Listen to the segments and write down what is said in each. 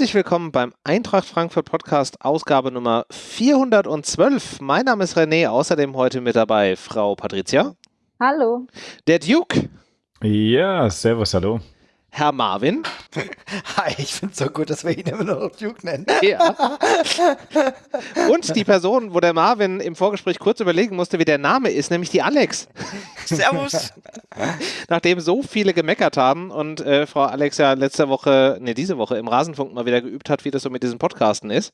Herzlich willkommen beim Eintracht Frankfurt Podcast, Ausgabe Nummer 412. Mein Name ist René, außerdem heute mit dabei Frau Patricia. Hallo. Der Duke. Ja, servus, hallo. Herr Marvin. Hi, ich finde es so gut, dass wir ihn immer noch Duke nennen. Ja. Und die Person, wo der Marvin im Vorgespräch kurz überlegen musste, wie der Name ist, nämlich die Alex. Servus. Nachdem so viele gemeckert haben und äh, Frau Alex ja letzte Woche, ne, diese Woche im Rasenfunk mal wieder geübt hat, wie das so mit diesen Podcasten ist,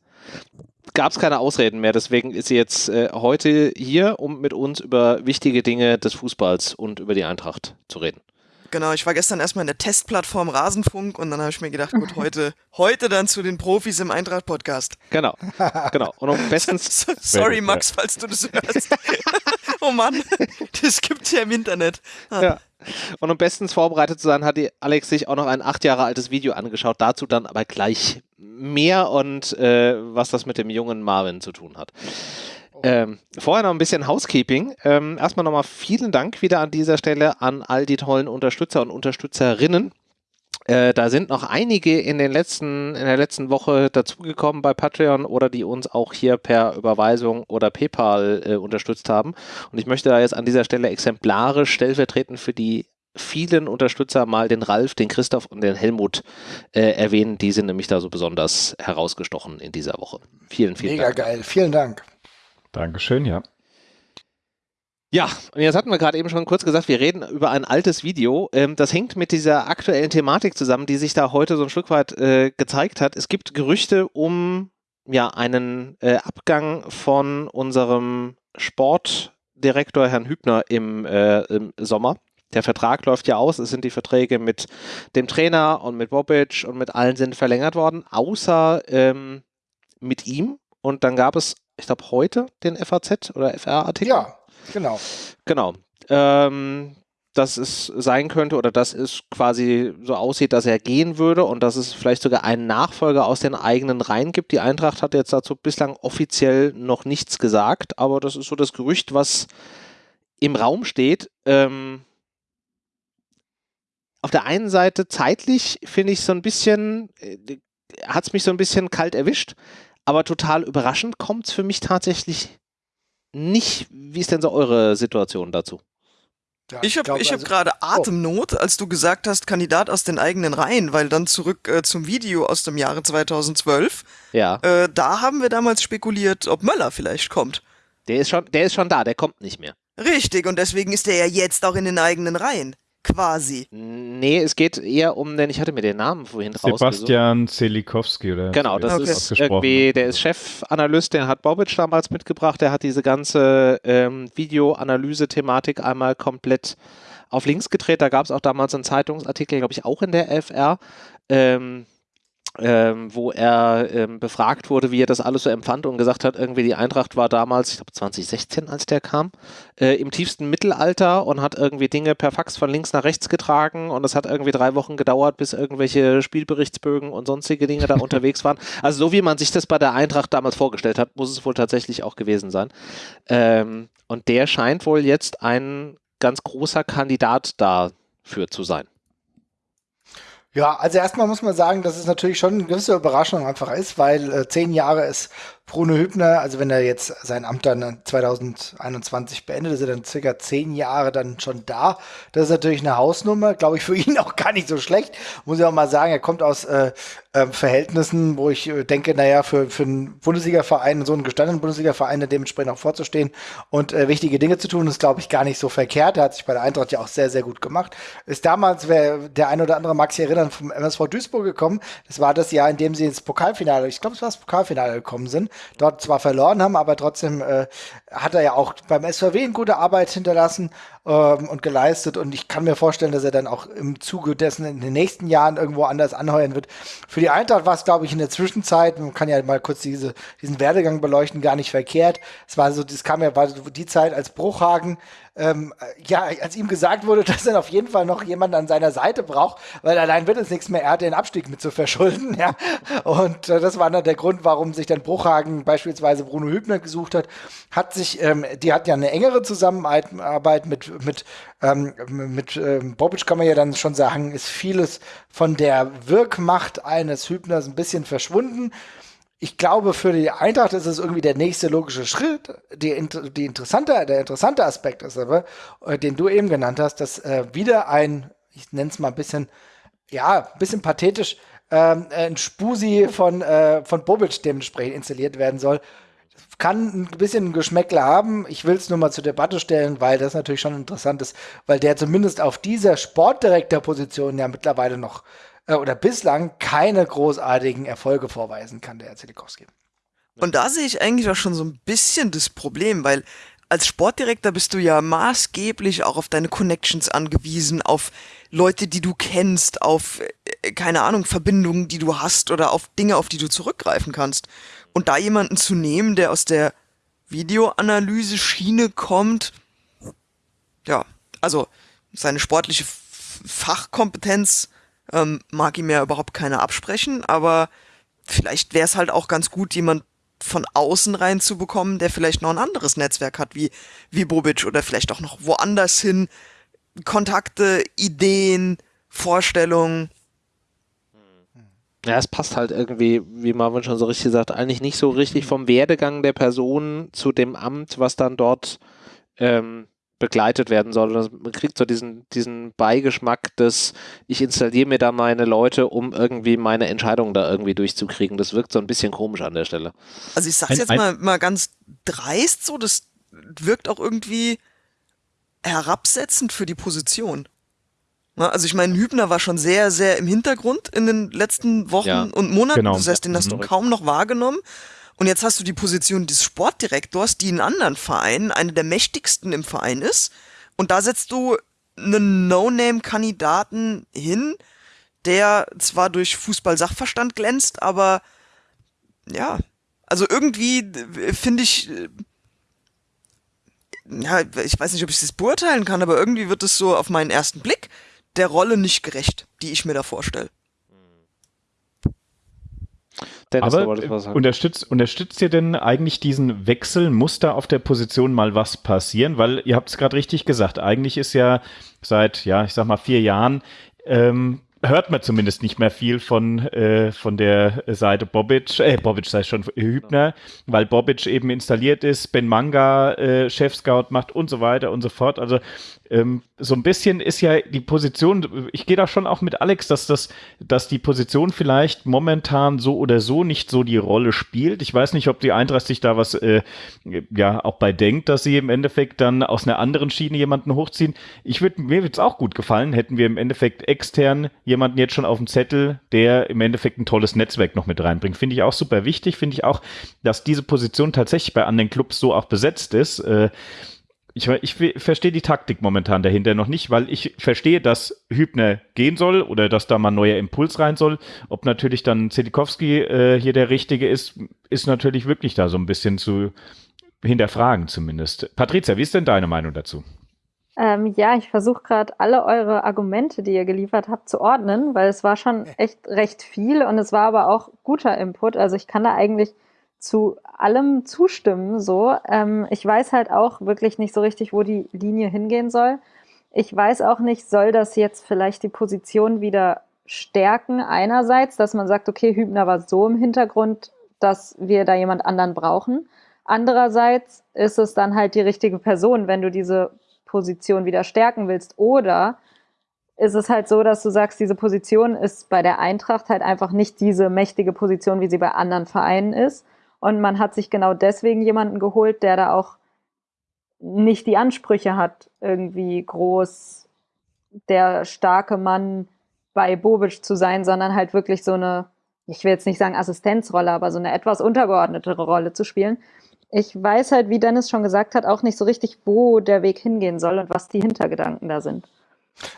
gab es keine Ausreden mehr. Deswegen ist sie jetzt äh, heute hier, um mit uns über wichtige Dinge des Fußballs und über die Eintracht zu reden. Genau, ich war gestern erstmal in der Testplattform Rasenfunk und dann habe ich mir gedacht, gut, heute, heute dann zu den Profis im Eintracht-Podcast. Genau, genau. Und um bestens. Sorry, Max, falls du das hörst. oh Mann, das gibt's ja im Internet. Ah. Ja. Und um bestens vorbereitet zu sein, hat Alex sich auch noch ein acht Jahre altes Video angeschaut. Dazu dann aber gleich mehr und äh, was das mit dem jungen Marvin zu tun hat. Ähm, vorher noch ein bisschen Housekeeping. Ähm, erstmal nochmal vielen Dank wieder an dieser Stelle an all die tollen Unterstützer und Unterstützerinnen. Äh, da sind noch einige in, den letzten, in der letzten Woche dazugekommen bei Patreon oder die uns auch hier per Überweisung oder PayPal äh, unterstützt haben. Und ich möchte da jetzt an dieser Stelle exemplarisch stellvertretend für die vielen Unterstützer mal den Ralf, den Christoph und den Helmut äh, erwähnen. Die sind nämlich da so besonders herausgestochen in dieser Woche. Vielen, vielen Mega Dank. geil, vielen Dank. Dankeschön, ja. Ja, und jetzt hatten wir gerade eben schon kurz gesagt, wir reden über ein altes Video. Ähm, das hängt mit dieser aktuellen Thematik zusammen, die sich da heute so ein Stück weit äh, gezeigt hat. Es gibt Gerüchte um ja einen äh, Abgang von unserem Sportdirektor Herrn Hübner im, äh, im Sommer. Der Vertrag läuft ja aus. Es sind die Verträge mit dem Trainer und mit Bobic und mit allen sind verlängert worden, außer ähm, mit ihm. Und dann gab es, ich glaube, heute den FAZ oder FR-Artikel. Ja, genau. Genau. Ähm, dass es sein könnte oder dass es quasi so aussieht, dass er gehen würde und dass es vielleicht sogar einen Nachfolger aus den eigenen Reihen gibt. Die Eintracht hat jetzt dazu bislang offiziell noch nichts gesagt, aber das ist so das Gerücht, was im Raum steht. Ähm, auf der einen Seite zeitlich finde ich so ein bisschen, äh, hat es mich so ein bisschen kalt erwischt, aber total überraschend kommt es für mich tatsächlich nicht. Wie ist denn so eure Situation dazu? Ja, Ich habe ich hab also- gerade Atemnot, als du gesagt hast, Kandidat aus den eigenen Reihen, weil dann zurück äh, zum Video aus dem Jahre 2012, Ja, äh, da haben wir damals spekuliert, ob Möller vielleicht kommt. der ist schon, der ist schon da, der kommt nicht mehr. Richtig, und deswegen ist er ja jetzt auch in den eigenen Reihen. Quasi. Nee, es geht eher um den, ich hatte mir den Namen vorhin rausgesucht. Sebastian Zelikowski, oder? Genau, das Okay. ist irgendwie, der ist Chefanalyst, den hat Bobic damals mitgebracht, der hat diese ganze ähm, Videoanalyse-Thematik einmal komplett auf links gedreht. Da gab es auch damals einen Zeitungsartikel, glaube ich, auch in der FR, ähm, ähm, wo er ähm, befragt wurde, wie er das alles so empfand und gesagt hat, irgendwie die Eintracht war damals, ich glaube 2016, als der kam, äh, im tiefsten Mittelalter und hat irgendwie Dinge per Fax von links nach rechts getragen und es hat irgendwie drei Wochen gedauert, bis irgendwelche Spielberichtsbögen und sonstige Dinge da unterwegs waren. Also so wie man sich das bei der Eintracht damals vorgestellt hat, muss es wohl tatsächlich auch gewesen sein. Ähm, und der scheint wohl jetzt ein ganz großer Kandidat dafür zu sein. Ja, also erstmal muss man sagen, dass es natürlich schon eine gewisse Überraschung einfach ist, weil äh, zehn Jahre ist Bruno Hübner, also wenn er jetzt sein Amt dann 2021 beendet, ist er dann circa zehn Jahre dann schon da. Das ist natürlich eine Hausnummer, glaube ich, für ihn auch gar nicht so schlecht. Muss ich auch mal sagen, er kommt aus äh, äh, Verhältnissen, wo ich äh, denke, naja, für, für einen Bundesliga-Verein, so einen gestandenen Bundesliga-Verein, dementsprechend auch vorzustehen und äh, wichtige Dinge zu tun, ist, glaube ich, gar nicht so verkehrt. Er hat sich bei der Eintracht ja auch sehr, sehr gut gemacht. Ist damals, wer der ein oder andere mag sich erinnern, vom MSV Duisburg gekommen. Das war das Jahr, in dem sie ins Pokalfinale, ich glaube, es war das Pokalfinale gekommen sind, dort zwar verloren haben, aber trotzdem äh, hat er ja auch beim SVW eine gute Arbeit hinterlassen ähm, und geleistet. Und ich kann mir vorstellen, dass er dann auch im Zuge dessen in den nächsten Jahren irgendwo anders anheuern wird. Für die Eintracht war es, glaube ich, in der Zwischenzeit, man kann ja mal kurz diese, diesen Werdegang beleuchten, gar nicht verkehrt. Es war so, das kam ja, war die Zeit, als Bruchhagen ähm, ja, als ihm gesagt wurde, dass er auf jeden Fall noch jemanden an seiner Seite braucht, weil allein wird es nichts mehr, er hat den Abstieg mit zu verschulden, ja. Und äh, das war dann der Grund, warum sich dann Bruchhagen beispielsweise Bruno Hübner gesucht hat. Hat sich, ähm, die hat ja eine engere Zusammenarbeit mit mit, ähm, mit ähm, Bobic kann man ja dann schon sagen, ist vieles von der Wirkmacht eines Hübners ein bisschen verschwunden. Ich glaube, für die Eintracht ist es irgendwie der nächste logische Schritt. Die, die interessante, der interessante Aspekt ist aber, äh, den du eben genannt hast, dass äh, wieder ein, ich nenne es mal ein bisschen, ja, ein bisschen pathetisch, ähm, ein Spusi von, äh, von Bobic dementsprechend installiert werden soll kann ein bisschen ein Geschmäckle haben. Ich will es nur mal zur Debatte stellen, weil das natürlich schon interessant ist, weil der zumindest auf dieser Sportdirektorposition ja mittlerweile noch äh, oder bislang keine großartigen Erfolge vorweisen kann, der Herr Zelikowski. Und da sehe ich eigentlich auch schon so ein bisschen das Problem, weil als Sportdirektor bist du ja maßgeblich auch auf deine Connections angewiesen, auf Leute, die du kennst, auf, äh, keine Ahnung, Verbindungen, die du hast oder auf Dinge, auf die du zurückgreifen kannst. Und da jemanden zu nehmen, der aus der Videoanalyse-Schiene kommt, ja, also seine sportliche Fachkompetenz ähm, mag ihm ja überhaupt keiner absprechen, aber vielleicht wäre es halt auch ganz gut, jemand von außen reinzubekommen, der vielleicht noch ein anderes Netzwerk hat, wie, wie Bobic oder vielleicht auch noch woanders hin. Kontakte, Ideen, Vorstellungen. Ja, es passt halt irgendwie, wie Marvin schon so richtig sagt, eigentlich nicht so richtig vom Werdegang der Person zu dem Amt, was dann dort ähm, begleitet werden soll. Man kriegt so diesen, diesen Beigeschmack des, ich installiere mir da meine Leute, um irgendwie meine Entscheidungen da irgendwie durchzukriegen. Das wirkt so ein bisschen komisch an der Stelle. Also ich sag's jetzt mal, mal ganz dreist so, das wirkt auch irgendwie herabsetzend für die Position. Also ich meine, Hübner war schon sehr, sehr im Hintergrund in den letzten Wochen ja, und Monaten. Genau. Das heißt, den hast du mhm. kaum noch wahrgenommen. Und jetzt hast du die Position des Sportdirektors, die in anderen Vereinen eine der mächtigsten im Verein ist. Und da setzt du einen No-Name-Kandidaten hin, der zwar durch Fußball-Sachverstand glänzt, aber ja, also irgendwie finde ich, ja, ich weiß nicht, ob ich das beurteilen kann, aber irgendwie wird es so auf meinen ersten Blick der Rolle nicht gerecht, die ich mir da vorstelle. Dennis, Aber unterstützt, unterstützt ihr denn eigentlich diesen Wechsel? Muss da auf der Position mal was passieren? Weil ihr habt es gerade richtig gesagt, eigentlich ist ja seit, ja, ich sag mal, vier Jahren ähm, hört man zumindest nicht mehr viel von, äh, von der Seite Bobic, äh, Bobic sei schon Hübner, weil Bobic eben installiert ist, Ben Manga äh, Chef-Scout macht und so weiter und so fort. Also ähm, so ein bisschen ist ja die Position, ich gehe da schon auch mit Alex, dass das, dass die Position vielleicht momentan so oder so nicht so die Rolle spielt. Ich weiß nicht, ob die Eintracht sich da was äh, ja auch bei denkt, dass sie im Endeffekt dann aus einer anderen Schiene jemanden hochziehen. Ich würde mir würde es auch gut gefallen, hätten wir im Endeffekt extern jemanden jetzt schon auf dem Zettel, der im Endeffekt ein tolles Netzwerk noch mit reinbringt. Finde ich auch super wichtig. Finde ich auch, dass diese Position tatsächlich bei anderen Clubs so auch besetzt ist. Äh, ich, ich verstehe die Taktik momentan dahinter noch nicht, weil ich verstehe, dass Hübner gehen soll oder dass da mal ein neuer Impuls rein soll. Ob natürlich dann Zelikowski äh, hier der Richtige ist, ist natürlich wirklich da so ein bisschen zu hinterfragen zumindest. Patricia, wie ist denn deine Meinung dazu? Ähm, ja, ich versuche gerade alle eure Argumente, die ihr geliefert habt, zu ordnen, weil es war schon echt recht viel und es war aber auch guter Input. Also ich kann da eigentlich zu allem zustimmen. So, ähm, ich weiß halt auch wirklich nicht so richtig, wo die Linie hingehen soll. Ich weiß auch nicht, soll das jetzt vielleicht die Position wieder stärken einerseits, dass man sagt, okay, Hübner war so im Hintergrund, dass wir da jemand anderen brauchen. Andererseits ist es dann halt die richtige Person, wenn du diese Position wieder stärken willst. Oder ist es halt so, dass du sagst, diese Position ist bei der Eintracht halt einfach nicht diese mächtige Position, wie sie bei anderen Vereinen ist. Und man hat sich genau deswegen jemanden geholt, der da auch nicht die Ansprüche hat, irgendwie groß der starke Mann bei Bobic zu sein, sondern halt wirklich so eine, ich will jetzt nicht sagen Assistenzrolle, aber so eine etwas untergeordnetere Rolle zu spielen. Ich weiß halt, wie Dennis schon gesagt hat, auch nicht so richtig, wo der Weg hingehen soll und was die Hintergedanken da sind.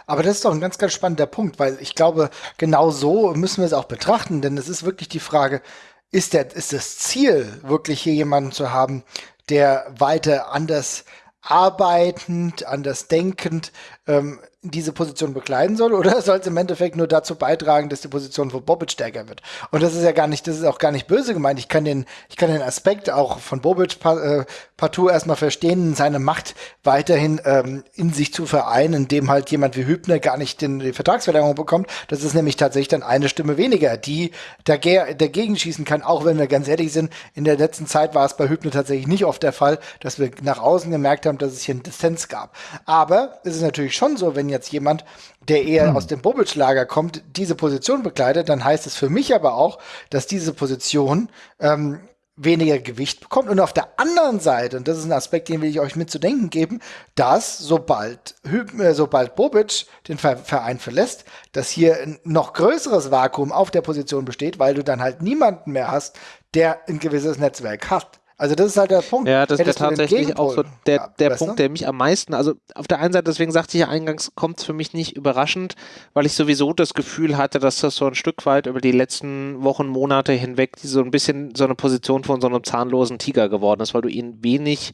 Aber das ist doch ein ganz, ganz spannender Punkt, weil ich glaube, genau so müssen wir es auch betrachten, denn es ist wirklich die Frage, ist, der, ist das Ziel, wirklich hier jemanden zu haben, der weiter anders arbeitend, anders denkend ähm, diese Position bekleiden soll oder soll es im Endeffekt nur dazu beitragen, dass die Position von Bobic stärker wird? Und das ist ja gar nicht, das ist auch gar nicht böse gemeint. Ich kann den, ich kann den Aspekt auch von Bobic äh, partout erstmal verstehen, seine Macht weiterhin ähm, in sich zu vereinen, indem halt jemand wie Hübner gar nicht den, die Vertragsverlängerung bekommt. Das ist nämlich tatsächlich dann eine Stimme weniger, die dagegen schießen kann, auch wenn wir ganz ehrlich sind. In der letzten Zeit war es bei Hübner tatsächlich nicht oft der Fall, dass wir nach außen gemerkt haben, dass es hier einen Dissens gab. Aber es ist natürlich schon so, wenn jetzt jemand, der eher hm. aus dem Bobic-Lager kommt, diese Position bekleidet, dann heißt es für mich aber auch, dass diese Position ähm, weniger Gewicht bekommt. Und auf der anderen Seite, und das ist ein Aspekt, den will ich euch mitzudenken geben, dass sobald, äh, sobald Bobic den Verein verlässt, dass hier ein noch größeres Vakuum auf der Position besteht, weil du dann halt niemanden mehr hast, der ein gewisses Netzwerk hat. Also das ist halt der Punkt. Ja, das ist tatsächlich auch so der, der Punkt, der mich am meisten, also auf der einen Seite, deswegen sagte ich ja eingangs, kommt es für mich nicht überraschend, weil ich sowieso das Gefühl hatte, dass das so ein Stück weit über die letzten Wochen, Monate hinweg so ein bisschen so eine Position von so einem zahnlosen Tiger geworden ist, weil du ihn wenig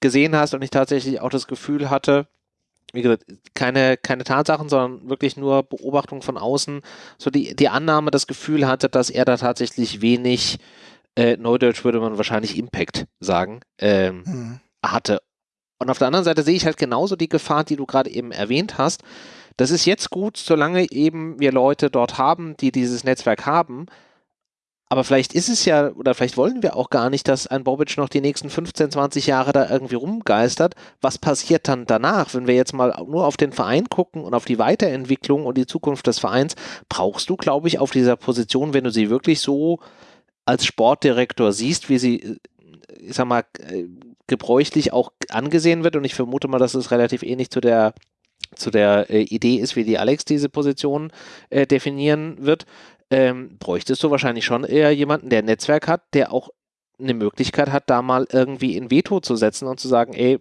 gesehen hast und ich tatsächlich auch das Gefühl hatte, wie gesagt, keine, keine Tatsachen, sondern wirklich nur Beobachtung von außen, so die, die Annahme, das Gefühl hatte, dass er da tatsächlich wenig äh, Neudeutsch würde man wahrscheinlich Impact sagen, ähm, mhm. hatte. Und auf der anderen Seite sehe ich halt genauso die Gefahr, die du gerade eben erwähnt hast. Das ist jetzt gut, solange eben wir Leute dort haben, die dieses Netzwerk haben. Aber vielleicht ist es ja, oder vielleicht wollen wir auch gar nicht, dass ein Bobic noch die nächsten 15, 20 Jahre da irgendwie rumgeistert. Was passiert dann danach? Wenn wir jetzt mal nur auf den Verein gucken und auf die Weiterentwicklung und die Zukunft des Vereins, brauchst du, glaube ich, auf dieser Position, wenn du sie wirklich so als Sportdirektor siehst, wie sie, ich sag mal, gebräuchlich auch angesehen wird. Und ich vermute mal, dass es relativ ähnlich zu der zu der äh, Idee ist, wie die Alex diese Position äh, definieren wird, ähm, bräuchtest du wahrscheinlich schon eher jemanden, der ein Netzwerk hat, der auch eine Möglichkeit hat, da mal irgendwie in Veto zu setzen und zu sagen, ey,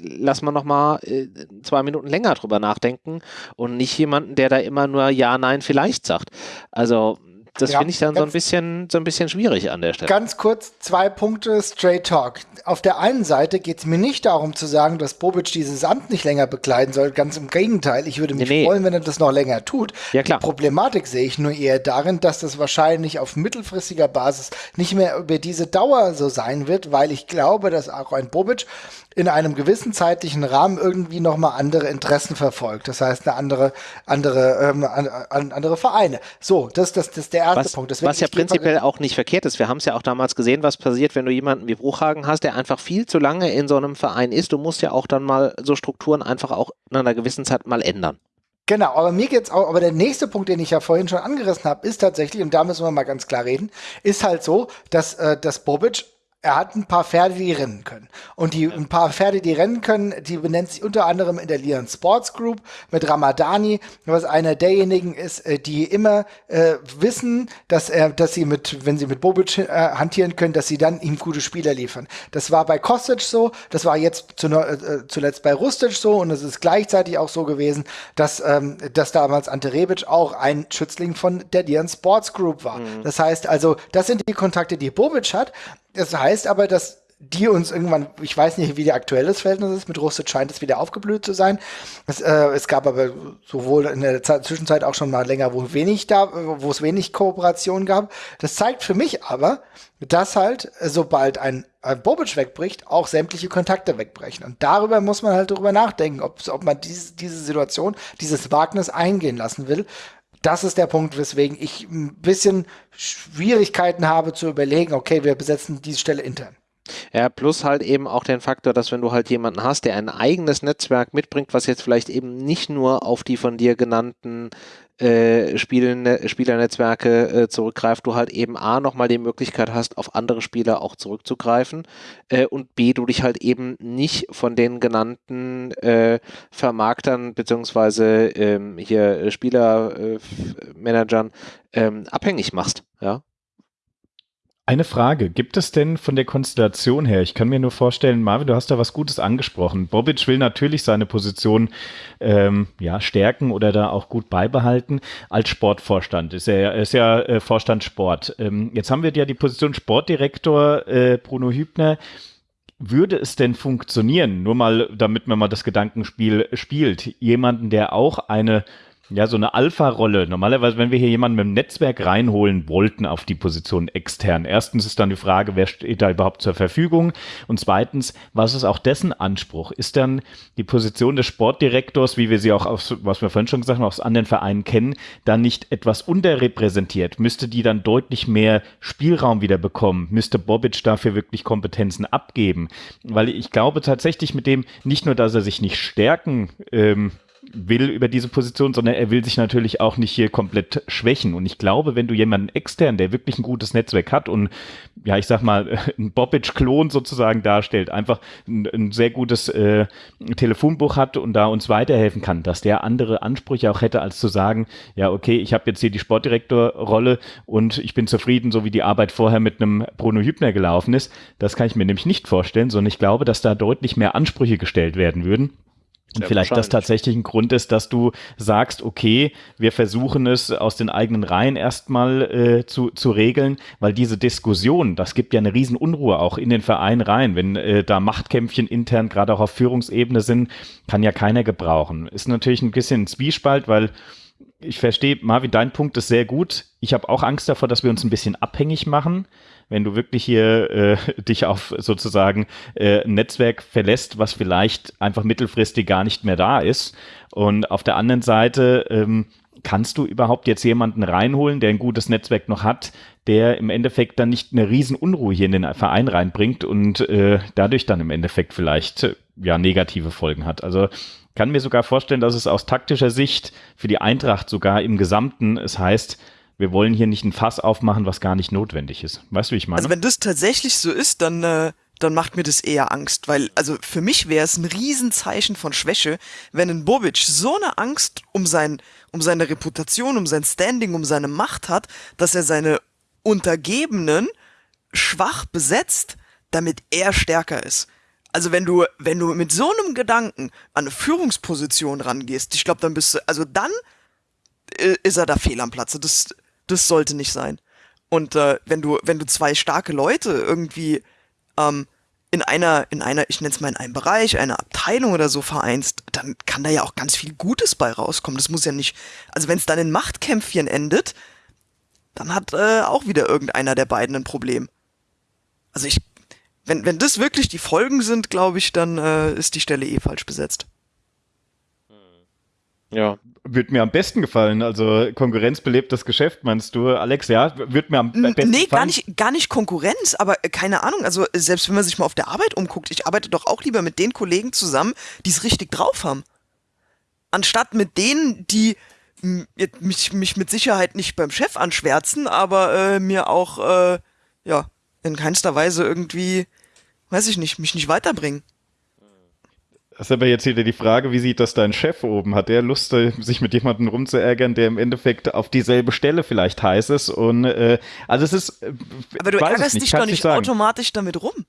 lass mal noch mal äh, zwei Minuten länger drüber nachdenken und nicht jemanden, der da immer nur ja, nein, vielleicht sagt. Also das ja, finde ich dann so ein bisschen so ein bisschen schwierig an der Stelle. Ganz kurz zwei Punkte Straight Talk. Auf der einen Seite geht es mir nicht darum zu sagen, dass Bobic dieses Amt nicht länger bekleiden soll. Ganz im Gegenteil. Ich würde mich nee, nee. freuen, wenn er das noch länger tut. Ja, klar. Die Problematik sehe ich nur eher darin, dass das wahrscheinlich auf mittelfristiger Basis nicht mehr über diese Dauer so sein wird, weil ich glaube, dass auch ein Bobic in einem gewissen zeitlichen Rahmen irgendwie nochmal andere Interessen verfolgt. Das heißt, eine andere, andere, ähm, andere Vereine. So, das, das, das ist der erste was, Punkt. Deswegen was ja prinzipiell auch nicht verkehrt ist. Wir haben es ja auch damals gesehen, was passiert, wenn du jemanden wie Bruchhagen hast, der einfach viel zu lange in so einem Verein ist. Du musst ja auch dann mal so Strukturen einfach auch in einer gewissen Zeit mal ändern. Genau, aber mir geht's auch, aber der nächste Punkt, den ich ja vorhin schon angerissen habe, ist tatsächlich, und da müssen wir mal ganz klar reden, ist halt so, dass, äh, dass Bobic er hat ein paar Pferde, die rennen können. Und die ein paar Pferde, die rennen können, die benennt sich unter anderem in der Lian Sports Group mit Ramadani, was einer derjenigen ist, äh, die immer äh, wissen, dass er, dass sie mit, wenn sie mit Bobic äh, hantieren können, dass sie dann ihm gute Spieler liefern. Das war bei Kostic so, das war jetzt zu, äh, zuletzt bei Rustic so und es ist gleichzeitig auch so gewesen, dass, ähm, dass damals Ante Rebic auch ein Schützling von der Lian Sports Group war. Mhm. Das heißt also, das sind die Kontakte, die Bobic hat. Das heißt aber, dass die uns irgendwann, ich weiß nicht, wie der aktuelles Verhältnis ist, mit Rustet scheint es wieder aufgeblüht zu sein. Es, äh, es gab aber sowohl in der Zeit, Zwischenzeit auch schon mal länger, wo wenig da, wo es wenig Kooperation gab. Das zeigt für mich aber, dass halt, sobald ein, ein Bobic wegbricht, auch sämtliche Kontakte wegbrechen. Und darüber muss man halt drüber nachdenken, ob, ob man diese, diese Situation, dieses Wagnis eingehen lassen will das ist der Punkt, weswegen ich ein bisschen Schwierigkeiten habe zu überlegen, okay, wir besetzen diese Stelle intern. Ja, plus halt eben auch den Faktor, dass wenn du halt jemanden hast, der ein eigenes Netzwerk mitbringt, was jetzt vielleicht eben nicht nur auf die von dir genannten äh, Spielen, Spielernetzwerke äh, zurückgreift, du halt eben A nochmal die Möglichkeit hast, auf andere Spieler auch zurückzugreifen äh, und B, du dich halt eben nicht von den genannten äh, Vermarktern beziehungsweise ähm, hier Spielermanagern ähm, abhängig machst, ja. Eine Frage, gibt es denn von der Konstellation her, ich kann mir nur vorstellen, Marvin, du hast da was Gutes angesprochen. Bobic will natürlich seine Position ähm, ja, stärken oder da auch gut beibehalten. Als Sportvorstand ist er, ist ja äh, Vorstand Sport. Ähm, jetzt haben wir ja die Position Sportdirektor äh, Bruno Hübner würde es denn funktionieren, nur mal, damit man mal das Gedankenspiel spielt, jemanden, der auch eine ja, so eine Alpha-Rolle. Normalerweise, wenn wir hier jemanden mit dem Netzwerk reinholen wollten auf die Position extern, erstens ist dann die Frage, wer steht da überhaupt zur Verfügung? Und zweitens, was ist auch dessen Anspruch? Ist dann die Position des Sportdirektors, wie wir sie auch aus, was wir vorhin schon gesagt haben, aus anderen Vereinen kennen, dann nicht etwas unterrepräsentiert? Müsste die dann deutlich mehr Spielraum wieder bekommen? Müsste Bobic dafür wirklich Kompetenzen abgeben? Weil ich glaube tatsächlich mit dem, nicht nur, dass er sich nicht stärken ähm, will über diese Position, sondern er will sich natürlich auch nicht hier komplett schwächen. Und ich glaube, wenn du jemanden extern, der wirklich ein gutes Netzwerk hat und ja, ich sag mal, ein Bobic-Klon sozusagen darstellt, einfach ein, ein sehr gutes äh, Telefonbuch hat und da uns weiterhelfen kann, dass der andere Ansprüche auch hätte, als zu sagen, ja, okay, ich habe jetzt hier die Sportdirektorrolle und ich bin zufrieden, so wie die Arbeit vorher mit einem Bruno Hübner gelaufen ist. Das kann ich mir nämlich nicht vorstellen, sondern ich glaube, dass da deutlich mehr Ansprüche gestellt werden würden. Und vielleicht das tatsächlich ein Grund ist, dass du sagst, okay, wir versuchen es aus den eigenen Reihen erstmal äh, zu, zu regeln, weil diese Diskussion, das gibt ja eine Riesenunruhe auch in den Verein rein. Wenn äh, da Machtkämpfchen intern gerade auch auf Führungsebene sind, kann ja keiner gebrauchen. Ist natürlich ein bisschen ein Zwiespalt, weil ich verstehe, Marvin, dein Punkt ist sehr gut. Ich habe auch Angst davor, dass wir uns ein bisschen abhängig machen wenn du wirklich hier äh, dich auf sozusagen äh, ein Netzwerk verlässt, was vielleicht einfach mittelfristig gar nicht mehr da ist. Und auf der anderen Seite ähm, kannst du überhaupt jetzt jemanden reinholen, der ein gutes Netzwerk noch hat, der im Endeffekt dann nicht eine Riesenunruhe hier in den Verein reinbringt und äh, dadurch dann im Endeffekt vielleicht ja negative Folgen hat. Also kann mir sogar vorstellen, dass es aus taktischer Sicht für die Eintracht sogar im Gesamten es heißt, wir wollen hier nicht ein Fass aufmachen, was gar nicht notwendig ist. Weißt du, wie ich meine? Also wenn das tatsächlich so ist, dann, äh, dann macht mir das eher Angst, weil, also für mich wäre es ein Riesenzeichen von Schwäche, wenn ein Bobic so eine Angst um sein, um seine Reputation, um sein Standing, um seine Macht hat, dass er seine Untergebenen schwach besetzt, damit er stärker ist. Also wenn du, wenn du mit so einem Gedanken an eine Führungsposition rangehst, ich glaube, dann bist du, also dann äh, ist er da fehl am Platze. Das, das sollte nicht sein. Und äh, wenn du, wenn du zwei starke Leute irgendwie ähm, in einer, in einer, ich nenne es mal in einem Bereich, einer Abteilung oder so vereinst, dann kann da ja auch ganz viel Gutes bei rauskommen. Das muss ja nicht, also wenn es dann in Machtkämpfchen endet, dann hat äh, auch wieder irgendeiner der beiden ein Problem. Also ich, wenn, wenn das wirklich die Folgen sind, glaube ich, dann äh, ist die Stelle eh falsch besetzt. Ja. Wird mir am besten gefallen. Also Konkurrenz belebt das Geschäft, meinst du, Alex? Ja, wird mir am besten nee, gefallen. Nee, gar nicht, gar nicht Konkurrenz, aber äh, keine Ahnung. Also selbst wenn man sich mal auf der Arbeit umguckt, ich arbeite doch auch lieber mit den Kollegen zusammen, die es richtig drauf haben. Anstatt mit denen, die mich, mich mit Sicherheit nicht beim Chef anschwärzen, aber äh, mir auch, äh, ja, in keinster Weise irgendwie, weiß ich nicht, mich nicht weiterbringen. Das ist aber jetzt wieder die Frage, wie sieht das dein Chef oben? Hat der Lust, äh, sich mit jemandem rumzuärgern, der im Endeffekt auf dieselbe Stelle vielleicht heiß ist? Und äh, also es ist. Äh, aber du ärgerst dich doch nicht automatisch damit rum.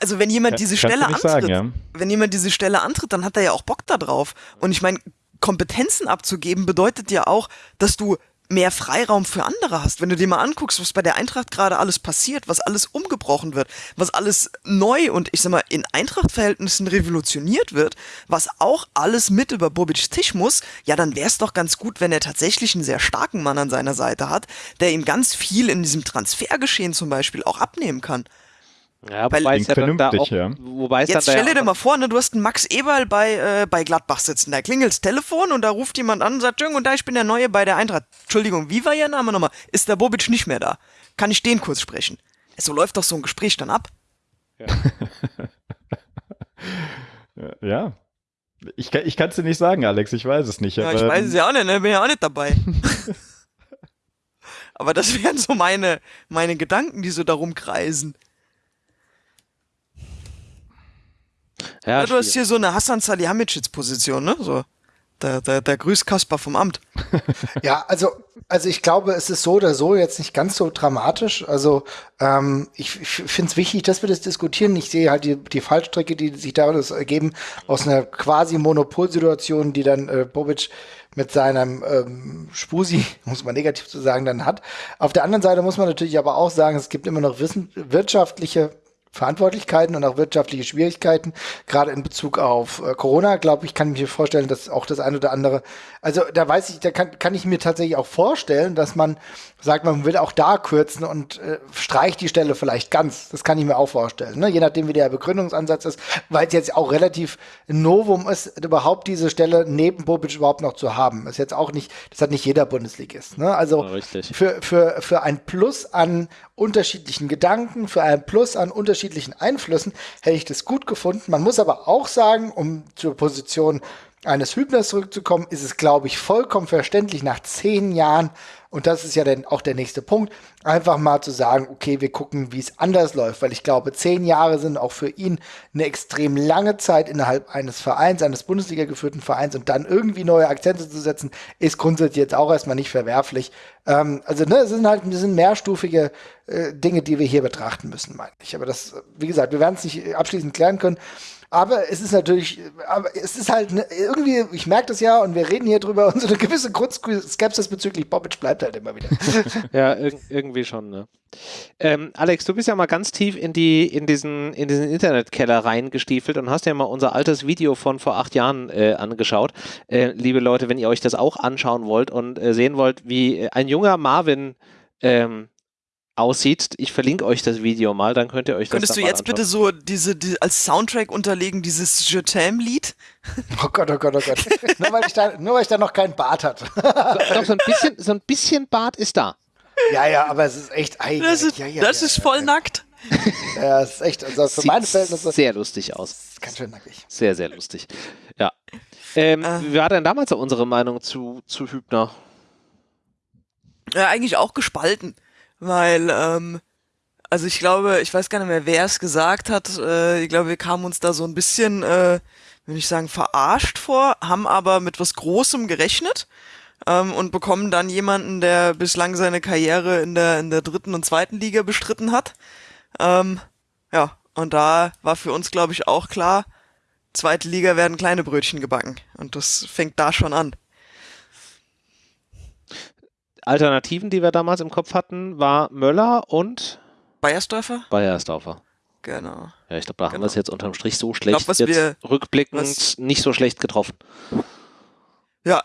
Also wenn jemand diese Stelle antritt, sagen, ja. wenn jemand diese Stelle antritt, dann hat er ja auch Bock da drauf. Und ich meine, Kompetenzen abzugeben bedeutet ja auch, dass du mehr Freiraum für andere hast. Wenn du dir mal anguckst, was bei der Eintracht gerade alles passiert, was alles umgebrochen wird, was alles neu und ich sag mal in Eintracht-Verhältnissen revolutioniert wird, was auch alles mit über Bobics Tisch muss, ja, dann wäre es doch ganz gut, wenn er tatsächlich einen sehr starken Mann an seiner Seite hat, der ihm ganz viel in diesem Transfergeschehen zum Beispiel auch abnehmen kann. Ja, Weil, wobei es ja dann da auch, ja. wobei es Jetzt dann stell dir mal vor, ne, du hast einen Max Eberl bei, äh, bei Gladbach sitzen. Da klingelt das Telefon und da ruft jemand an und sagt, und da, ich bin der Neue bei der Eintracht. Entschuldigung, wie war Ihr Name nochmal? Ist der Bobic nicht mehr da? Kann ich den kurz sprechen? So läuft doch so ein Gespräch dann ab. Ja. ja. Ich, ich kann es dir nicht sagen, Alex, ich weiß es nicht. Ja, ich weiß es ja auch nicht, ne? bin ja auch nicht dabei. aber das wären so meine, meine Gedanken, die so darum kreisen. Ja, ja du hast hier so eine Hassan Salihamidzic-Position, ne? So. Der, der, der Grüßkasper vom Amt. ja, also, also ich glaube, es ist so oder so jetzt nicht ganz so dramatisch. Also ähm, ich, ich finde es wichtig, dass wir das diskutieren. Ich sehe halt die, die Fallstrecke, die sich daraus ergeben, aus einer quasi Monopolsituation, die dann äh, Bobic mit seinem ähm, Spusi, muss man negativ zu sagen, dann hat. Auf der anderen Seite muss man natürlich aber auch sagen, es gibt immer noch wissen, wirtschaftliche Verantwortlichkeiten und auch wirtschaftliche Schwierigkeiten, gerade in Bezug auf äh, Corona, glaube ich, kann ich mir vorstellen, dass auch das eine oder andere, also da weiß ich, da kann, kann ich mir tatsächlich auch vorstellen, dass man sagt, man will auch da kürzen und äh, streicht die Stelle vielleicht ganz. Das kann ich mir auch vorstellen, ne? je nachdem, wie der Begründungsansatz ist, weil es jetzt auch relativ Novum ist, überhaupt diese Stelle neben Bobic überhaupt noch zu haben. Ist jetzt auch nicht, das hat nicht jeder Bundesligist. Ne? Also ja, für, für, für ein Plus an unterschiedlichen Gedanken, für ein Plus an unterschiedlichen Einflüssen hätte ich das gut gefunden. Man muss aber auch sagen, um zur Position eines Hübners zurückzukommen, ist es, glaube ich, vollkommen verständlich nach zehn Jahren und das ist ja dann auch der nächste Punkt, einfach mal zu sagen, okay, wir gucken, wie es anders läuft, weil ich glaube, zehn Jahre sind auch für ihn eine extrem lange Zeit innerhalb eines Vereins, eines Bundesliga geführten Vereins und dann irgendwie neue Akzente zu setzen, ist grundsätzlich jetzt auch erstmal nicht verwerflich. Ähm, also, ne, es sind halt, es sind mehrstufige äh, Dinge, die wir hier betrachten müssen, meine ich. Aber das, wie gesagt, wir werden es nicht abschließend klären können. Aber es ist natürlich, aber es ist halt ne, irgendwie, ich merke das ja und wir reden hier drüber und so eine gewisse Grundskepsis bezüglich Bobic bleibt halt immer wieder. ja, ir irgendwie schon, ne? Ähm, Alex, du bist ja mal ganz tief in die in diesen in diesen Internetkeller reingestiefelt und hast ja mal unser altes Video von vor acht Jahren äh, angeschaut. Äh, liebe Leute, wenn ihr euch das auch anschauen wollt und äh, sehen wollt, wie ein junger Marvin ähm, aussieht. Ich verlinke euch das Video mal, dann könnt ihr euch Könntest das Könntest du jetzt anschauen. bitte so diese die, als Soundtrack unterlegen, dieses Je t'aime Lied? Oh Gott, oh Gott, oh Gott. nur, weil ich da, nur weil ich da noch keinen Bart hatte. Doch, so ein bisschen, so ein bisschen Bart ist da. Ja, ja, aber es ist echt. Ei, das ist, ja, ja, das ja, ist voll nackt. Ja, es ist echt, also für Sieht meine Verhältnisse. Sehr lustig aus. Ganz schön nackig. Sehr, sehr lustig. Ja. Ähm, äh. Wie war denn damals unsere Meinung zu, zu Hübner? Ja, eigentlich auch gespalten, weil ähm, also ich glaube, ich weiß gar nicht mehr, wer es gesagt hat. Äh, ich glaube, wir kamen uns da so ein bisschen, äh, will ich sagen, verarscht vor, haben aber mit was Großem gerechnet ähm, und bekommen dann jemanden, der bislang seine Karriere in der in der dritten und zweiten Liga bestritten hat. Ähm, ja, und da war für uns, glaube ich, auch klar, zweite Liga werden kleine Brötchen gebacken und das fängt da schon an. Alternativen, die wir damals im Kopf hatten, war Möller und Bayersdorfer? Bayersdorfer. Genau. Ja, ich glaube, da genau. haben wir es jetzt unterm Strich so schlecht, glaub, jetzt wir, rückblickend nicht so schlecht getroffen. Ja,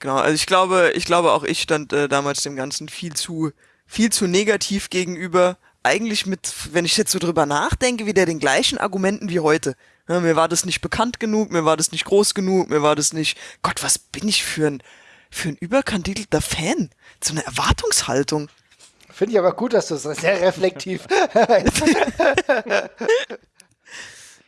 genau. Also ich glaube, ich glaube auch ich stand äh, damals dem Ganzen viel zu, viel zu negativ gegenüber. Eigentlich mit, wenn ich jetzt so drüber nachdenke, wieder den gleichen Argumenten wie heute. Ja, mir war das nicht bekannt genug, mir war das nicht groß genug, mir war das nicht, Gott, was bin ich für ein, für ein überkandidelter Fan? So eine Erwartungshaltung. Finde ich aber gut, dass du es sehr reflektiv.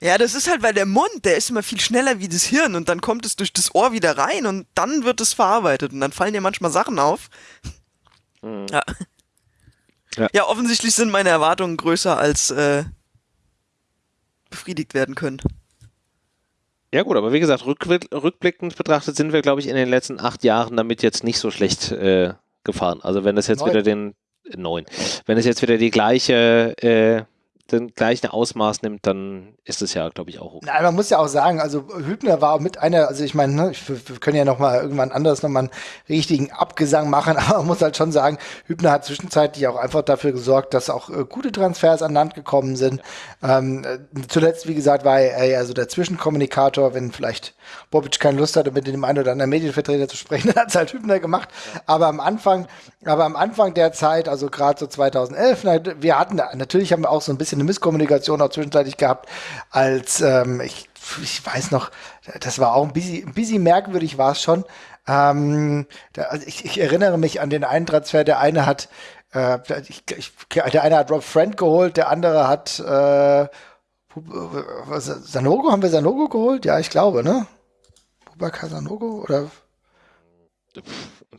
ja, das ist halt, weil der Mund, der ist immer viel schneller wie das Hirn und dann kommt es durch das Ohr wieder rein und dann wird es verarbeitet und dann fallen dir manchmal Sachen auf. Mhm. Ja. ja. Ja. offensichtlich sind meine Erwartungen größer als äh, befriedigt werden können. Ja gut, aber wie gesagt, rückblickend betrachtet sind wir, glaube ich, in den letzten acht Jahren damit jetzt nicht so schlecht äh, gefahren. Also wenn das jetzt Neun. wieder den neun. Wenn es jetzt wieder die gleiche äh, den gleichen Ausmaß nimmt, dann ist es ja, glaube ich, auch okay. Nein, man muss ja auch sagen, also Hübner war mit einer, also ich meine, ne, wir können ja noch mal irgendwann anders noch mal einen richtigen Abgesang machen, aber man muss halt schon sagen, Hübner hat zwischenzeitlich auch einfach dafür gesorgt, dass auch äh, gute Transfers an Land gekommen sind. Ja. Ähm, äh, zuletzt, wie gesagt, war er ja so der Zwischenkommunikator, wenn vielleicht Bobic keine Lust hatte, mit dem einen oder anderen Medienvertreter zu sprechen, dann hat es halt Hübner gemacht. Ja. Aber am Anfang, aber am Anfang der Zeit, also gerade so 2011, wir hatten, natürlich haben wir auch so ein bisschen eine Misskommunikation auch zwischenzeitlich gehabt, als ähm, ich, ich weiß noch, das war auch ein bisschen, ein bisschen merkwürdig war es schon. Ähm, da, also ich, ich, erinnere mich an den einen Transfer, der eine hat, äh, ich, ich, der eine hat Rob Friend geholt, der andere hat äh, Sanogo, haben wir Sanogo geholt? Ja, ich glaube, ne? Bubakar Sanogo oder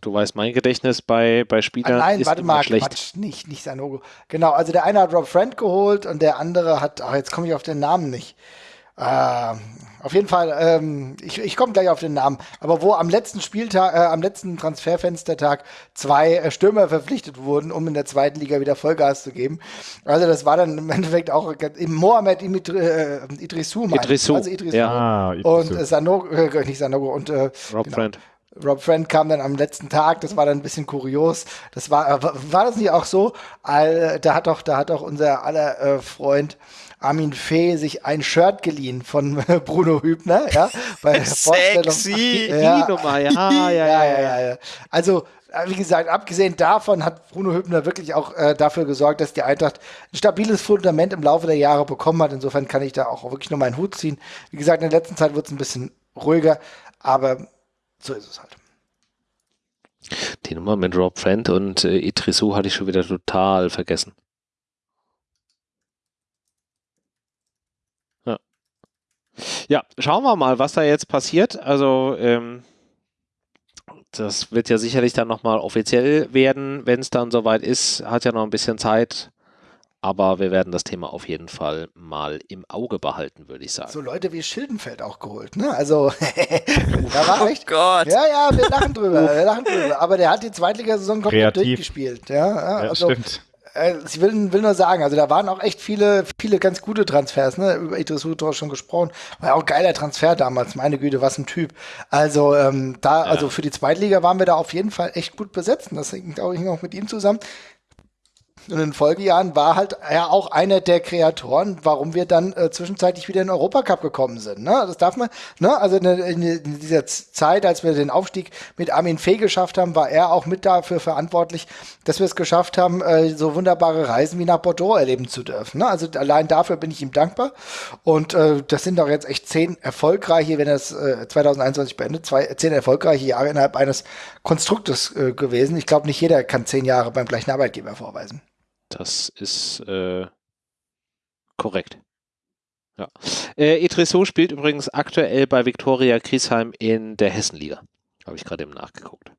Du weißt, mein Gedächtnis bei, bei Spielern ah, nein, ist warte mal, schlecht. Quatsch, nicht, nicht Sanogo. Genau, also der eine hat Rob Friend geholt und der andere hat, ach, jetzt komme ich auf den Namen nicht. Äh, auf jeden Fall, ähm, ich, ich komme gleich auf den Namen, aber wo am letzten Spieltag, äh, am letzten Transferfenstertag zwei äh, Stürmer verpflichtet wurden, um in der zweiten Liga wieder Vollgas zu geben. Also das war dann im Endeffekt auch im Mohamed Imitri, äh, Idrissou, Idrissou. Also Idrissou. Ja. Ah, Idrissou. Und äh, Sanogo, äh, nicht Sanogo und äh, Rob genau. Friend. Rob Friend kam dann am letzten Tag, das war dann ein bisschen kurios. Das war, äh, war das nicht auch so? All, da hat doch, da hat doch unser aller äh, Freund Armin Fee sich ein Shirt geliehen von Bruno Hübner, ja, bei der Sexy, ja, Nummer, ja, ja, ja, ja, ja. Also wie gesagt, abgesehen davon hat Bruno Hübner wirklich auch äh, dafür gesorgt, dass die Eintracht ein stabiles Fundament im Laufe der Jahre bekommen hat. Insofern kann ich da auch wirklich nur meinen Hut ziehen. Wie gesagt, in der letzten Zeit wird es ein bisschen ruhiger, aber so ist es halt. Die Nummer mit Rob Friend und äh, Idrissou hatte ich schon wieder total vergessen. Ja. ja, schauen wir mal, was da jetzt passiert. Also, ähm, das wird ja sicherlich dann nochmal offiziell werden, wenn es dann soweit ist. Hat ja noch ein bisschen Zeit. Aber wir werden das Thema auf jeden Fall mal im Auge behalten, würde ich sagen. So Leute wie Schildenfeld auch geholt, ne? Also, da war oh echt. Gott. Ja, ja, wir lachen drüber, wir lachen drüber. Aber der hat die Zweitligasaison komplett Kreativ. durchgespielt. Ja, ja, ja also, stimmt. Äh, ich will, will nur sagen, also da waren auch echt viele, viele ganz gute Transfers, ne? Über Idris Udor schon gesprochen. War ja auch ein geiler Transfer damals, meine Güte, was ein Typ. Also, ähm, da, ja. also für die Zweitliga waren wir da auf jeden Fall echt gut besetzt. Und das hängt auch, hing auch mit ihm zusammen. Und in den Folgejahren war halt er auch einer der Kreatoren, warum wir dann äh, zwischenzeitlich wieder in den Europacup gekommen sind. Ne? Das darf man, ne? Also in, in, in, dieser Zeit, als wir den Aufstieg mit Armin Fee geschafft haben, war er auch mit dafür verantwortlich, dass wir es geschafft haben, äh, so wunderbare Reisen wie nach Bordeaux erleben zu dürfen. Ne? Also allein dafür bin ich ihm dankbar. Und äh, das sind doch jetzt echt zehn erfolgreiche, wenn er es äh, 2021 beendet, zwei, zehn erfolgreiche Jahre innerhalb eines Konstruktes äh, gewesen. Ich glaube, nicht jeder kann zehn Jahre beim gleichen Arbeitgeber vorweisen. Das ist äh, korrekt. Ja. Äh, Etresso spielt übrigens aktuell bei Viktoria Griesheim in der Hessenliga. Habe ich gerade eben nachgeguckt.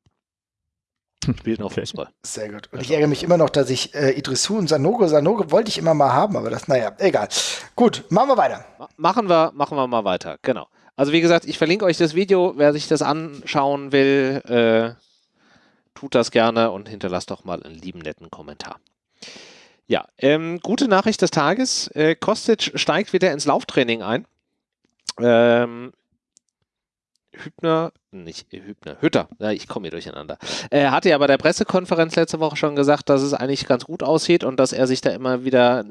Spielt noch Fußball. Sehr gut. Und ich ärgere mich immer noch, dass ich äh, Idrissou und Sanogo, Sanogo wollte ich immer mal haben, aber das, naja, egal. Gut, machen wir weiter. machen wir, machen wir mal weiter, genau. Also wie gesagt, ich verlinke euch das Video, wer sich das anschauen will, äh, tut das gerne und hinterlasst doch mal einen lieben netten Kommentar. Ja, ähm, gute Nachricht des Tages. Äh, Kostic steigt wieder ins Lauftraining ein. Ähm, Hübner, nicht Hübner, Hütter, ja, ich komme hier durcheinander. Er hatte ja bei der Pressekonferenz letzte Woche schon gesagt, dass es eigentlich ganz gut aussieht und dass er sich da immer wieder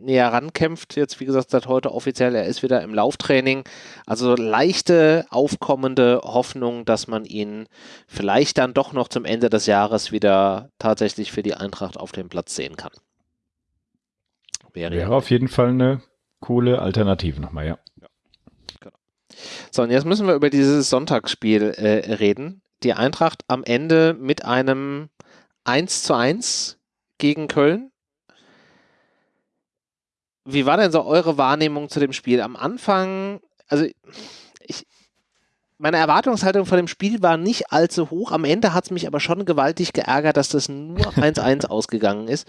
näher rankämpft. Jetzt, wie gesagt, seit heute offiziell, er ist wieder im Lauftraining. Also leichte, aufkommende Hoffnung, dass man ihn vielleicht dann doch noch zum Ende des Jahres wieder tatsächlich für die Eintracht auf dem Platz sehen kann. Wäre, Wäre auf jeden Fall eine coole Alternative nochmal, ja. So, und jetzt müssen wir über dieses Sonntagsspiel äh, reden. Die Eintracht am Ende mit einem 1 zu 1 gegen Köln. Wie war denn so eure Wahrnehmung zu dem Spiel? Am Anfang, also ich, meine Erwartungshaltung vor dem Spiel war nicht allzu hoch. Am Ende hat es mich aber schon gewaltig geärgert, dass das nur 1-1 ausgegangen ist.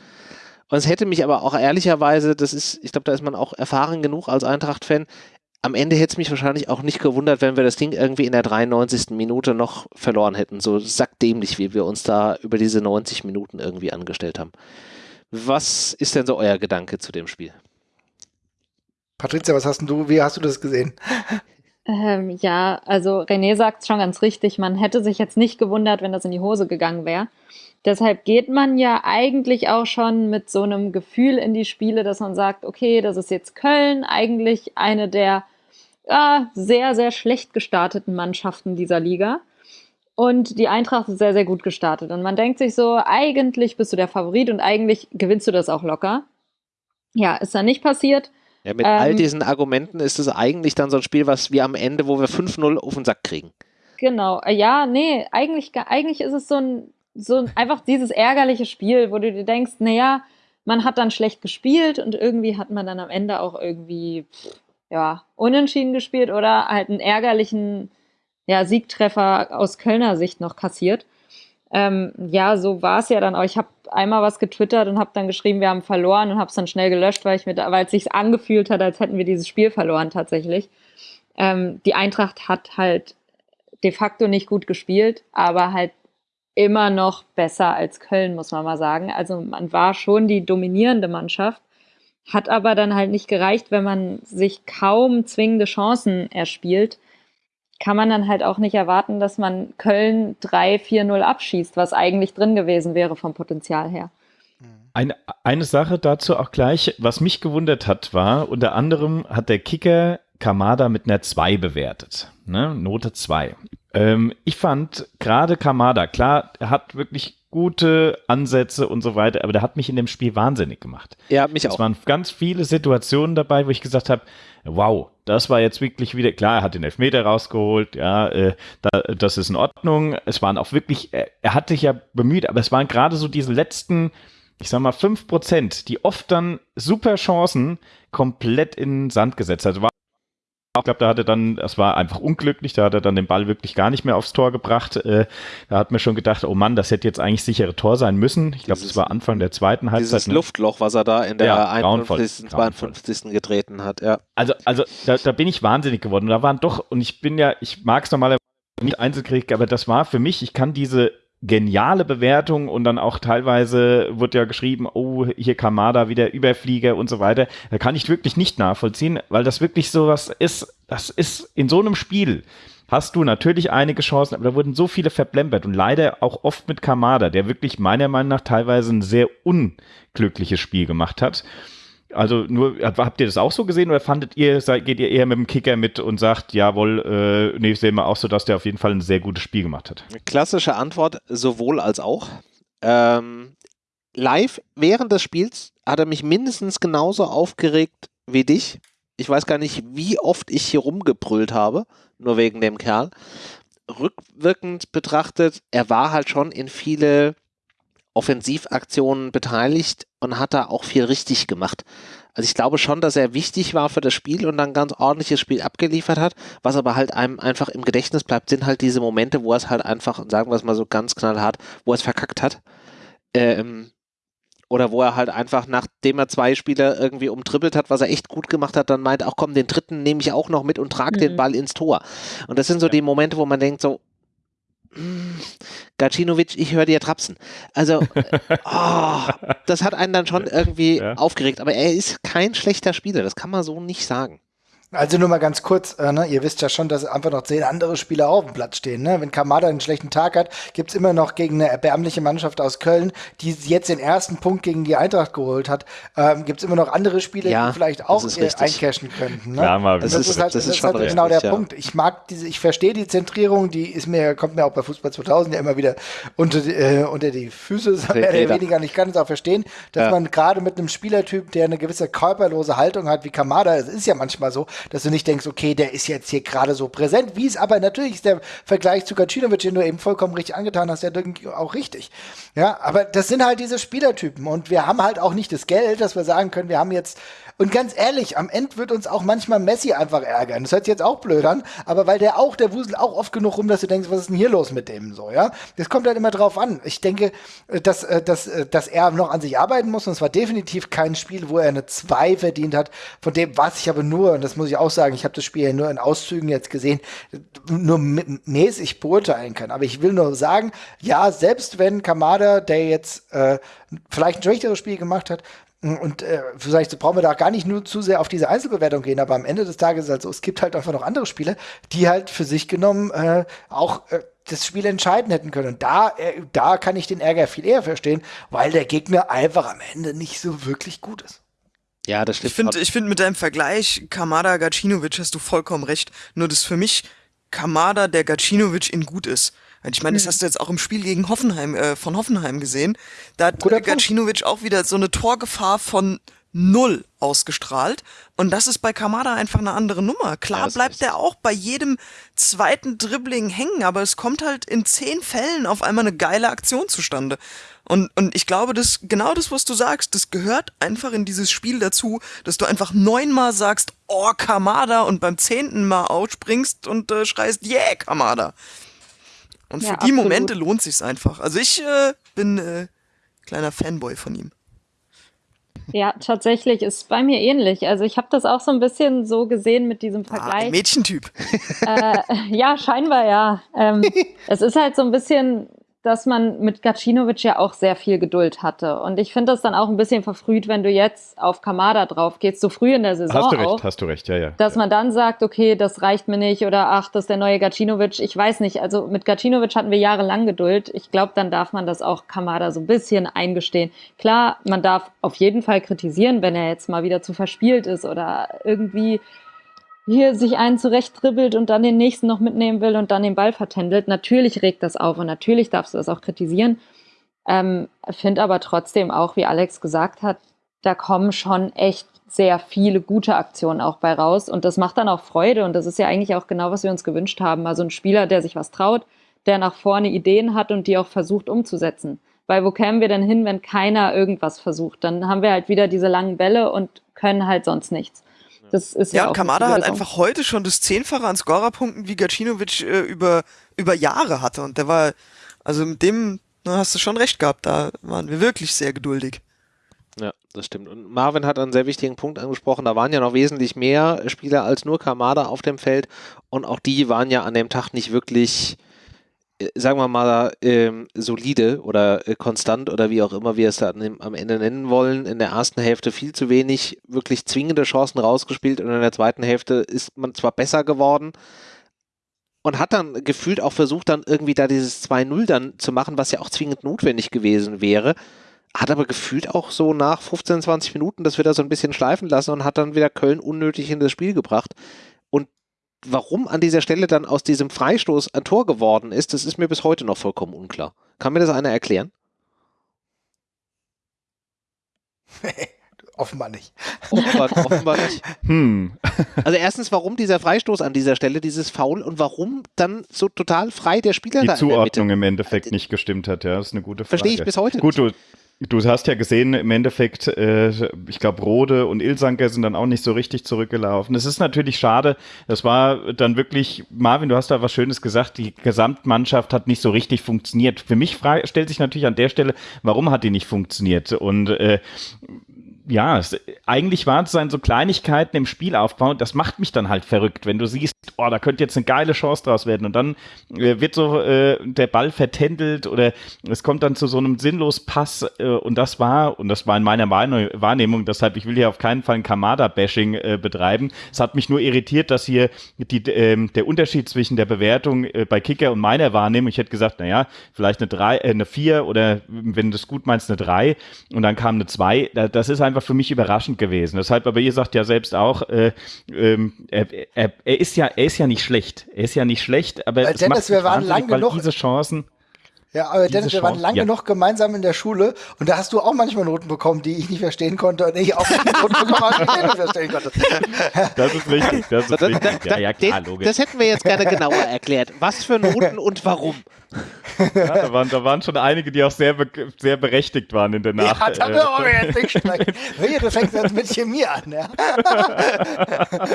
Und es hätte mich aber auch ehrlicherweise, das ist, ich glaube, da ist man auch erfahren genug als Eintracht-Fan, am Ende hätte es mich wahrscheinlich auch nicht gewundert, wenn wir das Ding irgendwie in der 93. Minute noch verloren hätten. So sackdämlich, wie wir uns da über diese 90 Minuten irgendwie angestellt haben. Was ist denn so euer Gedanke zu dem Spiel? Patricia, was hast du, wie hast du das gesehen? Ähm, ja, also René sagt es schon ganz richtig. Man hätte sich jetzt nicht gewundert, wenn das in die Hose gegangen wäre. Deshalb geht man ja eigentlich auch schon mit so einem Gefühl in die Spiele, dass man sagt, okay, das ist jetzt Köln, eigentlich eine der ja, sehr, sehr schlecht gestarteten Mannschaften dieser Liga. Und die Eintracht ist sehr, sehr gut gestartet. Und man denkt sich so, eigentlich bist du der Favorit und eigentlich gewinnst du das auch locker. Ja, ist dann nicht passiert. Ja, mit ähm, all diesen Argumenten ist es eigentlich dann so ein Spiel, was wir am Ende, wo wir 5-0 auf den Sack kriegen. Genau, ja, nee, eigentlich, eigentlich ist es so ein so einfach dieses ärgerliche Spiel, wo du dir denkst, naja, man hat dann schlecht gespielt und irgendwie hat man dann am Ende auch irgendwie, ja, unentschieden gespielt oder halt einen ärgerlichen ja, Siegtreffer aus Kölner Sicht noch kassiert. Ähm, ja, so war es ja dann auch. Ich habe einmal was getwittert und habe dann geschrieben, wir haben verloren und habe es dann schnell gelöscht, weil es sich angefühlt hat, als hätten wir dieses Spiel verloren tatsächlich. Ähm, die Eintracht hat halt de facto nicht gut gespielt, aber halt immer noch besser als Köln, muss man mal sagen. Also man war schon die dominierende Mannschaft, hat aber dann halt nicht gereicht, wenn man sich kaum zwingende Chancen erspielt. kann man dann halt auch nicht erwarten, dass man Köln 3-4-0 abschießt, was eigentlich drin gewesen wäre vom Potenzial her. Eine, eine Sache dazu auch gleich, was mich gewundert hat, war, unter anderem hat der Kicker Kamada mit einer 2 bewertet. Ne? Note 2. Ähm, ich fand gerade Kamada, klar, er hat wirklich gute Ansätze und so weiter, aber der hat mich in dem Spiel wahnsinnig gemacht. Ja, mich es auch. Es waren ganz viele Situationen dabei, wo ich gesagt habe, wow, das war jetzt wirklich wieder, klar, er hat den Elfmeter rausgeholt, ja, äh, da, das ist in Ordnung. Es waren auch wirklich, er, er hat sich ja bemüht, aber es waren gerade so diese letzten, ich sag mal, fünf Prozent, die oft dann super Chancen komplett in den Sand gesetzt. Also war ich glaube, da hat er dann, das war einfach unglücklich, da hat er dann den Ball wirklich gar nicht mehr aufs Tor gebracht. Äh, da hat mir schon gedacht, oh Mann, das hätte jetzt eigentlich sichere Tor sein müssen. Ich glaube, das war Anfang der zweiten Halbzeit. Dieses ne? Luftloch, was er da in der ja, 51., 52. getreten hat, ja. Also, also da, da, bin ich wahnsinnig geworden. Da waren doch, und ich bin ja, ich mag es normalerweise nicht Einzelkrieg, aber das war für mich, ich kann diese geniale Bewertung und dann auch teilweise wird ja geschrieben, oh, hier Kamada wieder Überflieger und so weiter. Da kann ich wirklich nicht nachvollziehen, weil das wirklich so was ist, das ist in so einem Spiel hast du natürlich einige Chancen, aber da wurden so viele verblempert und leider auch oft mit Kamada, der wirklich meiner Meinung nach teilweise ein sehr unglückliches Spiel gemacht hat. Also nur, habt ihr das auch so gesehen oder fandet ihr, geht ihr eher mit dem Kicker mit und sagt, jawohl, äh, nee, sehen wir auch so, dass der auf jeden Fall ein sehr gutes Spiel gemacht hat? Klassische Antwort, sowohl als auch. Ähm, live während des Spiels hat er mich mindestens genauso aufgeregt wie dich. Ich weiß gar nicht, wie oft ich hier rumgebrüllt habe, nur wegen dem Kerl. Rückwirkend betrachtet, er war halt schon in viele Offensivaktionen beteiligt und hat da auch viel richtig gemacht. Also ich glaube schon, dass er wichtig war für das Spiel und dann ganz ordentliches Spiel abgeliefert hat. Was aber halt einem einfach im Gedächtnis bleibt, sind halt diese Momente, wo er es halt einfach, sagen wir es mal so ganz knallhart, wo er es verkackt hat. Ähm, oder wo er halt einfach, nachdem er zwei Spieler irgendwie umtrippelt hat, was er echt gut gemacht hat, dann meint, ach komm, den dritten nehme ich auch noch mit und trage mhm. den Ball ins Tor. Und das sind so ja. die Momente, wo man denkt so, Gacinovic, ich höre dir trapsen. Also, oh, das hat einen dann schon irgendwie ja. aufgeregt. Aber er ist kein schlechter Spieler, das kann man so nicht sagen. Also nur mal ganz kurz, äh, ne? ihr wisst ja schon, dass einfach noch zehn andere Spieler auf dem Platz stehen. Ne? Wenn Kamada einen schlechten Tag hat, gibt es immer noch gegen eine erbärmliche Mannschaft aus Köln, die jetzt den ersten Punkt gegen die Eintracht geholt hat, ähm, gibt es immer noch andere Spieler, ja, die vielleicht auch eincashen könnten. Ne? Ja, mal, das, das, ist, halt, das, ist, halt genau der ja. Punkt. Ich mag diese, ich verstehe die Zentrierung, die ist mir, kommt mir auch bei Fußball 2000 ja immer wieder unter, die, äh, unter die Füße, mehr oder weniger. Und ich kann es auch verstehen, dass ja. man gerade mit einem Spielertyp, der eine gewisse körperlose Haltung hat, wie Kamada, es ist ja manchmal so, dass du nicht denkst, okay, der ist jetzt hier gerade so präsent, wie es aber natürlich ist der Vergleich zu Gacinovic, den du eben vollkommen richtig angetan hast, ja auch richtig. Ja, aber das sind halt diese Spielertypen und wir haben halt auch nicht das Geld, dass wir sagen können, wir haben jetzt und ganz ehrlich, am Ende wird uns auch manchmal Messi einfach ärgern. Das hört sich jetzt auch blöd an, aber weil der auch, der wuselt auch oft genug rum, dass du denkst, was ist denn hier los mit dem so, ja? Das kommt halt immer drauf an. Ich denke, äh, dass, äh, dass, äh, dass er noch an sich arbeiten muss und es war definitiv kein Spiel, wo er eine 2 verdient hat. Von dem, was ich aber nur, und das muss ich auch sagen, ich habe das Spiel ja nur in Auszügen jetzt gesehen, nur mäßig beurteilen kann. Aber ich will nur sagen, ja, selbst wenn Kamada, der jetzt äh, vielleicht ein schwächeres Spiel gemacht hat, und äh, vielleicht brauchen wir da gar nicht nur zu sehr auf diese Einzelbewertung gehen, aber am Ende des Tages ist halt so, es gibt halt einfach noch andere Spiele, die halt für sich genommen äh, auch äh, das Spiel entscheiden hätten können. Und da, äh, da kann ich den Ärger viel eher verstehen, weil der Gegner einfach am Ende nicht so wirklich gut ist. Ja, das stimmt. Ich finde, ich finde mit deinem Vergleich Kamada Gacinovic hast du vollkommen recht. Nur das für mich Kamada der Gacinovic in gut ist. Ich meine, das hm. hast du jetzt auch im Spiel gegen Hoffenheim, äh, von Hoffenheim gesehen. Da hat Guter Gacinovic auch wieder so eine Torgefahr von null ausgestrahlt. Und das ist bei Kamada einfach eine andere Nummer. Klar ja, bleibt er auch bei jedem zweiten Dribbling hängen, aber es kommt halt in zehn Fällen auf einmal eine geile Aktion zustande. Und, und ich glaube, das, genau das, was du sagst, das gehört einfach in dieses Spiel dazu, dass du einfach neunmal sagst, oh, Kamada, und beim zehnten Mal ausspringst und äh, schreist, yeah, Kamada. Und ja, für die absolut. Momente lohnt sich's einfach. Also ich äh, bin äh, kleiner Fanboy von ihm. Ja, tatsächlich ist bei mir ähnlich. Also ich habe das auch so ein bisschen so gesehen mit diesem ah, Vergleich. Ah, Mädchentyp. Äh, ja, scheinbar ja. Ähm, es ist halt so ein bisschen dass man mit Gacinovic ja auch sehr viel Geduld hatte. Und ich finde das dann auch ein bisschen verfrüht, wenn du jetzt auf Kamada drauf gehst, so früh in der Saison. Hast du recht, auch, hast du recht, ja, ja. Dass man dann sagt, okay, das reicht mir nicht oder ach, das ist der neue Gacinovic. Ich weiß nicht, also mit Gacinovic hatten wir jahrelang Geduld. Ich glaube, dann darf man das auch Kamada so ein bisschen eingestehen. Klar, man darf auf jeden Fall kritisieren, wenn er jetzt mal wieder zu verspielt ist oder irgendwie hier sich einen zurechtdribbelt und dann den nächsten noch mitnehmen will und dann den Ball vertändelt. Natürlich regt das auf und natürlich darfst du das auch kritisieren. Ähm, Finde aber trotzdem auch, wie Alex gesagt hat, da kommen schon echt sehr viele gute Aktionen auch bei raus und das macht dann auch Freude und das ist ja eigentlich auch genau, was wir uns gewünscht haben. Also ein Spieler, der sich was traut, der nach vorne Ideen hat und die auch versucht umzusetzen. Weil wo kämen wir denn hin, wenn keiner irgendwas versucht? Dann haben wir halt wieder diese langen Bälle und können halt sonst nichts. Das ist ja, ja Kamada hat einfach heute schon das Zehnfache an Scorerpunkten, wie Gacinovic äh, über, über Jahre hatte. Und der war, also mit dem na, hast du schon recht gehabt, da waren wir wirklich sehr geduldig. Ja, das stimmt. Und Marvin hat einen sehr wichtigen Punkt angesprochen. Da waren ja noch wesentlich mehr Spieler als nur Kamada auf dem Feld. Und auch die waren ja an dem Tag nicht wirklich äh, sagen wir mal, ähm, solide oder äh, konstant oder wie auch immer wir es da am Ende nennen wollen. In der ersten Hälfte viel zu wenig wirklich zwingende Chancen rausgespielt und in der zweiten Hälfte ist man zwar besser geworden und hat dann gefühlt auch versucht, dann irgendwie da dieses 2-0 dann zu machen, was ja auch zwingend notwendig gewesen wäre. Hat aber gefühlt auch so nach 15, 20 Minuten das wieder so ein bisschen schleifen lassen und hat dann wieder Köln unnötig in das Spiel gebracht warum an dieser Stelle dann aus diesem Freistoß ein Tor geworden ist, das ist mir bis heute noch vollkommen unklar. Kann mir das einer erklären? offenbar nicht. Offenbar, offenbar nicht. Hm. Also erstens, warum dieser Freistoß an dieser Stelle, dieses Foul und warum dann so total frei der Spieler Die da Zuordnung im Endeffekt nicht gestimmt hat, ja, das ist eine gute Frage. Verstehe ich bis heute Gut, nicht. Du, Du hast ja gesehen, im Endeffekt, äh, ich glaube, Rode und Ilsanker sind dann auch nicht so richtig zurückgelaufen. Es ist natürlich schade. Das war dann wirklich, Marvin, du hast da was Schönes gesagt, die Gesamtmannschaft hat nicht so richtig funktioniert. Für mich stellt sich natürlich an der Stelle, warum hat die nicht funktioniert? Und äh, ja, es, eigentlich waren es dann so Kleinigkeiten im Spielaufbau. Das macht mich dann halt verrückt, wenn du siehst, oh, da könnte jetzt eine geile Chance draus werden. Und dann äh, wird so äh, der Ball vertändelt oder es kommt dann zu so einem sinnlos Pass. Äh, und das war, und das war in meiner Wahrnehmung, deshalb, ich will hier auf keinen Fall ein Kamada-Bashing äh, betreiben. Es hat mich nur irritiert, dass hier die, ähm, der Unterschied zwischen der Bewertung äh, bei Kicker und meiner Wahrnehmung, ich hätte gesagt, naja, vielleicht eine 3, äh, eine 4 oder wenn du es gut meinst, eine 3 und dann kam eine 2. Das ist einfach für mich überraschend gewesen. Deshalb, aber ihr sagt ja selbst auch, äh, ähm, er, er, er ist ja er ist ja nicht schlecht. Er ist ja nicht schlecht, aber Weil Dennis, wir waren lang genug, diese Chancen. Ja, aber Dennis, wir waren lange ja. noch gemeinsam in der Schule und da hast du auch manchmal Noten bekommen, die ich nicht verstehen konnte und ich auch Noten bekommen habe, die ich nicht verstehen konnte. Das ist richtig, das ist richtig. Ja, ja, klar, logisch. Das hätten wir jetzt gerne genauer erklärt. Was für Noten und warum? Ja, da, waren, da waren schon einige, die auch sehr, be sehr berechtigt waren in der Nacht. Ja, da äh, wir jetzt nicht sprechen. Wehe, du fängst jetzt mit Chemie an. Ja?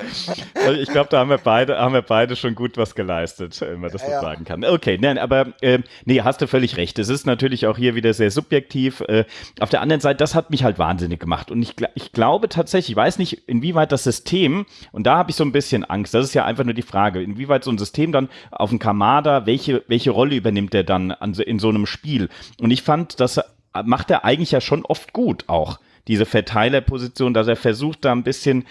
Also ich glaube, da haben wir, beide, haben wir beide schon gut was geleistet, wenn man das so sagen kann. Okay, nein, aber äh, nee, hast du völlig recht. Es ist natürlich auch hier wieder sehr subjektiv. Äh, auf der anderen Seite, das hat mich halt wahnsinnig gemacht. Und ich, ich glaube tatsächlich, ich weiß nicht, inwieweit das System, und da habe ich so ein bisschen Angst, das ist ja einfach nur die Frage, inwieweit so ein System dann auf dem Kamada, welche, welche Rolle übernimmt der dann an, in so einem Spiel? Und ich fand, das macht er eigentlich ja schon oft gut auch diese Verteilerposition, dass er versucht, da ein bisschen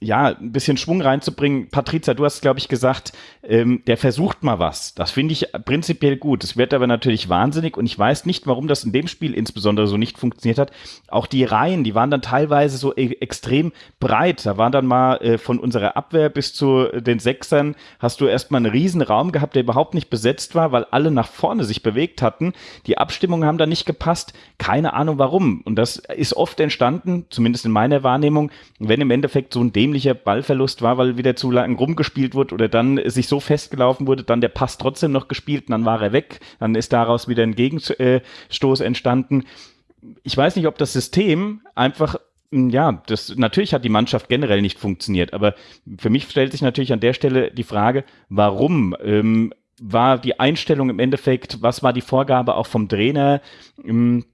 ja, ein bisschen Schwung reinzubringen. Patrizia, du hast, glaube ich, gesagt, ähm, der versucht mal was. Das finde ich prinzipiell gut. Es wird aber natürlich wahnsinnig und ich weiß nicht, warum das in dem Spiel insbesondere so nicht funktioniert hat. Auch die Reihen, die waren dann teilweise so e extrem breit. Da waren dann mal äh, von unserer Abwehr bis zu den Sechsern hast du erstmal einen riesen Raum gehabt, der überhaupt nicht besetzt war, weil alle nach vorne sich bewegt hatten. Die Abstimmungen haben da nicht gepasst. Keine Ahnung warum. Und das ist oft entstanden, zumindest in meiner Wahrnehmung, wenn im Endeffekt so ein dämlicher Ballverlust war, weil wieder zu lang rumgespielt wurde oder dann sich so festgelaufen wurde, dann der Pass trotzdem noch gespielt und dann war er weg, dann ist daraus wieder ein Gegenstoß entstanden. Ich weiß nicht, ob das System einfach ja, das natürlich hat die Mannschaft generell nicht funktioniert, aber für mich stellt sich natürlich an der Stelle die Frage, warum ähm, war die Einstellung im Endeffekt, was war die Vorgabe auch vom Trainer? Ähm,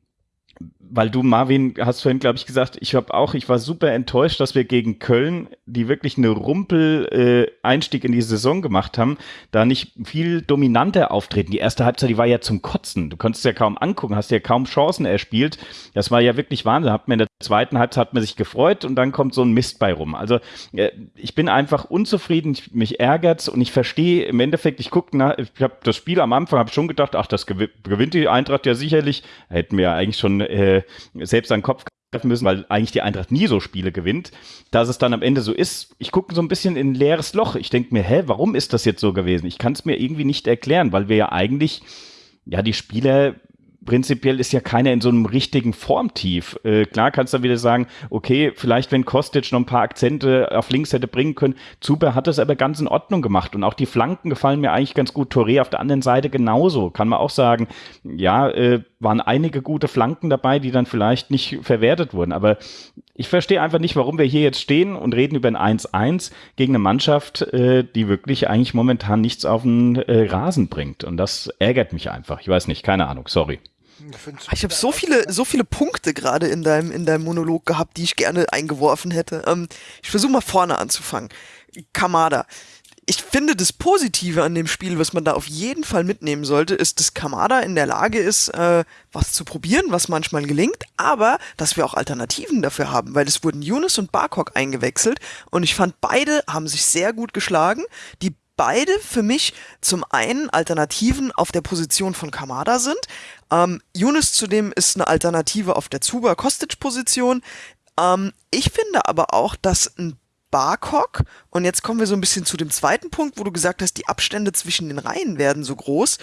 weil du, Marvin, hast vorhin, glaube ich, gesagt, ich habe auch, ich war super enttäuscht, dass wir gegen Köln, die wirklich eine Rumpel-Einstieg äh, in die Saison gemacht haben, da nicht viel dominanter auftreten. Die erste Halbzeit, die war ja zum Kotzen. Du konntest ja kaum angucken, hast ja kaum Chancen erspielt. Das war ja wirklich Wahnsinn. Hat mir in der zweiten Halbzeit hat man sich gefreut und dann kommt so ein Mist bei rum. Also äh, ich bin einfach unzufrieden, ich, mich ärgert's und ich verstehe im Endeffekt, ich gucke ich habe das Spiel am Anfang, habe schon gedacht, ach, das gewinnt die Eintracht ja sicherlich. Hätten wir ja eigentlich schon äh, selbst an den Kopf greifen müssen, weil eigentlich die Eintracht nie so Spiele gewinnt. Dass es dann am Ende so ist, ich gucke so ein bisschen in ein leeres Loch. Ich denke mir, hä, warum ist das jetzt so gewesen? Ich kann es mir irgendwie nicht erklären, weil wir ja eigentlich ja, die Spieler prinzipiell ist ja keiner in so einem richtigen Formtief. Äh, klar kannst du dann wieder sagen, okay, vielleicht wenn Kostic noch ein paar Akzente auf links hätte bringen können. Zuber hat das aber ganz in Ordnung gemacht und auch die Flanken gefallen mir eigentlich ganz gut. Touré auf der anderen Seite genauso. Kann man auch sagen, ja, äh, waren einige gute Flanken dabei, die dann vielleicht nicht verwertet wurden. Aber ich verstehe einfach nicht, warum wir hier jetzt stehen und reden über ein 1-1 gegen eine Mannschaft, äh, die wirklich eigentlich momentan nichts auf den äh, Rasen bringt. Und das ärgert mich einfach. Ich weiß nicht, keine Ahnung, sorry. Ich habe so viele, so viele Punkte gerade in deinem, in deinem Monolog gehabt, die ich gerne eingeworfen hätte. Ähm, ich versuche mal vorne anzufangen. Kamada. Ich finde, das Positive an dem Spiel, was man da auf jeden Fall mitnehmen sollte, ist, dass Kamada in der Lage ist, äh, was zu probieren, was manchmal gelingt, aber dass wir auch Alternativen dafür haben, weil es wurden Yunus und Barkok eingewechselt und ich fand, beide haben sich sehr gut geschlagen. Die beide für mich zum einen Alternativen auf der Position von Kamada sind. Ähm, Yunus zudem ist eine Alternative auf der Zuba-Kostic-Position. Ähm, ich finde aber auch, dass ein Barkok, und jetzt kommen wir so ein bisschen zu dem zweiten Punkt, wo du gesagt hast, die Abstände zwischen den Reihen werden so groß.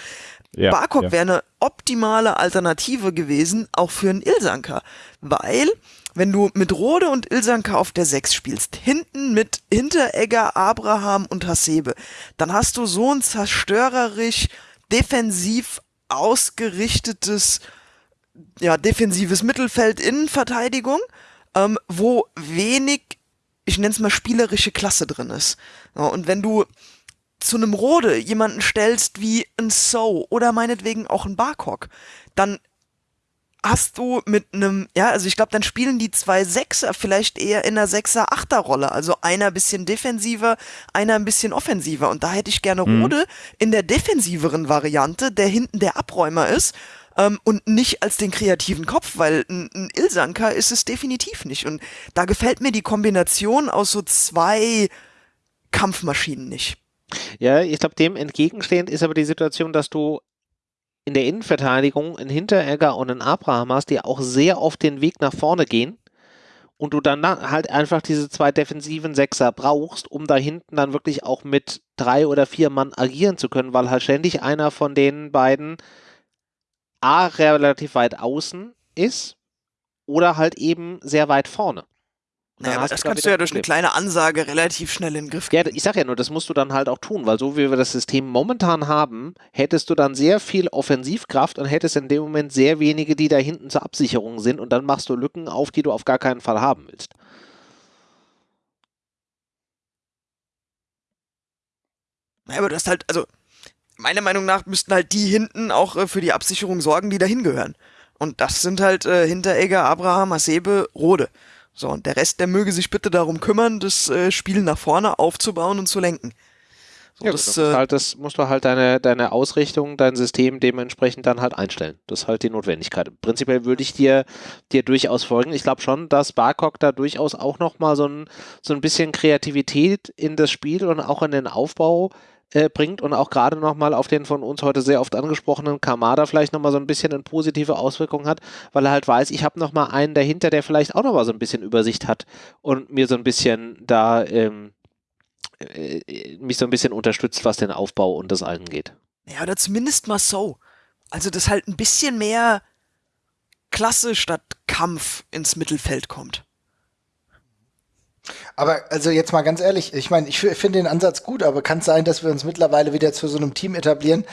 Ja, Barkok ja. wäre eine optimale Alternative gewesen, auch für einen Ilsanker, weil wenn du mit Rode und Ilsanker auf der 6 spielst, hinten mit Hinteregger, Abraham und Hasebe, dann hast du so ein zerstörerisch, defensiv ausgerichtetes, ja, defensives Mittelfeld Innenverteidigung, ähm, wo wenig, ich nenne es mal spielerische Klasse drin ist. Ja, und wenn du zu einem Rode jemanden stellst wie ein So oder meinetwegen auch ein Barkok, dann hast du mit einem, ja, also ich glaube, dann spielen die zwei Sechser vielleicht eher in einer Sechser-Achter-Rolle. Also einer ein bisschen defensiver, einer ein bisschen offensiver. Und da hätte ich gerne mhm. Rode in der defensiveren Variante, der hinten der Abräumer ist. Ähm, und nicht als den kreativen Kopf, weil ein, ein Ilsanker ist es definitiv nicht. Und da gefällt mir die Kombination aus so zwei Kampfmaschinen nicht. Ja, ich glaube, dem entgegenstehend ist aber die Situation, dass du in der Innenverteidigung einen Hinteregger und einen Abraham hast, die auch sehr oft den Weg nach vorne gehen und du dann halt einfach diese zwei defensiven Sechser brauchst, um da hinten dann wirklich auch mit drei oder vier Mann agieren zu können, weil halt ständig einer von den beiden A relativ weit außen ist oder halt eben sehr weit vorne. Naja, aber das kannst du ja durch eine kleine Ansage relativ schnell in den Griff kriegen. Ja, ich sag ja nur, das musst du dann halt auch tun, weil so wie wir das System momentan haben, hättest du dann sehr viel Offensivkraft und hättest in dem Moment sehr wenige, die da hinten zur Absicherung sind und dann machst du Lücken auf, die du auf gar keinen Fall haben willst. Naja, aber du hast halt, also meiner Meinung nach müssten halt die hinten auch äh, für die Absicherung sorgen, die da hingehören. Und das sind halt äh, Hinteregger, Abraham, Hasebe, Rode. So, und der Rest, der möge sich bitte darum kümmern, das äh, Spiel nach vorne aufzubauen und zu lenken. So, ja, das, äh, halt, das musst du halt deine, deine Ausrichtung, dein System dementsprechend dann halt einstellen. Das ist halt die Notwendigkeit. Prinzipiell würde ich dir, dir durchaus folgen. Ich glaube schon, dass Barcock da durchaus auch nochmal so ein, so ein bisschen Kreativität in das Spiel und auch in den Aufbau äh, bringt und auch gerade nochmal auf den von uns heute sehr oft angesprochenen Kamada vielleicht nochmal so ein bisschen eine positive Auswirkung hat, weil er halt weiß, ich habe nochmal einen dahinter, der vielleicht auch nochmal so ein bisschen Übersicht hat und mir so ein bisschen da ähm, äh, mich so ein bisschen unterstützt, was den Aufbau und das angeht. Ja, oder zumindest mal so. Also, dass halt ein bisschen mehr Klasse statt Kampf ins Mittelfeld kommt. Aber also jetzt mal ganz ehrlich, ich meine, ich finde den Ansatz gut, aber kann es sein, dass wir uns mittlerweile wieder zu so einem Team etablieren,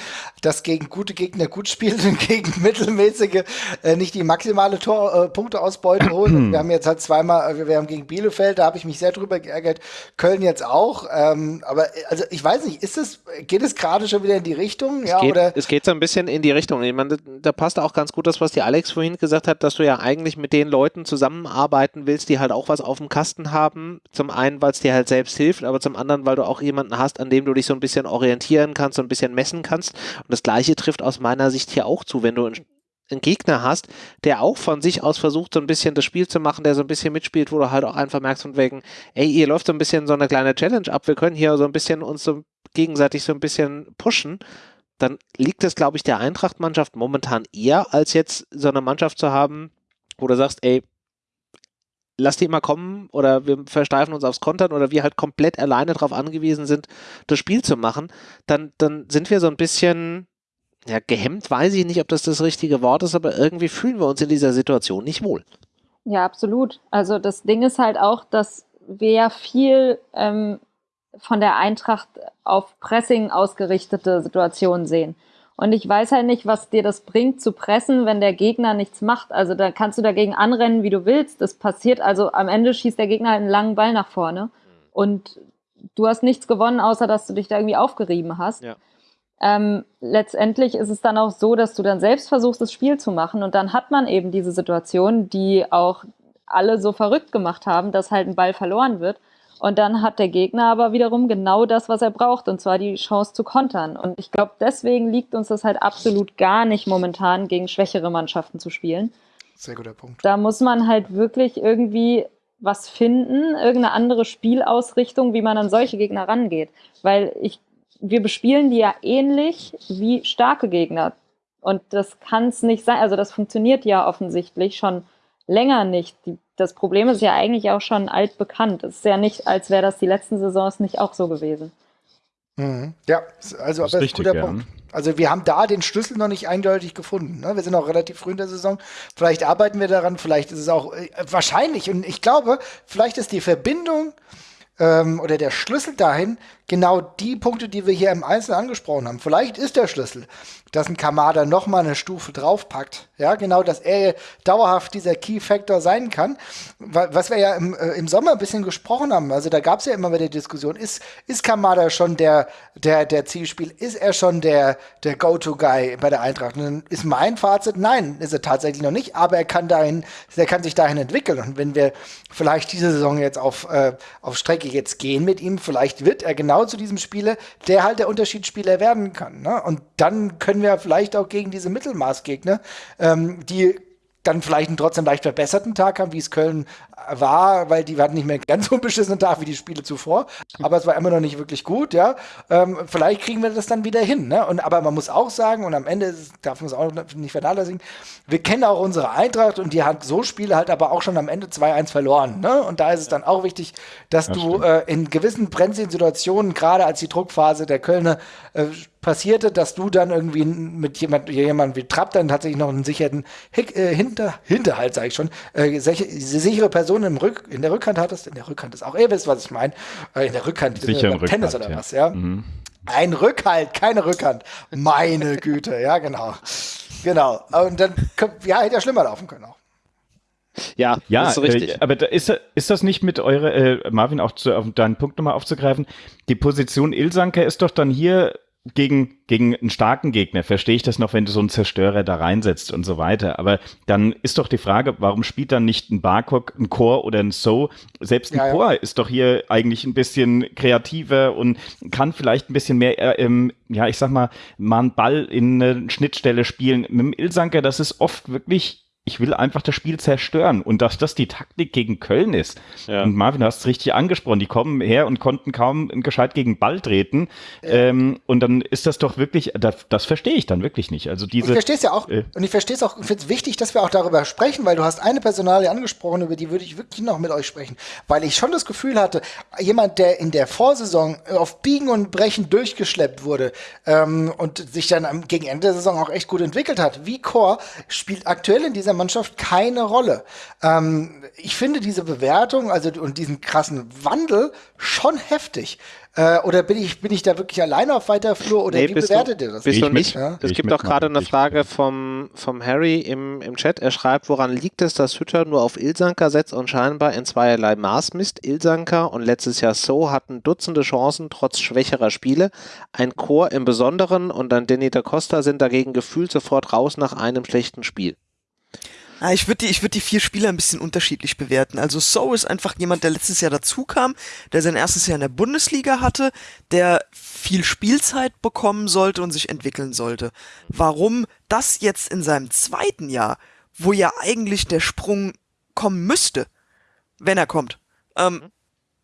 das gegen gute Gegner gut spielt und gegen mittelmäßige äh, nicht die maximale Tor, äh, Punkteausbeute holt. wir haben jetzt halt zweimal, äh, wir haben gegen Bielefeld, da habe ich mich sehr drüber geärgert, Köln jetzt auch. Ähm, aber also ich weiß nicht, ist es, geht es gerade schon wieder in die Richtung? Es ja, geht, oder? Es geht so ein bisschen in die Richtung. Ich meine, da passt auch ganz gut das, was die Alex vorhin gesagt hat, dass du ja eigentlich mit den Leuten zusammenarbeiten willst, die halt auch was auf dem Kasten haben. Zum einen, weil es dir halt selbst hilft, aber zum anderen, weil du auch jemanden hast, an dem du dich so ein bisschen orientieren kannst, so ein bisschen messen kannst. Und das Gleiche trifft aus meiner Sicht hier auch zu, wenn du einen Gegner hast, der auch von sich aus versucht, so ein bisschen das Spiel zu machen, der so ein bisschen mitspielt, wo du halt auch einfach merkst von wegen, ey, ihr läuft so ein bisschen so eine kleine Challenge ab, wir können hier so ein bisschen uns so gegenseitig so ein bisschen pushen, dann liegt es, glaube ich, der Eintracht-Mannschaft momentan eher, als jetzt so eine Mannschaft zu haben, wo du sagst, ey, lass die mal kommen oder wir versteifen uns aufs Kontern oder wir halt komplett alleine darauf angewiesen sind, das Spiel zu machen, dann, dann sind wir so ein bisschen, ja, gehemmt weiß ich nicht, ob das das richtige Wort ist, aber irgendwie fühlen wir uns in dieser Situation nicht wohl. Ja, absolut. Also das Ding ist halt auch, dass wir ja viel ähm, von der Eintracht auf Pressing ausgerichtete Situationen sehen. Und ich weiß halt nicht, was dir das bringt, zu pressen, wenn der Gegner nichts macht. Also da kannst du dagegen anrennen, wie du willst. Das passiert, also am Ende schießt der Gegner halt einen langen Ball nach vorne. Und du hast nichts gewonnen, außer dass du dich da irgendwie aufgerieben hast. Ja. Ähm, letztendlich ist es dann auch so, dass du dann selbst versuchst, das Spiel zu machen. Und dann hat man eben diese Situation, die auch alle so verrückt gemacht haben, dass halt ein Ball verloren wird. Und dann hat der Gegner aber wiederum genau das, was er braucht, und zwar die Chance zu kontern. Und ich glaube, deswegen liegt uns das halt absolut gar nicht momentan, gegen schwächere Mannschaften zu spielen. Sehr guter Punkt. Da muss man halt wirklich irgendwie was finden, irgendeine andere Spielausrichtung, wie man an solche Gegner rangeht. Weil ich, wir bespielen die ja ähnlich wie starke Gegner. Und das kann es nicht sein. Also das funktioniert ja offensichtlich schon länger nicht. Die das Problem ist ja eigentlich auch schon altbekannt. Es ist ja nicht, als wäre das die letzten Saisons nicht auch so gewesen. Mhm. Ja, also das ist ein guter ja. Punkt. Also wir haben da den Schlüssel noch nicht eindeutig gefunden. Ne? Wir sind auch relativ früh in der Saison. Vielleicht arbeiten wir daran, vielleicht ist es auch äh, wahrscheinlich. Und ich glaube, vielleicht ist die Verbindung ähm, oder der Schlüssel dahin genau die Punkte, die wir hier im Einzelnen angesprochen haben. Vielleicht ist der Schlüssel, dass ein Kamada noch mal eine Stufe draufpackt. Ja, genau, dass er dauerhaft dieser Key Factor sein kann. Was wir ja im, äh, im Sommer ein bisschen gesprochen haben. Also da gab es ja immer wieder Diskussion. Ist, ist Kamada schon der, der, der Zielspiel? Ist er schon der, der Go-To-Guy bei der Eintracht? Und dann ist mein Fazit, nein, ist er tatsächlich noch nicht. Aber er kann dahin, er kann sich dahin entwickeln. Und wenn wir vielleicht diese Saison jetzt auf, äh, auf Strecke jetzt gehen mit ihm, vielleicht wird er genau zu diesem Spieler, der halt der Unterschiedsspieler werden kann. Ne? Und dann können wir vielleicht auch gegen diese Mittelmaßgegner, ähm, die dann vielleicht einen trotzdem leicht verbesserten Tag haben, wie es Köln war, weil die hatten nicht mehr einen ganz unbeschissenen Tag wie die Spiele zuvor, aber es war immer noch nicht wirklich gut, ja. Ähm, vielleicht kriegen wir das dann wieder hin, ne? Und, aber man muss auch sagen, und am Ende darf man es auch nicht vernachlässigen, wir kennen auch unsere Eintracht und die hat so Spiele halt aber auch schon am Ende 2-1 verloren, ne? Und da ist es dann auch wichtig, dass das du äh, in gewissen brenzligen Situationen, gerade als die Druckphase der Kölner äh, passierte, dass du dann irgendwie mit jemand, jemand wie Trapp dann tatsächlich noch einen sicheren Hick, äh, Hinter, Hinterhalt, sage ich schon, äh, sicher, sichere Person im Rück, in der Rückhand hattest. In der Rückhand ist auch, ihr wisst, was ich meine. Äh, in der Rückhand, äh, Tennis oder ja. was, ja. Mhm. Ein Rückhalt, keine Rückhand. Meine Güte, ja, genau. Genau. Und dann, ja, hätte ja schlimmer laufen können auch. Ja, ja das ist richtig. Äh, aber da ist, ist das nicht mit eurer, äh, Marvin, auch zu, auf deinen Punkt nochmal aufzugreifen? Die Position Ilsanker ist doch dann hier gegen, gegen einen starken Gegner verstehe ich das noch, wenn du so einen Zerstörer da reinsetzt und so weiter. Aber dann ist doch die Frage, warum spielt dann nicht ein Barcock, ein Core oder ein So? Selbst ein ja, Core ja. ist doch hier eigentlich ein bisschen kreativer und kann vielleicht ein bisschen mehr, äh, ähm, ja, ich sag mal, mal einen Ball in eine Schnittstelle spielen. Mit dem Ilsanker, das ist oft wirklich ich will einfach das Spiel zerstören und dass das die Taktik gegen Köln ist. Ja. Und Marvin, du hast es richtig angesprochen, die kommen her und konnten kaum gescheit gegen Ball treten. Ja. Ähm, und dann ist das doch wirklich, das, das verstehe ich dann wirklich nicht. Also diese, ich verstehe es ja auch, äh, und ich verstehe es auch, ich finde es wichtig, dass wir auch darüber sprechen, weil du hast eine Personalie angesprochen, über die würde ich wirklich noch mit euch sprechen, weil ich schon das Gefühl hatte, jemand, der in der Vorsaison auf Biegen und Brechen durchgeschleppt wurde ähm, und sich dann am, gegen Ende der Saison auch echt gut entwickelt hat, wie Chor, spielt aktuell in dieser Mannschaft keine Rolle. Ähm, ich finde diese Bewertung, also und diesen krassen Wandel schon heftig. Äh, oder bin ich, bin ich da wirklich alleine auf weiter Flur oder nee, wie bewertet du, ihr das? Bist du nicht? Ja? Es gibt auch gerade eine Frage vom, vom Harry im, im Chat. Er schreibt, woran liegt es, dass Hütter nur auf Ilsanker setzt und scheinbar in zweierlei Maß misst? Ilsanker und letztes Jahr So hatten Dutzende Chancen trotz schwächerer Spiele. Ein Chor im Besonderen und dann Danny da Costa sind dagegen gefühlt sofort raus nach einem schlechten Spiel. Ah, ich würde die, ich würde die vier Spieler ein bisschen unterschiedlich bewerten. Also So ist einfach jemand, der letztes Jahr dazu kam, der sein erstes Jahr in der Bundesliga hatte, der viel Spielzeit bekommen sollte und sich entwickeln sollte. Warum das jetzt in seinem zweiten Jahr, wo ja eigentlich der Sprung kommen müsste, wenn er kommt, ähm, mhm.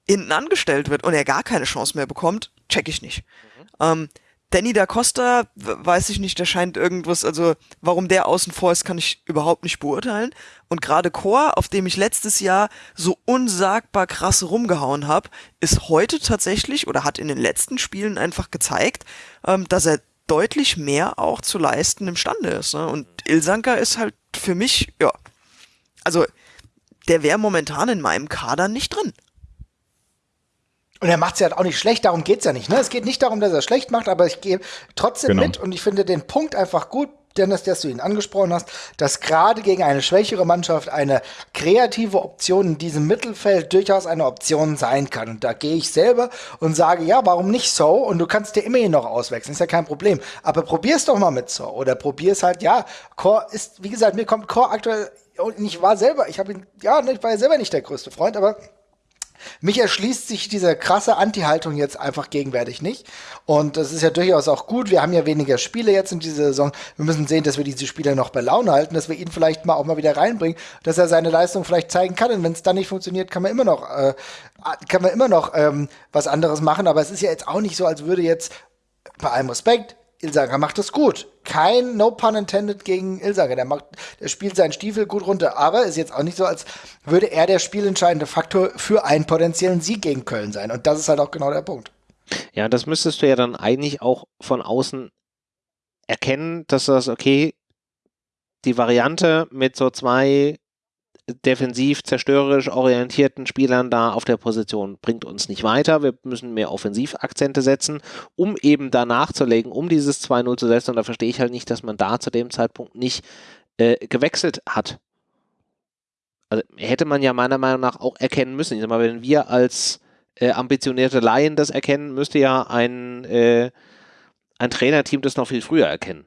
hinten angestellt wird und er gar keine Chance mehr bekommt, check ich nicht. Mhm. Ähm, Danny da Costa, weiß ich nicht, der scheint irgendwas, also warum der außen vor ist, kann ich überhaupt nicht beurteilen. Und gerade Chor, auf dem ich letztes Jahr so unsagbar krass rumgehauen habe, ist heute tatsächlich oder hat in den letzten Spielen einfach gezeigt, ähm, dass er deutlich mehr auch zu leisten imstande ist. Ne? Und Ilsanka ist halt für mich, ja, also der wäre momentan in meinem Kader nicht drin. Und er macht es ja halt auch nicht schlecht, darum geht es ja nicht. Ne? Es geht nicht darum, dass er es schlecht macht, aber ich gehe trotzdem genau. mit und ich finde den Punkt einfach gut, Dennis, dass du ihn angesprochen hast, dass gerade gegen eine schwächere Mannschaft eine kreative Option in diesem Mittelfeld durchaus eine Option sein kann. Und da gehe ich selber und sage, ja, warum nicht so? Und du kannst dir immerhin noch auswechseln, ist ja kein Problem. Aber probier's doch mal mit so. Oder probier's halt, ja, Core ist, wie gesagt, mir kommt Core aktuell, und ich war selber, ich habe ihn, ja, ich war ja selber nicht der größte Freund, aber mich erschließt sich diese krasse Anti-Haltung jetzt einfach gegenwärtig nicht. Und das ist ja durchaus auch gut. Wir haben ja weniger Spiele jetzt in dieser Saison. Wir müssen sehen, dass wir diese Spieler noch bei Laune halten, dass wir ihn vielleicht mal auch mal wieder reinbringen, dass er seine Leistung vielleicht zeigen kann. Und wenn es dann nicht funktioniert, kann man immer noch, äh, kann man immer noch ähm, was anderes machen. Aber es ist ja jetzt auch nicht so, als würde jetzt bei allem Respekt Ilsager macht das gut. Kein No Pun intended gegen Ilsager. Der, macht, der spielt seinen Stiefel gut runter. Aber ist jetzt auch nicht so, als würde er der spielentscheidende Faktor für einen potenziellen Sieg gegen Köln sein. Und das ist halt auch genau der Punkt. Ja, das müsstest du ja dann eigentlich auch von außen erkennen, dass das, okay, die Variante mit so zwei defensiv zerstörerisch orientierten Spielern da auf der Position bringt uns nicht weiter. Wir müssen mehr Offensivakzente setzen, um eben da nachzulegen, um dieses 2-0 zu setzen. Und da verstehe ich halt nicht, dass man da zu dem Zeitpunkt nicht äh, gewechselt hat. Also hätte man ja meiner Meinung nach auch erkennen müssen. Ich sag mal, wenn wir als äh, ambitionierte Laien das erkennen, müsste ja ein, äh, ein Trainerteam das noch viel früher erkennen.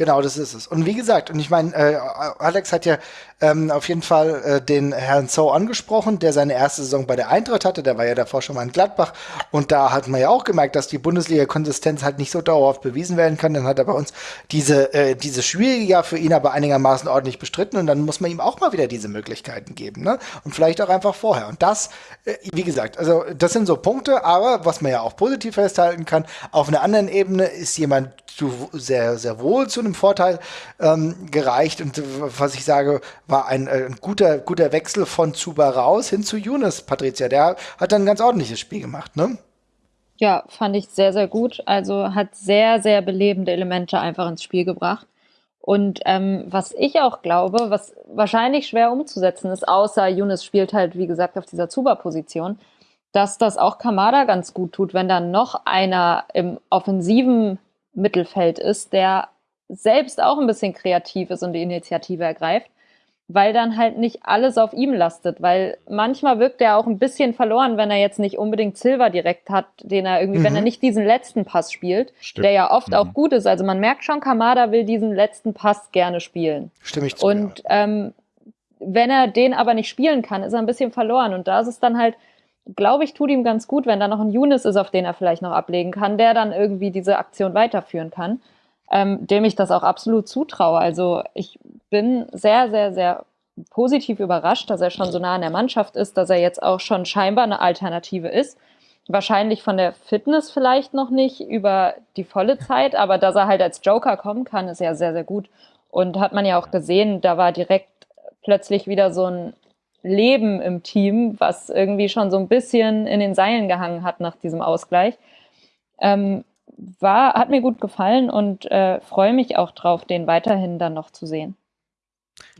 Genau, das ist es. Und wie gesagt, und ich meine, äh, Alex hat ja ähm, auf jeden Fall äh, den Herrn Zoe angesprochen, der seine erste Saison bei der Eintracht hatte. Der war ja davor schon mal in Gladbach. Und da hat man ja auch gemerkt, dass die Bundesliga-Konsistenz halt nicht so dauerhaft bewiesen werden kann. Dann hat er bei uns diese, äh, diese schwierige Jahr für ihn aber einigermaßen ordentlich bestritten. Und dann muss man ihm auch mal wieder diese Möglichkeiten geben. Ne? Und vielleicht auch einfach vorher. Und das, äh, wie gesagt, also das sind so Punkte. Aber was man ja auch positiv festhalten kann, auf einer anderen Ebene ist jemand zu, sehr, sehr wohl zu einem Vorteil ähm, gereicht. Und was ich sage, war ein, äh, ein guter, guter Wechsel von Zuba raus hin zu Yunus, Patricia. Der hat dann ein ganz ordentliches Spiel gemacht, ne? Ja, fand ich sehr, sehr gut. Also hat sehr, sehr belebende Elemente einfach ins Spiel gebracht. Und ähm, was ich auch glaube, was wahrscheinlich schwer umzusetzen ist, außer Yunus spielt halt, wie gesagt, auf dieser Zuba-Position, dass das auch Kamada ganz gut tut, wenn dann noch einer im offensiven Mittelfeld ist, der selbst auch ein bisschen kreativ ist und die Initiative ergreift, weil dann halt nicht alles auf ihm lastet, weil manchmal wirkt er auch ein bisschen verloren, wenn er jetzt nicht unbedingt Silver direkt hat, den er irgendwie, mhm. wenn er mhm. nicht diesen letzten Pass spielt, Stimmt. der ja oft mhm. auch gut ist. Also man merkt schon, Kamada will diesen letzten Pass gerne spielen. Stimme ich zu. Und ja. ähm, wenn er den aber nicht spielen kann, ist er ein bisschen verloren. Und da ist es dann halt, glaube ich, tut ihm ganz gut, wenn da noch ein Younes ist, auf den er vielleicht noch ablegen kann, der dann irgendwie diese Aktion weiterführen kann ähm, dem ich das auch absolut zutraue. Also ich bin sehr, sehr, sehr positiv überrascht, dass er schon so nah an der Mannschaft ist, dass er jetzt auch schon scheinbar eine Alternative ist. Wahrscheinlich von der Fitness vielleicht noch nicht über die volle Zeit, aber dass er halt als Joker kommen kann, ist ja sehr, sehr gut. Und hat man ja auch gesehen, da war direkt plötzlich wieder so ein Leben im Team, was irgendwie schon so ein bisschen in den Seilen gehangen hat nach diesem Ausgleich. Ähm, war, hat mir gut gefallen und äh, freue mich auch drauf, den weiterhin dann noch zu sehen.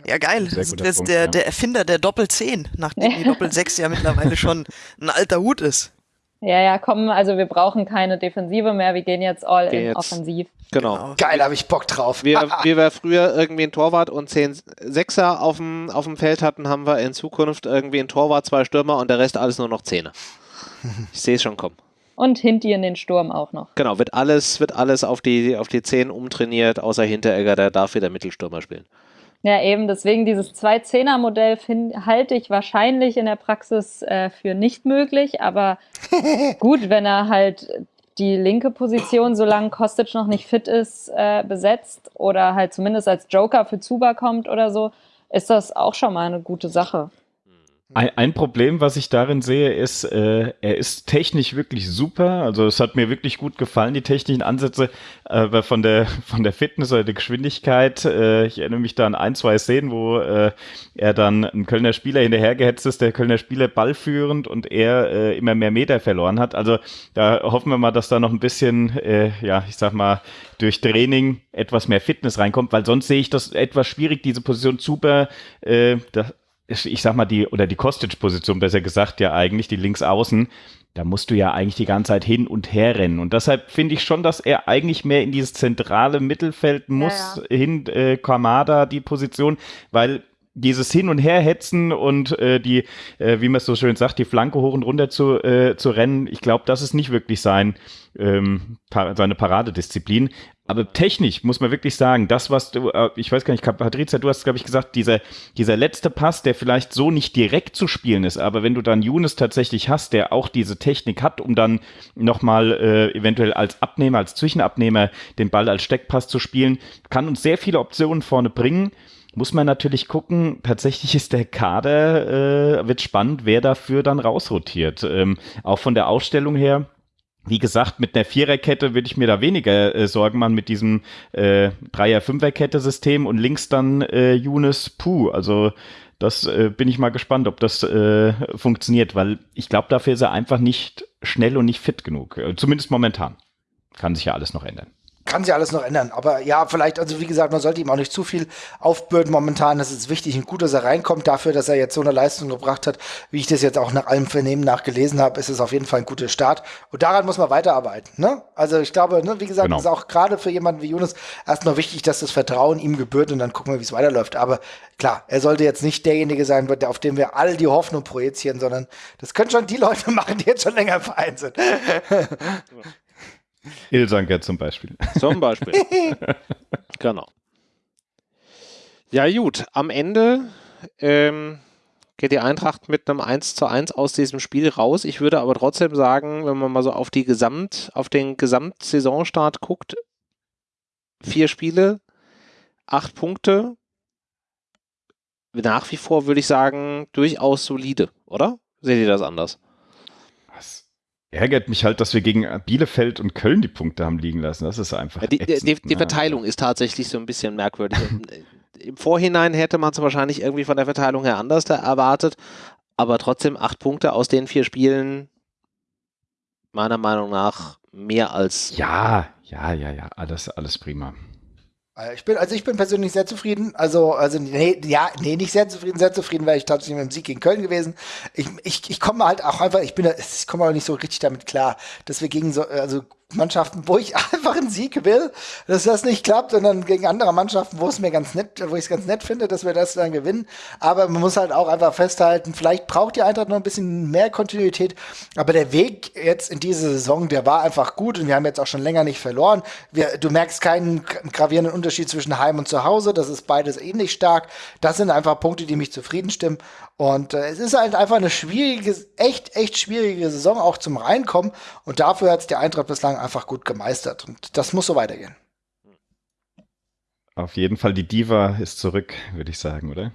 Ja, geil. Das ist Punkt, der, ja. der Erfinder der Doppel-10, nachdem die Doppel-6 ja mittlerweile schon ein alter Hut ist. Ja, ja, komm, also wir brauchen keine Defensive mehr, wir gehen jetzt all gehen in jetzt. offensiv. Genau. genau. Geil, habe ich Bock drauf. Wir, wie wir früher irgendwie einen Torwart und zehn Sechser auf dem, auf dem Feld hatten, haben wir in Zukunft irgendwie einen Torwart, zwei Stürmer und der Rest alles nur noch Zehner. Ich sehe es schon kommen. Und Hinti in den Sturm auch noch. Genau, wird alles, wird alles auf die, auf die Zehn umtrainiert, außer Hinteregger, der darf wieder Mittelstürmer spielen. Ja, eben, deswegen dieses Zwei-Zehner-Modell halte ich wahrscheinlich in der Praxis äh, für nicht möglich, aber gut, wenn er halt die linke Position, solange Kostic noch nicht fit ist, äh, besetzt oder halt zumindest als Joker für Zuba kommt oder so, ist das auch schon mal eine gute Sache. Ein, ein, Problem, was ich darin sehe, ist, äh, er ist technisch wirklich super. Also es hat mir wirklich gut gefallen, die technischen Ansätze äh, von der von der Fitness oder der Geschwindigkeit. Äh, ich erinnere mich da an ein, zwei Szenen, wo äh, er dann ein Kölner Spieler hinterhergehetzt ist, der Kölner Spieler ballführend und er äh, immer mehr Meter verloren hat. Also da hoffen wir mal, dass da noch ein bisschen, äh, ja, ich sag mal, durch Training etwas mehr Fitness reinkommt, weil sonst sehe ich das etwas schwierig, diese Position super, äh, da, ich sag mal, die, oder die Kostic-Position, besser gesagt, ja eigentlich, die Linksaußen, da musst du ja eigentlich die ganze Zeit hin und her rennen. Und deshalb finde ich schon, dass er eigentlich mehr in dieses zentrale Mittelfeld muss, ja, ja. hin, äh, Kamada, die Position, weil dieses Hin- und Herhetzen und äh, die, äh, wie man es so schön sagt, die Flanke hoch und runter zu, äh, zu rennen, ich glaube, das ist nicht wirklich sein, ähm, seine Paradedisziplin. Aber technisch muss man wirklich sagen, das, was du, äh, ich weiß gar nicht, Patrizia, du hast, glaube ich, gesagt, dieser, dieser letzte Pass, der vielleicht so nicht direkt zu spielen ist, aber wenn du dann Younes tatsächlich hast, der auch diese Technik hat, um dann nochmal äh, eventuell als Abnehmer, als Zwischenabnehmer den Ball als Steckpass zu spielen, kann uns sehr viele Optionen vorne bringen muss man natürlich gucken, tatsächlich ist der Kader, äh, wird spannend, wer dafür dann rausrotiert. Ähm, auch von der Ausstellung her, wie gesagt, mit einer Viererkette würde ich mir da weniger äh, Sorgen machen mit diesem äh, Dreier-Fünferkette-System und links dann äh, Younes Puh. Also das äh, bin ich mal gespannt, ob das äh, funktioniert, weil ich glaube, dafür ist er einfach nicht schnell und nicht fit genug. Äh, zumindest momentan. Kann sich ja alles noch ändern kann sich alles noch ändern. Aber ja, vielleicht, also wie gesagt, man sollte ihm auch nicht zu viel aufbürden momentan. Es ist wichtig und gut, dass er reinkommt. Dafür, dass er jetzt so eine Leistung gebracht hat, wie ich das jetzt auch nach allem Vernehmen nachgelesen habe, ist es auf jeden Fall ein guter Start. Und daran muss man weiterarbeiten. Ne? Also ich glaube, ne, wie gesagt, genau. ist auch gerade für jemanden wie Jonas erstmal wichtig, dass das Vertrauen ihm gebührt und dann gucken wir, wie es weiterläuft. Aber klar, er sollte jetzt nicht derjenige sein, auf dem wir all die Hoffnung projizieren, sondern das können schon die Leute machen, die jetzt schon länger im Verein sind. Ilsanker zum Beispiel. Zum Beispiel. genau. Ja, gut. Am Ende ähm, geht die Eintracht mit einem 1 zu 1 aus diesem Spiel raus. Ich würde aber trotzdem sagen, wenn man mal so auf die Gesamt, auf den Gesamtsaisonstart guckt, vier Spiele, acht Punkte. Nach wie vor würde ich sagen, durchaus solide, oder? Seht ihr das anders? Ärgert mich halt, dass wir gegen Bielefeld und Köln die Punkte haben liegen lassen. Das ist einfach. Ja, die, die, die, Verteilung ist tatsächlich so ein bisschen merkwürdig. Im Vorhinein hätte man es wahrscheinlich irgendwie von der Verteilung her anders erwartet, aber trotzdem acht Punkte aus den vier Spielen, meiner Meinung nach, mehr als. Ja, ja, ja, ja, alles, alles prima. Äh, ich bin, also ich bin persönlich sehr zufrieden. Also, also nee, ja, nee, nicht sehr zufrieden, sehr zufrieden wäre ich tatsächlich mit dem Sieg gegen Köln gewesen. Ich, ich, ich komme halt auch einfach, ich bin, ich komme auch nicht so richtig damit klar, dass wir gegen so, also Mannschaften, wo ich einfach einen Sieg will, dass das nicht klappt, sondern gegen andere Mannschaften, wo es mir ganz nett, wo ich es ganz nett finde, dass wir das dann gewinnen. Aber man muss halt auch einfach festhalten, vielleicht braucht die Eintracht noch ein bisschen mehr Kontinuität. Aber der Weg jetzt in diese Saison, der war einfach gut und wir haben jetzt auch schon länger nicht verloren. Wir, du merkst keinen gravierenden Unterschied zwischen Heim und Zuhause. Das ist beides ähnlich stark. Das sind einfach Punkte, die mich zufrieden stimmen. Und äh, es ist halt einfach eine schwierige, echt, echt schwierige Saison auch zum Reinkommen. Und dafür hat es die Eintracht bislang einfach gut gemeistert. Und das muss so weitergehen. Auf jeden Fall, die Diva ist zurück, würde ich sagen, oder?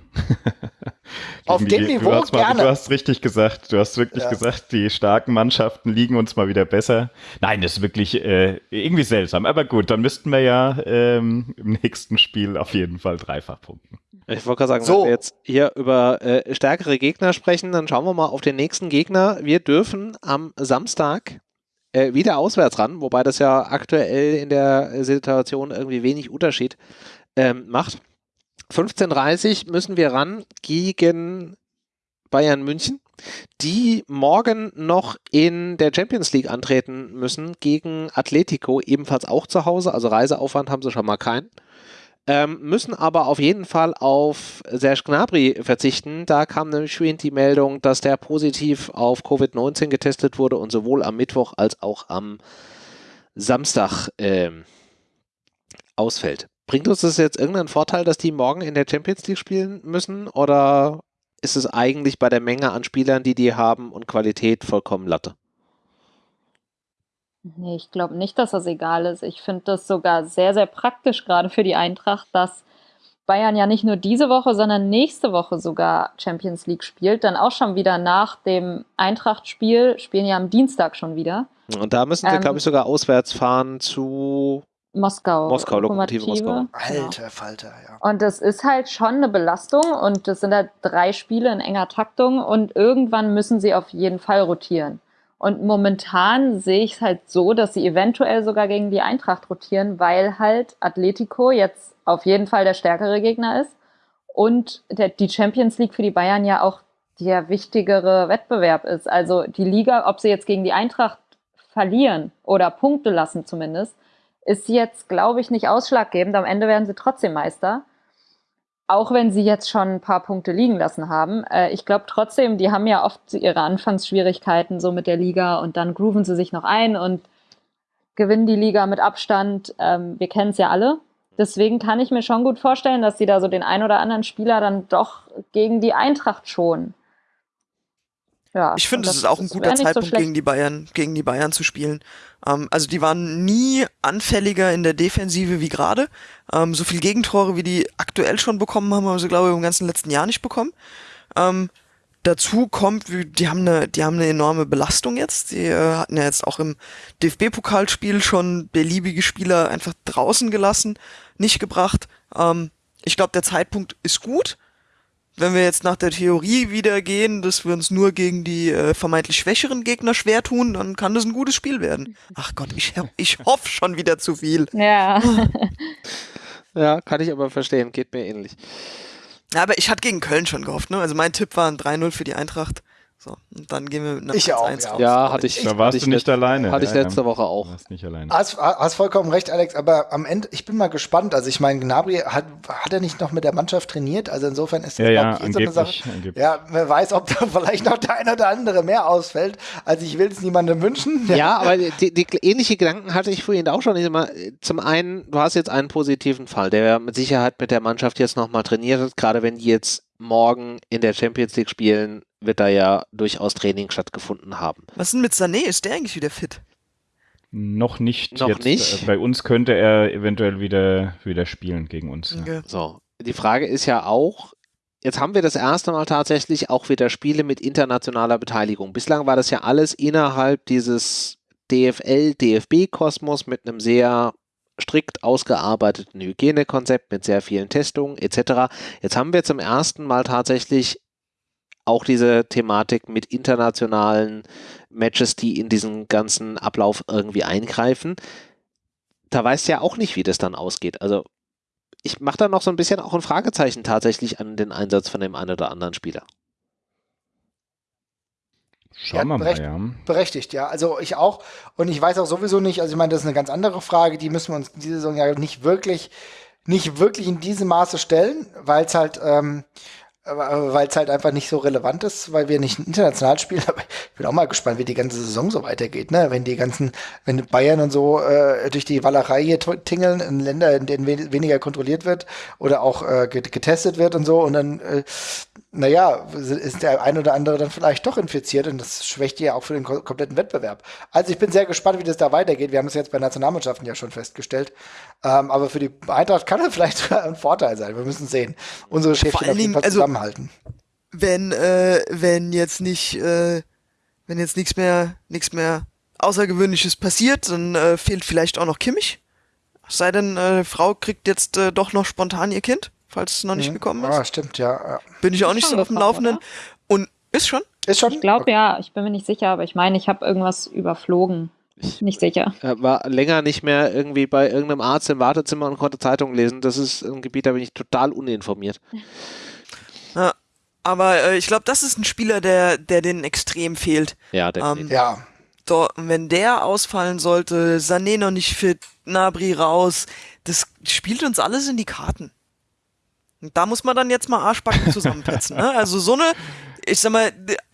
Auf dem die, Niveau du gerne. Mal, du hast richtig gesagt, du hast wirklich ja. gesagt, die starken Mannschaften liegen uns mal wieder besser. Nein, das ist wirklich äh, irgendwie seltsam. Aber gut, dann müssten wir ja ähm, im nächsten Spiel auf jeden Fall dreifach punkten. Ich wollte gerade sagen, so. wenn wir jetzt hier über äh, stärkere Gegner sprechen, dann schauen wir mal auf den nächsten Gegner. Wir dürfen am Samstag äh, wieder auswärts ran, wobei das ja aktuell in der Situation irgendwie wenig Unterschied ähm, macht. 15.30 müssen wir ran gegen Bayern München, die morgen noch in der Champions League antreten müssen gegen Atletico, ebenfalls auch zu Hause. Also Reiseaufwand haben sie schon mal keinen. Ähm, müssen aber auf jeden Fall auf Serge Gnabry verzichten. Da kam nämlich schon die Meldung, dass der positiv auf Covid-19 getestet wurde und sowohl am Mittwoch als auch am Samstag ähm, ausfällt. Bringt uns das jetzt irgendeinen Vorteil, dass die morgen in der Champions League spielen müssen oder ist es eigentlich bei der Menge an Spielern, die die haben und Qualität vollkommen Latte? Nee, ich glaube nicht, dass das egal ist. Ich finde das sogar sehr, sehr praktisch, gerade für die Eintracht, dass Bayern ja nicht nur diese Woche, sondern nächste Woche sogar Champions League spielt. Dann auch schon wieder nach dem Eintracht-Spiel, spielen ja am Dienstag schon wieder. Und da müssen sie, ähm, glaube ich, sogar auswärts fahren zu Moskau. Moskau, Lokomotive Moskau. Alter genau. Falter, ja. Und das ist halt schon eine Belastung und das sind halt drei Spiele in enger Taktung und irgendwann müssen sie auf jeden Fall rotieren. Und momentan sehe ich es halt so, dass sie eventuell sogar gegen die Eintracht rotieren, weil halt Atletico jetzt auf jeden Fall der stärkere Gegner ist und der, die Champions League für die Bayern ja auch der wichtigere Wettbewerb ist. Also die Liga, ob sie jetzt gegen die Eintracht verlieren oder Punkte lassen zumindest, ist jetzt, glaube ich, nicht ausschlaggebend. Am Ende werden sie trotzdem Meister. Auch wenn sie jetzt schon ein paar Punkte liegen lassen haben. Äh, ich glaube trotzdem, die haben ja oft ihre Anfangsschwierigkeiten so mit der Liga und dann grooven sie sich noch ein und gewinnen die Liga mit Abstand. Ähm, wir kennen es ja alle. Deswegen kann ich mir schon gut vorstellen, dass sie da so den ein oder anderen Spieler dann doch gegen die Eintracht schonen. Ja, ich finde, es ist auch ein guter Zeitpunkt, so gegen die Bayern, gegen die Bayern zu spielen. Ähm, also die waren nie anfälliger in der Defensive wie gerade. Ähm, so viel Gegentore, wie die aktuell schon bekommen haben, haben sie, glaube ich, im ganzen letzten Jahr nicht bekommen. Ähm, dazu kommt, die haben eine, die haben eine enorme Belastung jetzt. Die äh, hatten ja jetzt auch im DFB-Pokalspiel schon beliebige Spieler einfach draußen gelassen, nicht gebracht. Ähm, ich glaube, der Zeitpunkt ist gut wenn wir jetzt nach der Theorie wieder gehen, dass wir uns nur gegen die äh, vermeintlich schwächeren Gegner schwer tun, dann kann das ein gutes Spiel werden. Ach Gott, ich, ich hoffe schon wieder zu viel. Ja. ja, kann ich aber verstehen, geht mir ähnlich. Ja, aber ich hatte gegen Köln schon gehofft, ne? Also mein Tipp war ein 3-0 für die Eintracht. So, und dann gehen wir mit einer ich auch, 1 ja. raus. Ja, hatte ich. Da warst ich du nicht alleine. Hatte ich letzte ja. Woche auch. Warst nicht alleine. Hast, hast vollkommen recht, Alex, aber am Ende, ich bin mal gespannt. Also ich meine, Gnabry hat, hat er nicht noch mit der Mannschaft trainiert? Also insofern ist das, ja, glaube ich, eh so eine Sache. Angeblich. Ja, wer weiß, ob da vielleicht noch der eine oder andere mehr ausfällt. Also ich will es niemandem wünschen. Ja, ja aber die, die, ähnliche Gedanken hatte ich vorhin auch schon. Zum einen, du hast jetzt einen positiven Fall, der mit Sicherheit mit der Mannschaft jetzt nochmal trainiert hat, gerade wenn die jetzt morgen in der Champions League spielen, wird da ja durchaus Training stattgefunden haben. Was ist denn mit Sané? Ist der eigentlich wieder fit? Noch nicht. Noch jetzt, nicht. Äh, bei uns könnte er eventuell wieder, wieder spielen gegen uns. Okay. So, die Frage ist ja auch, jetzt haben wir das erste Mal tatsächlich auch wieder Spiele mit internationaler Beteiligung. Bislang war das ja alles innerhalb dieses DFL, DFB-Kosmos mit einem sehr strikt ausgearbeiteten Hygienekonzept mit sehr vielen Testungen etc. Jetzt haben wir zum ersten Mal tatsächlich auch diese Thematik mit internationalen Matches, die in diesen ganzen Ablauf irgendwie eingreifen. Da weißt du ja auch nicht, wie das dann ausgeht. Also ich mache da noch so ein bisschen auch ein Fragezeichen tatsächlich an den Einsatz von dem einen oder anderen Spieler. Schauen wir mal, ja. Berechtigt, ja. Also ich auch. Und ich weiß auch sowieso nicht, also ich meine, das ist eine ganz andere Frage, die müssen wir uns diese Saison ja nicht wirklich, nicht wirklich in diesem Maße stellen, weil es halt, ähm, weil es halt einfach nicht so relevant ist, weil wir nicht international spielen. Aber ich bin auch mal gespannt, wie die ganze Saison so weitergeht, ne? Wenn die ganzen, wenn Bayern und so äh, durch die Wallerei hier tingeln in Länder, in denen we weniger kontrolliert wird oder auch äh, getestet wird und so und dann äh, naja, ist der ein oder andere dann vielleicht doch infiziert und das schwächt ja auch für den kompletten Wettbewerb. Also ich bin sehr gespannt, wie das da weitergeht. Wir haben es jetzt bei Nationalmannschaften ja schon festgestellt. Ähm, aber für die Eintracht kann das vielleicht ein Vorteil sein. Wir müssen sehen. Unsere Schäfchen auf jeden Fall also, zusammenhalten. Wenn, äh, wenn jetzt nicht, äh, wenn jetzt nichts mehr, nichts mehr Außergewöhnliches passiert, dann äh, fehlt vielleicht auch noch Kimmich. Sei denn, äh, Frau kriegt jetzt äh, doch noch spontan ihr Kind falls es noch nicht mhm. gekommen ist. Ah, stimmt, ja. Bin ich auch nicht so auf dem Laufenden. Oder? Und ist schon? Ist schon? Ich glaube okay. ja, ich bin mir nicht sicher, aber ich meine, ich habe irgendwas überflogen. nicht sicher. Ich war länger nicht mehr irgendwie bei irgendeinem Arzt im Wartezimmer und konnte Zeitungen lesen. Das ist ein Gebiet, da bin ich total uninformiert. Ja, aber äh, ich glaube, das ist ein Spieler, der, der den extrem fehlt. Ja, definitiv. Ähm, ja. So, wenn der ausfallen sollte, Sané noch nicht fit, Nabri raus, das spielt uns alles in die Karten. Und da muss man dann jetzt mal Arschbacken zusammenpetzen. ne? Also so eine, ich sag mal,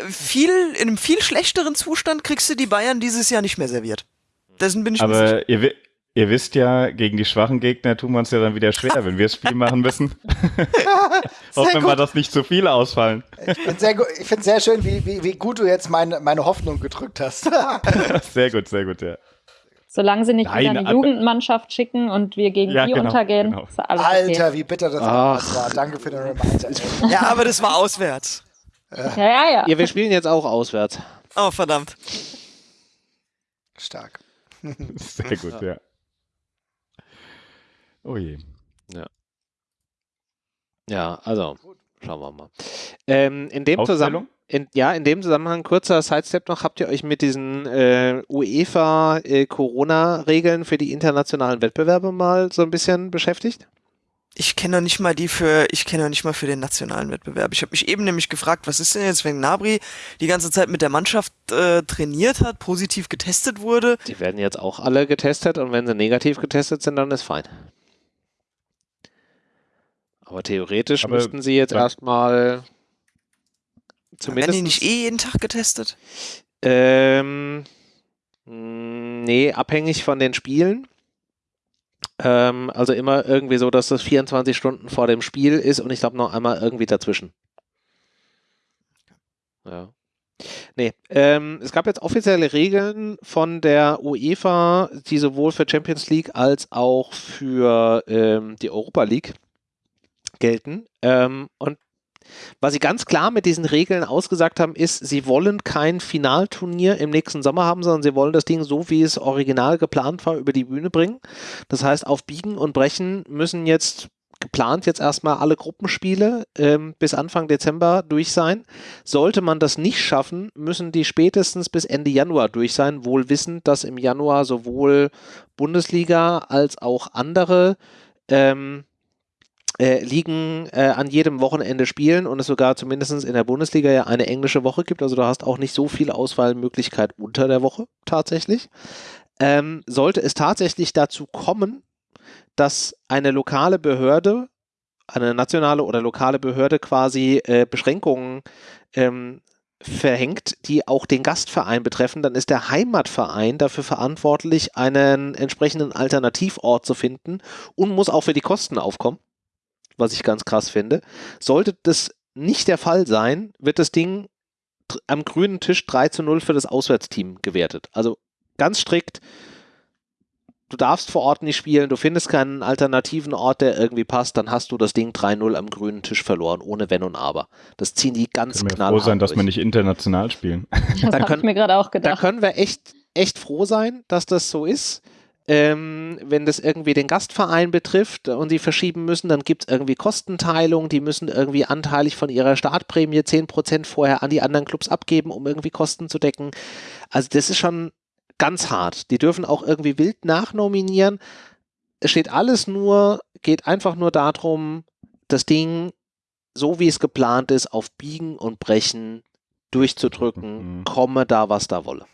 viel, in einem viel schlechteren Zustand kriegst du die Bayern dieses Jahr nicht mehr serviert. Dessen bin ich Aber ihr, ihr, wisst ja, gegen die schwachen Gegner tun wir uns ja dann wieder schwer, wenn wir das Spiel machen müssen. Hoffen wir, dass nicht zu viele ausfallen. Ich finde es sehr schön, wie, wie, wie gut du jetzt meine, meine Hoffnung gedrückt hast. sehr gut, sehr gut, ja. Solange sie nicht Nein, wieder eine Jugendmannschaft schicken und wir gegen ja, die genau, untergehen, genau. ist alles Alter, okay. wie bitter das war. Danke für den Reminder. ja, aber das war auswärts. Ja, ja, ja. Ja, wir spielen jetzt auch auswärts. Oh, verdammt. Stark. Sehr gut, ja. Oh je. Ja. Ja, also, schauen wir mal. Ähm, in dem Zusammenhang. In, ja, in dem Zusammenhang kurzer Sidestep noch, habt ihr euch mit diesen äh, UEFA-Corona-Regeln äh, für die internationalen Wettbewerbe mal so ein bisschen beschäftigt? Ich kenne noch nicht mal die für, ich kenne noch nicht mal für den nationalen Wettbewerb. Ich habe mich eben nämlich gefragt, was ist denn jetzt, wenn Nabri die ganze Zeit mit der Mannschaft äh, trainiert hat, positiv getestet wurde? Die werden jetzt auch alle getestet und wenn sie negativ getestet sind, dann ist fein. Aber theoretisch Aber müssten sie jetzt erstmal Zumindest. Werden die nicht eh jeden Tag getestet? Ähm, nee, abhängig von den Spielen. Ähm, also immer irgendwie so, dass das 24 Stunden vor dem Spiel ist und ich glaube noch einmal irgendwie dazwischen. Ja. Nee, ähm, es gab jetzt offizielle Regeln von der UEFA, die sowohl für Champions League als auch für ähm, die Europa League gelten. Ähm, und was sie ganz klar mit diesen Regeln ausgesagt haben, ist, sie wollen kein Finalturnier im nächsten Sommer haben, sondern sie wollen das Ding so, wie es original geplant war, über die Bühne bringen. Das heißt, auf Biegen und Brechen müssen jetzt geplant jetzt erstmal alle Gruppenspiele ähm, bis Anfang Dezember durch sein. Sollte man das nicht schaffen, müssen die spätestens bis Ende Januar durch sein, wohl wissend, dass im Januar sowohl Bundesliga als auch andere ähm, äh, Ligen äh, an jedem Wochenende spielen und es sogar zumindest in der Bundesliga ja eine englische Woche gibt. Also du hast auch nicht so viel Auswahlmöglichkeit unter der Woche tatsächlich. Ähm, sollte es tatsächlich dazu kommen, dass eine lokale Behörde, eine nationale oder lokale Behörde quasi äh, Beschränkungen ähm, verhängt, die auch den Gastverein betreffen, dann ist der Heimatverein dafür verantwortlich, einen entsprechenden Alternativort zu finden und muss auch für die Kosten aufkommen was ich ganz krass finde. Sollte das nicht der Fall sein, wird das Ding am grünen Tisch 3 zu 0 für das Auswärtsteam gewertet. Also ganz strikt, du darfst vor Ort nicht spielen, du findest keinen alternativen Ort, der irgendwie passt, dann hast du das Ding 3-0 am grünen Tisch verloren, ohne Wenn und Aber. Das ziehen die ganz knallhart Können wir froh sein, dass wir nicht international spielen. Das habe ich mir gerade auch gedacht. Da können wir echt, echt froh sein, dass das so ist ähm, wenn das irgendwie den Gastverein betrifft und sie verschieben müssen, dann gibt es irgendwie Kostenteilung, die müssen irgendwie anteilig von ihrer Startprämie 10% vorher an die anderen Clubs abgeben, um irgendwie Kosten zu decken. Also das ist schon ganz hart. Die dürfen auch irgendwie wild nachnominieren. Es steht alles nur, geht einfach nur darum, das Ding, so wie es geplant ist, auf Biegen und Brechen durchzudrücken, mhm. komme da, was da wolle.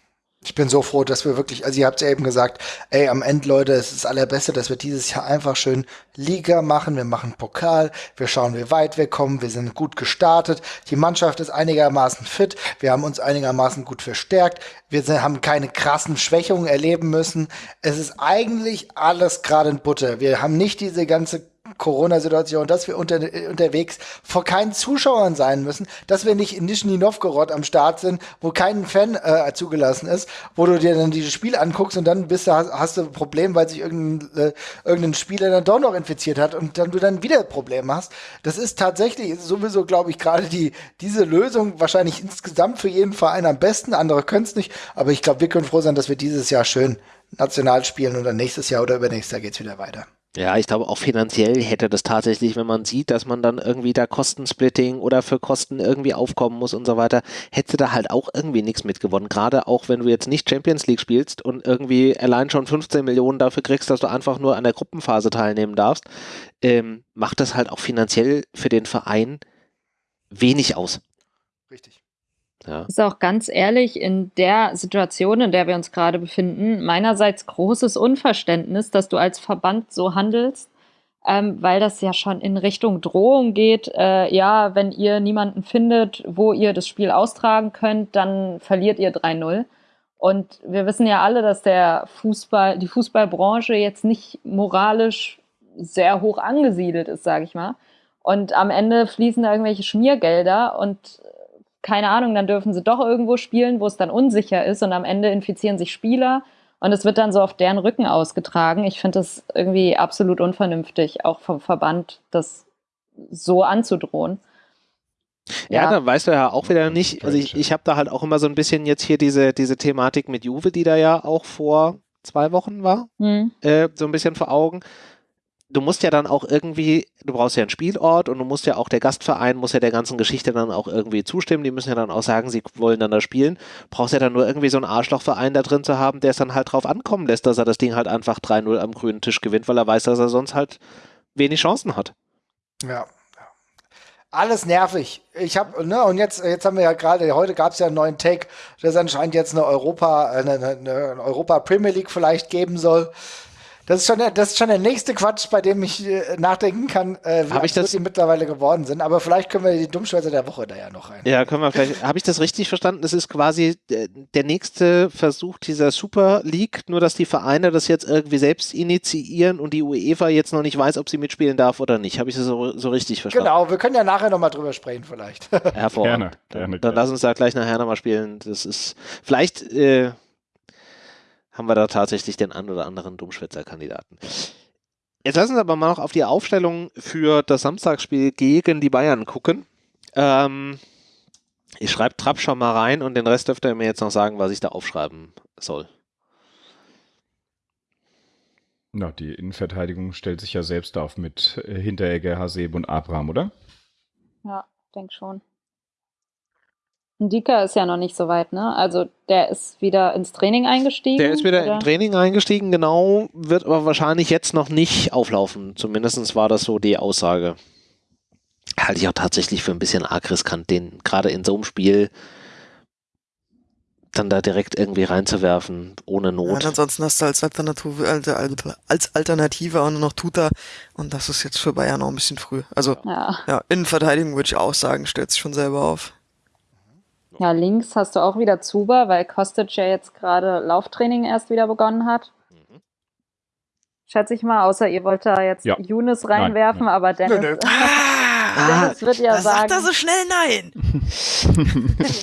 Ich bin so froh, dass wir wirklich, also ihr habt ja eben gesagt, ey, am Ende, Leute, es ist das Allerbeste, dass wir dieses Jahr einfach schön Liga machen, wir machen Pokal, wir schauen, wie weit wir kommen, wir sind gut gestartet, die Mannschaft ist einigermaßen fit, wir haben uns einigermaßen gut verstärkt, wir sind, haben keine krassen Schwächungen erleben müssen. Es ist eigentlich alles gerade in Butter. Wir haben nicht diese ganze Corona-Situation, dass wir unter, unterwegs vor keinen Zuschauern sein müssen, dass wir nicht in Nizhny Novgorod am Start sind, wo kein Fan äh, zugelassen ist, wo du dir dann dieses Spiel anguckst und dann bist du, hast, hast du ein Problem, weil sich irgendein, äh, irgendein Spieler dann doch noch infiziert hat und dann du dann wieder Probleme hast. Das ist tatsächlich sowieso, glaube ich, gerade die, diese Lösung wahrscheinlich insgesamt für jeden Verein am besten. Andere können es nicht, aber ich glaube, wir können froh sein, dass wir dieses Jahr schön national spielen und dann nächstes Jahr oder übernächstes Jahr geht's wieder weiter. Ja, ich glaube auch finanziell hätte das tatsächlich, wenn man sieht, dass man dann irgendwie da Kostensplitting oder für Kosten irgendwie aufkommen muss und so weiter, hätte da halt auch irgendwie nichts mitgewonnen. Gerade auch wenn du jetzt nicht Champions League spielst und irgendwie allein schon 15 Millionen dafür kriegst, dass du einfach nur an der Gruppenphase teilnehmen darfst, ähm, macht das halt auch finanziell für den Verein wenig aus. Richtig. Ja. Ist auch ganz ehrlich, in der Situation, in der wir uns gerade befinden, meinerseits großes Unverständnis, dass du als Verband so handelst, ähm, weil das ja schon in Richtung Drohung geht. Äh, ja, wenn ihr niemanden findet, wo ihr das Spiel austragen könnt, dann verliert ihr 3-0. Und wir wissen ja alle, dass der Fußball, die Fußballbranche jetzt nicht moralisch sehr hoch angesiedelt ist, sage ich mal. Und am Ende fließen da irgendwelche Schmiergelder und keine Ahnung, dann dürfen sie doch irgendwo spielen, wo es dann unsicher ist und am Ende infizieren sich Spieler und es wird dann so auf deren Rücken ausgetragen. Ich finde das irgendwie absolut unvernünftig, auch vom Verband, das so anzudrohen. Ja, ja, dann weißt du ja auch wieder nicht. Also ich, ich habe da halt auch immer so ein bisschen jetzt hier diese, diese Thematik mit Juve, die da ja auch vor zwei Wochen war, hm. äh, so ein bisschen vor Augen du musst ja dann auch irgendwie, du brauchst ja einen Spielort und du musst ja auch, der Gastverein muss ja der ganzen Geschichte dann auch irgendwie zustimmen. Die müssen ja dann auch sagen, sie wollen dann da spielen. Brauchst ja dann nur irgendwie so einen Arschlochverein da drin zu haben, der es dann halt drauf ankommen lässt, dass er das Ding halt einfach 3-0 am grünen Tisch gewinnt, weil er weiß, dass er sonst halt wenig Chancen hat. Ja. Alles nervig. Ich habe, ne, und jetzt, jetzt haben wir ja gerade, heute gab es ja einen neuen Take, dass anscheinend jetzt eine Europa, eine, eine, eine Europa Premier League vielleicht geben soll. Das ist schon der, das ist schon der nächste Quatsch, bei dem ich äh, nachdenken kann, äh, wie ich das, die mittlerweile geworden sind. Aber vielleicht können wir die Dummschwätze der Woche da ja noch rein. Ja, können wir vielleicht. Habe ich das richtig verstanden? Das ist quasi äh, der nächste Versuch dieser Super League, nur dass die Vereine das jetzt irgendwie selbst initiieren und die UEFA jetzt noch nicht weiß, ob sie mitspielen darf oder nicht. Habe ich das so, so richtig verstanden? Genau, wir können ja nachher nochmal drüber sprechen, vielleicht. Hervorragend. Gerne, gerne, dann, dann lass uns da gleich nachher nochmal spielen. Das ist vielleicht. Äh, haben wir da tatsächlich den ein oder anderen Dummschwätzer-Kandidaten. Jetzt lassen Sie aber mal noch auf die Aufstellung für das Samstagsspiel gegen die Bayern gucken. Ähm, ich schreibe Trapp schon mal rein und den Rest dürft ihr mir jetzt noch sagen, was ich da aufschreiben soll. Na, die Innenverteidigung stellt sich ja selbst auf mit äh, Hinteregger, Haseb und Abraham, oder? Ja, denke schon. Dika ist ja noch nicht so weit, ne? Also der ist wieder ins Training eingestiegen. Der ist wieder oder? im Training eingestiegen, genau, wird aber wahrscheinlich jetzt noch nicht auflaufen. Zumindest war das so die Aussage. Halte ich auch tatsächlich für ein bisschen arg riskant, den gerade in so einem Spiel dann da direkt irgendwie reinzuwerfen, ohne Not. Ja, ansonsten hast du als Alternative, als Alternative auch nur noch Tuta und das ist jetzt für Bayern auch ein bisschen früh. Also ja, ja Innenverteidigung würde ich auch sagen, stellt sich schon selber auf. Ja, links hast du auch wieder Zuba, weil Kostic ja jetzt gerade Lauftraining erst wieder begonnen hat. Mhm. Schätze ich mal, außer ihr wollt da jetzt ja. Younes reinwerfen, nein, nein. aber Dennis. Nö, nö. Ah, das wird ja da sagen. Sagt er so schnell nein.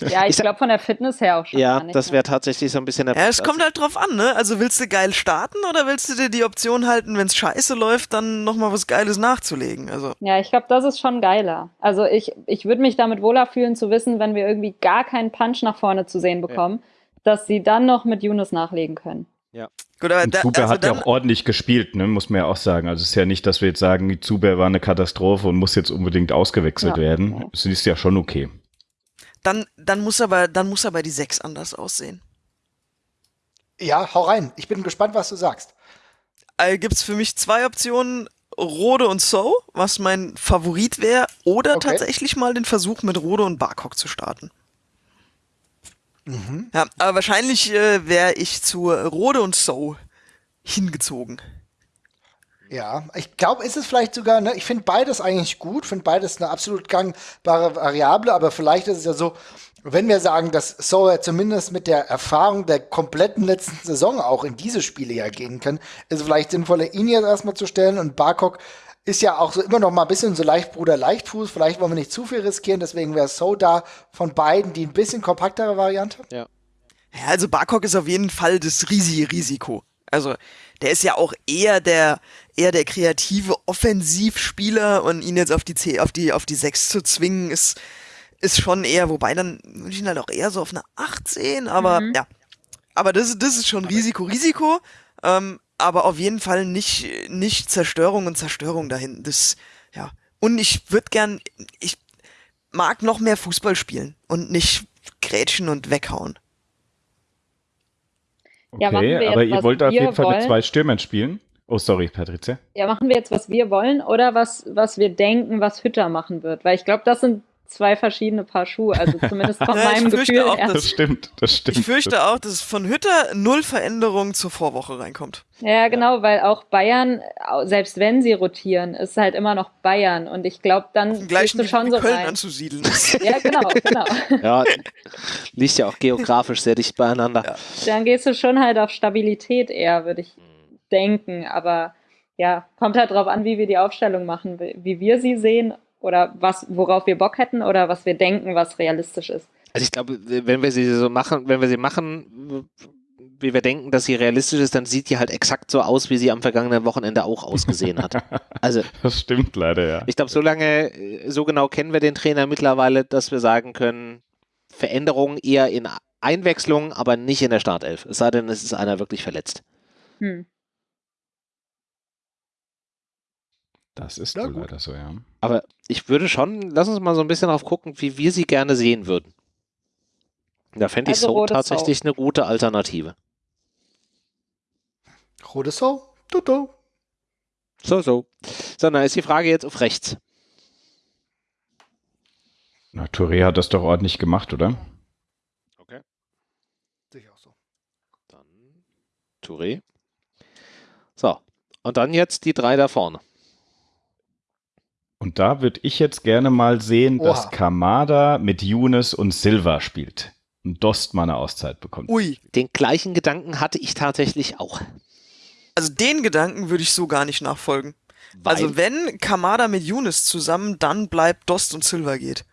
ja, ich glaube von der Fitness her auch schon. Ja, nicht, das wäre tatsächlich so ein bisschen der Ja, es kommt halt drauf an, ne? Also willst du geil starten oder willst du dir die Option halten, wenn es scheiße läuft, dann nochmal was Geiles nachzulegen? Also. Ja, ich glaube, das ist schon geiler. Also ich, ich würde mich damit wohler fühlen zu wissen, wenn wir irgendwie gar keinen Punch nach vorne zu sehen bekommen, ja. dass sie dann noch mit Yunus nachlegen können. Ja. Gut, aber da, Zuber also hat ja auch ordentlich gespielt, ne, muss man ja auch sagen. Also es ist ja nicht, dass wir jetzt sagen, Zuber war eine Katastrophe und muss jetzt unbedingt ausgewechselt ja. werden. Es ist ja schon okay. Dann, dann muss aber, dann muss aber die 6 anders aussehen. Ja, hau rein. Ich bin gespannt, was du sagst. Also Gibt es für mich zwei Optionen, Rode und So, was mein Favorit wäre, oder okay. tatsächlich mal den Versuch mit Rode und Barcock zu starten. Mhm. Ja, aber wahrscheinlich äh, wäre ich zu Rode und So hingezogen. Ja, ich glaube, ist es vielleicht sogar, ne, ich finde beides eigentlich gut, finde beides eine absolut gangbare Variable, aber vielleicht ist es ja so, wenn wir sagen, dass So zumindest mit der Erfahrung der kompletten letzten Saison auch in diese Spiele ja gehen kann, ist es vielleicht sinnvoller, ihn jetzt erstmal zu stellen und Barkok ist ja auch so immer noch mal ein bisschen so leicht Bruder Leichtfuß. Vielleicht wollen wir nicht zu viel riskieren, deswegen wäre So da von beiden die ein bisschen kompaktere Variante. Ja. Ja, also Barkok ist auf jeden Fall das riesige Risiko. Also der ist ja auch eher der eher der kreative Offensivspieler und ihn jetzt auf die C, auf die auf die 6 zu zwingen ist ist schon eher, wobei dann würde ich ihn halt auch eher so auf eine 8 sehen, aber mhm. ja. Aber das, das ist schon Risiko, Risiko. Ähm, aber auf jeden Fall nicht, nicht Zerstörung und Zerstörung dahin. Das, ja. Und ich würde gern, ich mag noch mehr Fußball spielen und nicht grätschen und weghauen. Okay, ja, aber ihr wollt auf jeden Fall wollen. mit zwei Stürmern spielen? Oh, sorry, Patrizia. Ja, machen wir jetzt, was wir wollen oder was, was wir denken, was Hütter machen wird? Weil ich glaube, das sind zwei verschiedene Paar Schuhe, also zumindest von ja, meinem Gefühl auch, her. Das stimmt, das stimmt. Ich fürchte auch, dass von Hütter null Veränderung zur Vorwoche reinkommt. Ja, genau, weil auch Bayern, selbst wenn sie rotieren, ist halt immer noch Bayern und ich glaube, dann gehst du schon so Köln rein. anzusiedeln. ja, genau, genau. Ja, liegt ja auch geografisch sehr dicht beieinander. Ja. Dann gehst du schon halt auf Stabilität eher, würde ich denken, aber ja, kommt halt drauf an, wie wir die Aufstellung machen, wie wir sie sehen oder was, worauf wir Bock hätten oder was wir denken, was realistisch ist. Also ich glaube, wenn wir sie so machen, wenn wir sie machen, wie wir denken, dass sie realistisch ist, dann sieht die halt exakt so aus, wie sie am vergangenen Wochenende auch ausgesehen hat. Also das stimmt leider, ja. Ich glaube, so lange, so genau kennen wir den Trainer mittlerweile, dass wir sagen können, Veränderungen eher in Einwechslung, aber nicht in der Startelf. Es sei denn, es ist einer wirklich verletzt. Hm. Das ist wohl leider so, ja. Aber ich würde schon, lass uns mal so ein bisschen drauf gucken, wie wir sie gerne sehen würden. Da fände ich also so tatsächlich Sau. eine gute Alternative. Rote Sau? Tutu. So, so. So, dann ist die Frage jetzt auf rechts. Na, Touré hat das doch ordentlich gemacht, oder? Okay. Sicher auch so. Dann Touré. So. Und dann jetzt die drei da vorne. Und da würde ich jetzt gerne mal sehen, Oha. dass Kamada mit Younes und Silva spielt. Und Dost mal eine Auszeit bekommt. Ui. Den gleichen Gedanken hatte ich tatsächlich auch. Also den Gedanken würde ich so gar nicht nachfolgen. Weil? Also wenn Kamada mit Younes zusammen, dann bleibt Dost und Silva geht.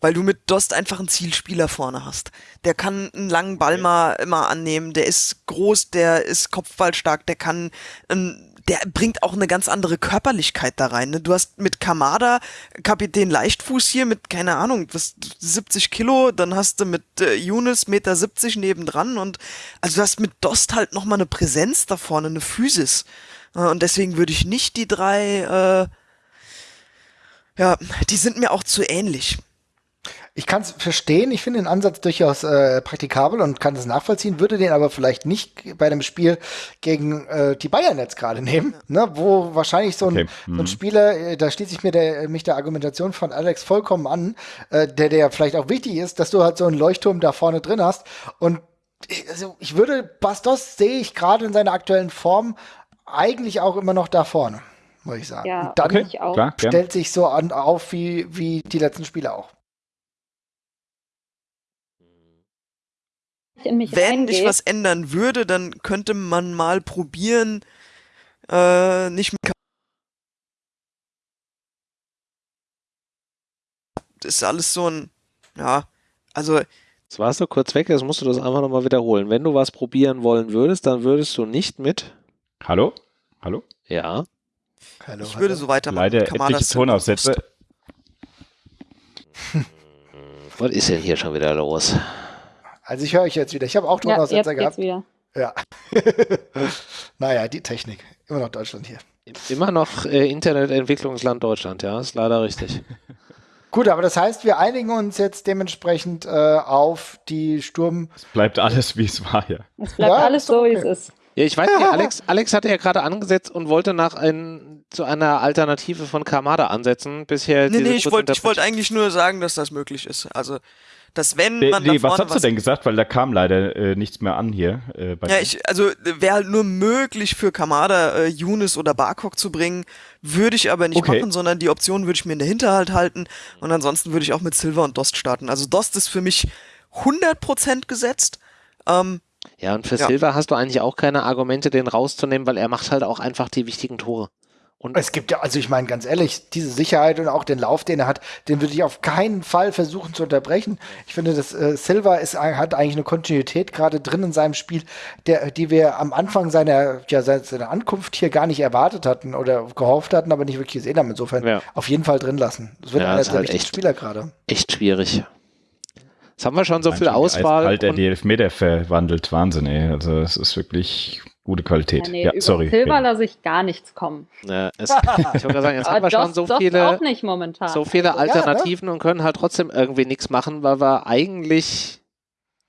Weil du mit Dost einfach einen Zielspieler vorne hast. Der kann einen langen Ball mal immer annehmen, der ist groß, der ist kopfballstark, der kann einen der bringt auch eine ganz andere Körperlichkeit da rein. Ne? Du hast mit Kamada Kapitän Leichtfuß hier mit, keine Ahnung, was, 70 Kilo, dann hast du mit äh, Younes Meter 70 nebendran und also du hast mit Dost halt nochmal eine Präsenz da vorne, eine Physis. Äh, und deswegen würde ich nicht die drei, äh, ja, die sind mir auch zu ähnlich. Ich kann es verstehen, ich finde den Ansatz durchaus äh, praktikabel und kann es nachvollziehen, würde den aber vielleicht nicht bei dem Spiel gegen äh, die Bayern jetzt gerade nehmen, ne, wo wahrscheinlich so ein, okay. mhm. so ein mhm. Spieler, äh, da schließe ich mir der, mich der Argumentation von Alex vollkommen an, äh, der, der vielleicht auch wichtig ist, dass du halt so einen Leuchtturm da vorne drin hast und also ich würde, Bastos sehe ich gerade in seiner aktuellen Form eigentlich auch immer noch da vorne, muss ich sagen. Ja, und dann okay, klar, stellt sich so an, auf wie, wie die letzten Spiele auch. In mich Wenn reingeht. ich was ändern würde, dann könnte man mal probieren, äh, nicht mit Das ist alles so ein, ja, also. Jetzt warst du kurz weg, jetzt musst du das einfach nochmal wiederholen. Wenn du was probieren wollen würdest, dann würdest du nicht mit. Hallo? Hallo? Ja. Hallo, ich würde so weitermachen. Leider etliche Tonaussätze. Was ist denn hier schon wieder los? Also ich höre euch jetzt wieder. Ich habe auch Tonaussetzer ja, gehabt. Wieder. Ja. naja, die Technik. Immer noch Deutschland hier. Immer noch äh, Internetentwicklungsland Deutschland, ja, ist leider richtig. Gut, aber das heißt, wir einigen uns jetzt dementsprechend äh, auf die Sturm. Es bleibt alles, wie es war, ja. Es bleibt ja, alles so, okay. wie es ist. Ja, ich weiß nicht, Alex, Alex hatte ja gerade angesetzt und wollte nach ein, zu einer Alternative von Kamada ansetzen. Bisher nee, nee, ich wollte wollt eigentlich nur sagen, dass das möglich ist. Also dass wenn man nee, was hast du denn gesagt? Weil da kam leider äh, nichts mehr an hier. Äh, ja, ich, also wäre halt nur möglich für Kamada, äh, Younes oder Barkok zu bringen, würde ich aber nicht okay. machen, sondern die Option würde ich mir in der Hinterhalt halten und ansonsten würde ich auch mit Silver und Dost starten. Also Dost ist für mich 100% gesetzt. Ähm, ja, und für ja. Silver hast du eigentlich auch keine Argumente, den rauszunehmen, weil er macht halt auch einfach die wichtigen Tore. Und es gibt ja, also ich meine ganz ehrlich, diese Sicherheit und auch den Lauf, den er hat, den würde ich auf keinen Fall versuchen zu unterbrechen. Ich finde, dass äh, Silva ist, hat eigentlich eine Kontinuität gerade drin in seinem Spiel, der, die wir am Anfang seiner, ja, seiner Ankunft hier gar nicht erwartet hatten oder gehofft hatten, aber nicht wirklich gesehen haben. Insofern ja. auf jeden Fall drin lassen. Das wird ja, einer der halt wichtigsten Spieler gerade. Echt schwierig. Jetzt haben wir schon so viel Auswahl. Bald der die Elfmeter verwandelt, Wahnsinn, ey. Also es ist wirklich Gute Qualität. Ja, nee, ja sorry. Silber lasse ich gar nichts kommen. Ja, es, ich wollte sagen, jetzt haben wir schon so viele, so viele Alternativen ja, ne? und können halt trotzdem irgendwie nichts machen, weil wir eigentlich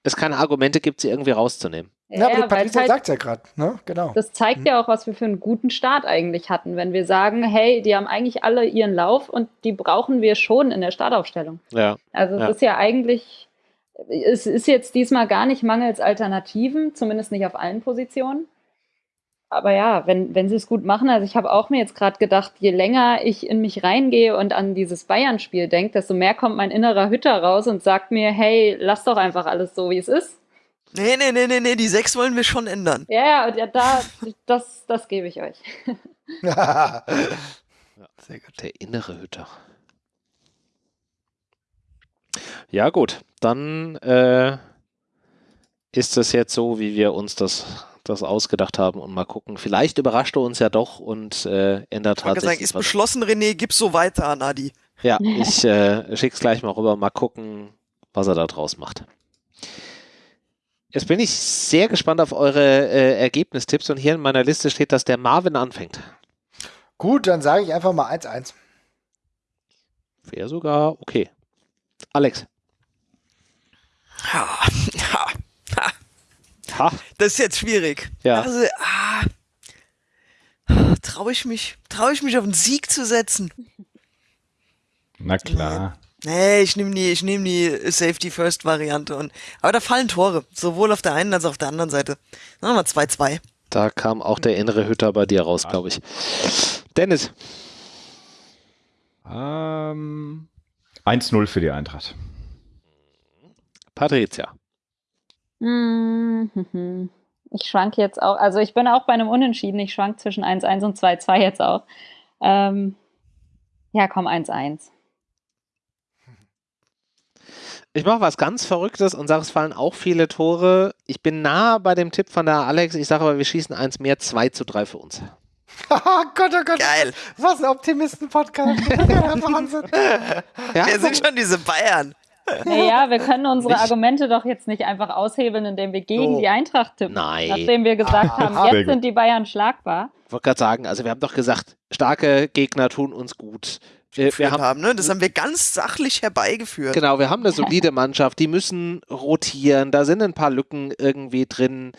es keine Argumente gibt, sie irgendwie rauszunehmen. Ja, aber die Patricia halt, sagt ja gerade, ne? Genau. Das zeigt hm. ja auch, was wir für einen guten Start eigentlich hatten, wenn wir sagen, hey, die haben eigentlich alle ihren Lauf und die brauchen wir schon in der Startaufstellung. Ja. Also es ja. ist ja eigentlich, es ist jetzt diesmal gar nicht mangels Alternativen, zumindest nicht auf allen Positionen aber ja, wenn, wenn sie es gut machen, also ich habe auch mir jetzt gerade gedacht, je länger ich in mich reingehe und an dieses Bayern-Spiel denke, desto mehr kommt mein innerer Hütter raus und sagt mir, hey, lass doch einfach alles so, wie es ist. Nee, nee, nee, nee, nee, die sechs wollen wir schon ändern. Ja, ja, da, das, das gebe ich euch. ja, sehr gut. Der innere Hütter. Ja, gut, dann äh, ist das jetzt so, wie wir uns das das ausgedacht haben und mal gucken. Vielleicht überrascht er uns ja doch und äh, ändert ich tatsächlich. Sagen, ist beschlossen, René, gib so weiter an Adi. Ja, ich äh, schick's gleich mal rüber, mal gucken, was er da draus macht. Jetzt bin ich sehr gespannt auf eure äh, Ergebnistipps und hier in meiner Liste steht, dass der Marvin anfängt. Gut, dann sage ich einfach mal 1-1. Wäre sogar okay. Alex. Ja, ja, Ha. Das ist jetzt schwierig. Ja. Also, ah, traue ich mich, traue ich mich auf einen Sieg zu setzen? Na klar. Nee, ich nehme die, ich nehme die Safety First Variante und, aber da fallen Tore, sowohl auf der einen als auch auf der anderen Seite. Sagen wir 2-2. Da kam auch der innere Hütter bei dir raus, glaube ich. Dennis. Ähm, 1-0 für die Eintracht. Patricia. Mhm. Ich schwank jetzt auch, also ich bin auch bei einem Unentschieden, ich schwank zwischen 1-1 und 2-2 jetzt auch. Ähm, ja, komm, 1-1. Ich mache was ganz Verrücktes und sage, es fallen auch viele Tore. Ich bin nah bei dem Tipp von der Alex. Ich sage aber, wir schießen eins mehr, 2 zu 3 für uns. oh Gott, oh Gott. Geil. Was ein Optimisten-Podcast. Wahnsinn. Ja, wir sind schon diese Bayern. Naja, wir können unsere Argumente doch jetzt nicht einfach aushebeln, indem wir gegen so. die Eintracht tippen. Nein. Nachdem wir gesagt ah, haben, jetzt sind die Bayern schlagbar. Ich wollte gerade sagen, also wir haben doch gesagt, starke Gegner tun uns gut. Wir, wir haben, haben ne? Das haben wir ganz sachlich herbeigeführt. Genau, wir haben eine solide Mannschaft, die müssen rotieren, da sind ein paar Lücken irgendwie drin.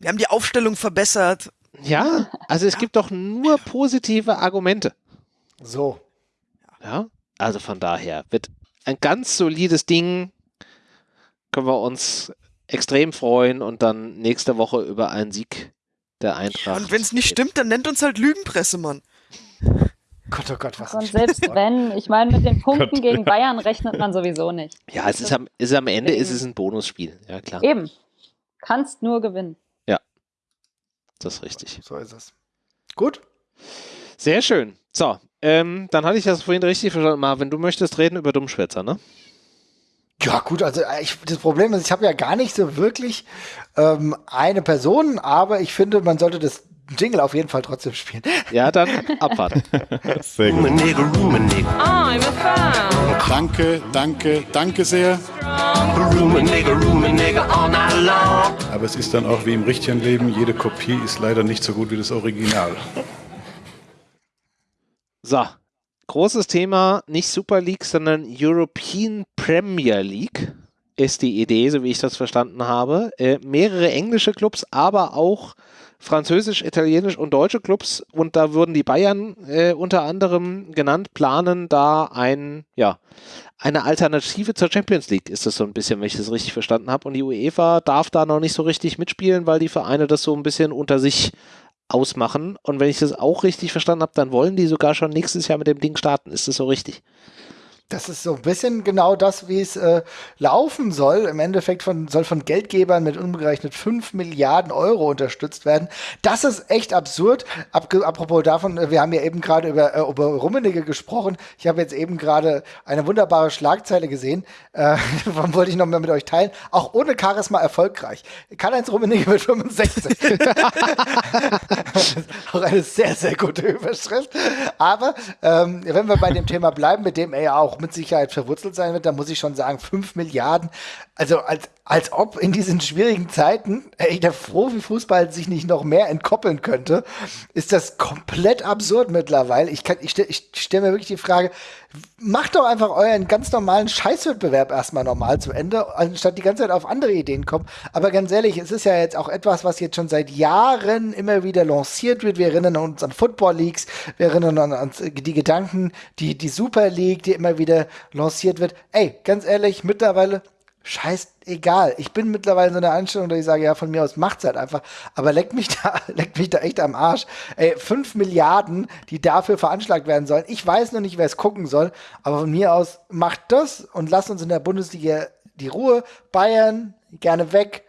Wir haben die Aufstellung verbessert. Ja, also es gibt doch nur positive Argumente. So. Ja, also von daher wird ein ganz solides Ding. Können wir uns extrem freuen und dann nächste Woche über einen Sieg der Eintracht. und wenn es nicht stimmt, dann nennt uns halt Lügenpresse, Mann. Gott, oh Gott, was Und selbst wenn, ich meine, mit den Punkten Gott. gegen Bayern rechnet man sowieso nicht. Ja, es ist am, ist am Ende ist es ein Bonusspiel, ja klar. Eben. Kannst nur gewinnen. Ja. Das ist richtig. So ist es. Gut. Sehr schön. So, ähm, dann hatte ich das vorhin richtig verstanden. Marvin, du möchtest reden über Dummschwätzer, ne? Ja, gut, also äh, ich, das Problem ist, ich habe ja gar nicht so wirklich ähm, eine Person, aber ich finde, man sollte das Jingle auf jeden Fall trotzdem spielen. Ja, dann abwarten. sehr gut. I'm a fan. Danke, danke, danke sehr. Aber es ist dann auch wie im richtigen Leben, jede Kopie ist leider nicht so gut wie das Original. So, großes Thema, nicht Super League, sondern European Premier League ist die Idee, so wie ich das verstanden habe. Äh, mehrere englische Clubs, aber auch französisch, italienisch und deutsche Clubs und da wurden die Bayern äh, unter anderem genannt, planen da ein, ja, eine Alternative zur Champions League, ist das so ein bisschen, wenn ich das richtig verstanden habe. Und die UEFA darf da noch nicht so richtig mitspielen, weil die Vereine das so ein bisschen unter sich ausmachen. Und wenn ich das auch richtig verstanden habe, dann wollen die sogar schon nächstes Jahr mit dem Ding starten. Ist das so richtig? Das ist so ein bisschen genau das, wie es äh, laufen soll. Im Endeffekt von, soll von Geldgebern mit umgerechnet 5 Milliarden Euro unterstützt werden. Das ist echt absurd. Ab, apropos davon, äh, wir haben ja eben gerade über, äh, über Rummenigge gesprochen. Ich habe jetzt eben gerade eine wunderbare Schlagzeile gesehen. Äh, wollte ich noch mal mit euch teilen. Auch ohne Charisma erfolgreich. Karl-Heinz Rummenigge mit 65. auch eine sehr, sehr gute Überschrift. Aber ähm, wenn wir bei dem Thema bleiben, mit dem er ja auch mit Sicherheit verwurzelt sein wird, dann muss ich schon sagen, 5 Milliarden, also als als ob in diesen schwierigen Zeiten ey, der Profifußball sich nicht noch mehr entkoppeln könnte, ist das komplett absurd mittlerweile. Ich, ich, stelle ich stell mir wirklich die Frage, macht doch einfach euren ganz normalen Scheißwettbewerb erstmal normal zu Ende, anstatt die ganze Zeit auf andere Ideen kommen. Aber ganz ehrlich, es ist ja jetzt auch etwas, was jetzt schon seit Jahren immer wieder lanciert wird. Wir erinnern uns an Football Leagues, wir erinnern uns an die Gedanken, die, die Super League, die immer wieder lanciert wird. Ey, ganz ehrlich, mittlerweile scheiß egal. Ich bin mittlerweile in so einer Einstellung, dass ich sage, ja, von mir aus macht's halt einfach. Aber leckt mich da, leckt mich da echt am Arsch. Ey, fünf Milliarden, die dafür veranschlagt werden sollen. Ich weiß noch nicht, wer es gucken soll, aber von mir aus macht das und lasst uns in der Bundesliga die Ruhe. Bayern, gerne weg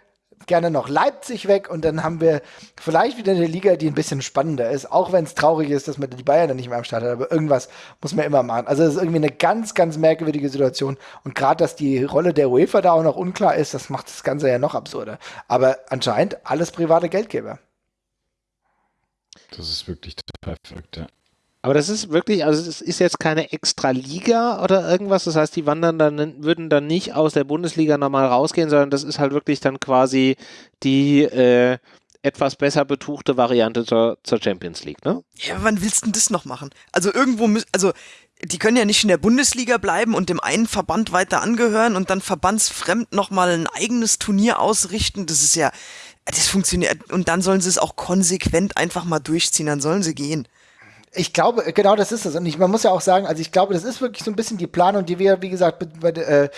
gerne noch Leipzig weg und dann haben wir vielleicht wieder eine Liga, die ein bisschen spannender ist, auch wenn es traurig ist, dass man die Bayern dann nicht mehr am Start hat, aber irgendwas muss man immer machen. Also es ist irgendwie eine ganz, ganz merkwürdige Situation und gerade, dass die Rolle der UEFA da auch noch unklar ist, das macht das Ganze ja noch absurder. Aber anscheinend alles private Geldgeber. Das ist wirklich total verrückt, ja. Aber das ist wirklich, also es ist jetzt keine extra Liga oder irgendwas. Das heißt, die wandern dann, würden dann nicht aus der Bundesliga nochmal rausgehen, sondern das ist halt wirklich dann quasi die äh, etwas besser betuchte Variante zur, zur Champions League, ne? Ja, wann willst du denn das noch machen? Also irgendwo, also die können ja nicht in der Bundesliga bleiben und dem einen Verband weiter angehören und dann verbandsfremd nochmal ein eigenes Turnier ausrichten. Das ist ja, das funktioniert. Und dann sollen sie es auch konsequent einfach mal durchziehen, dann sollen sie gehen. Ich glaube, genau das ist es. Und ich, man muss ja auch sagen, also ich glaube, das ist wirklich so ein bisschen die Planung, die wir, wie gesagt, bei, äh,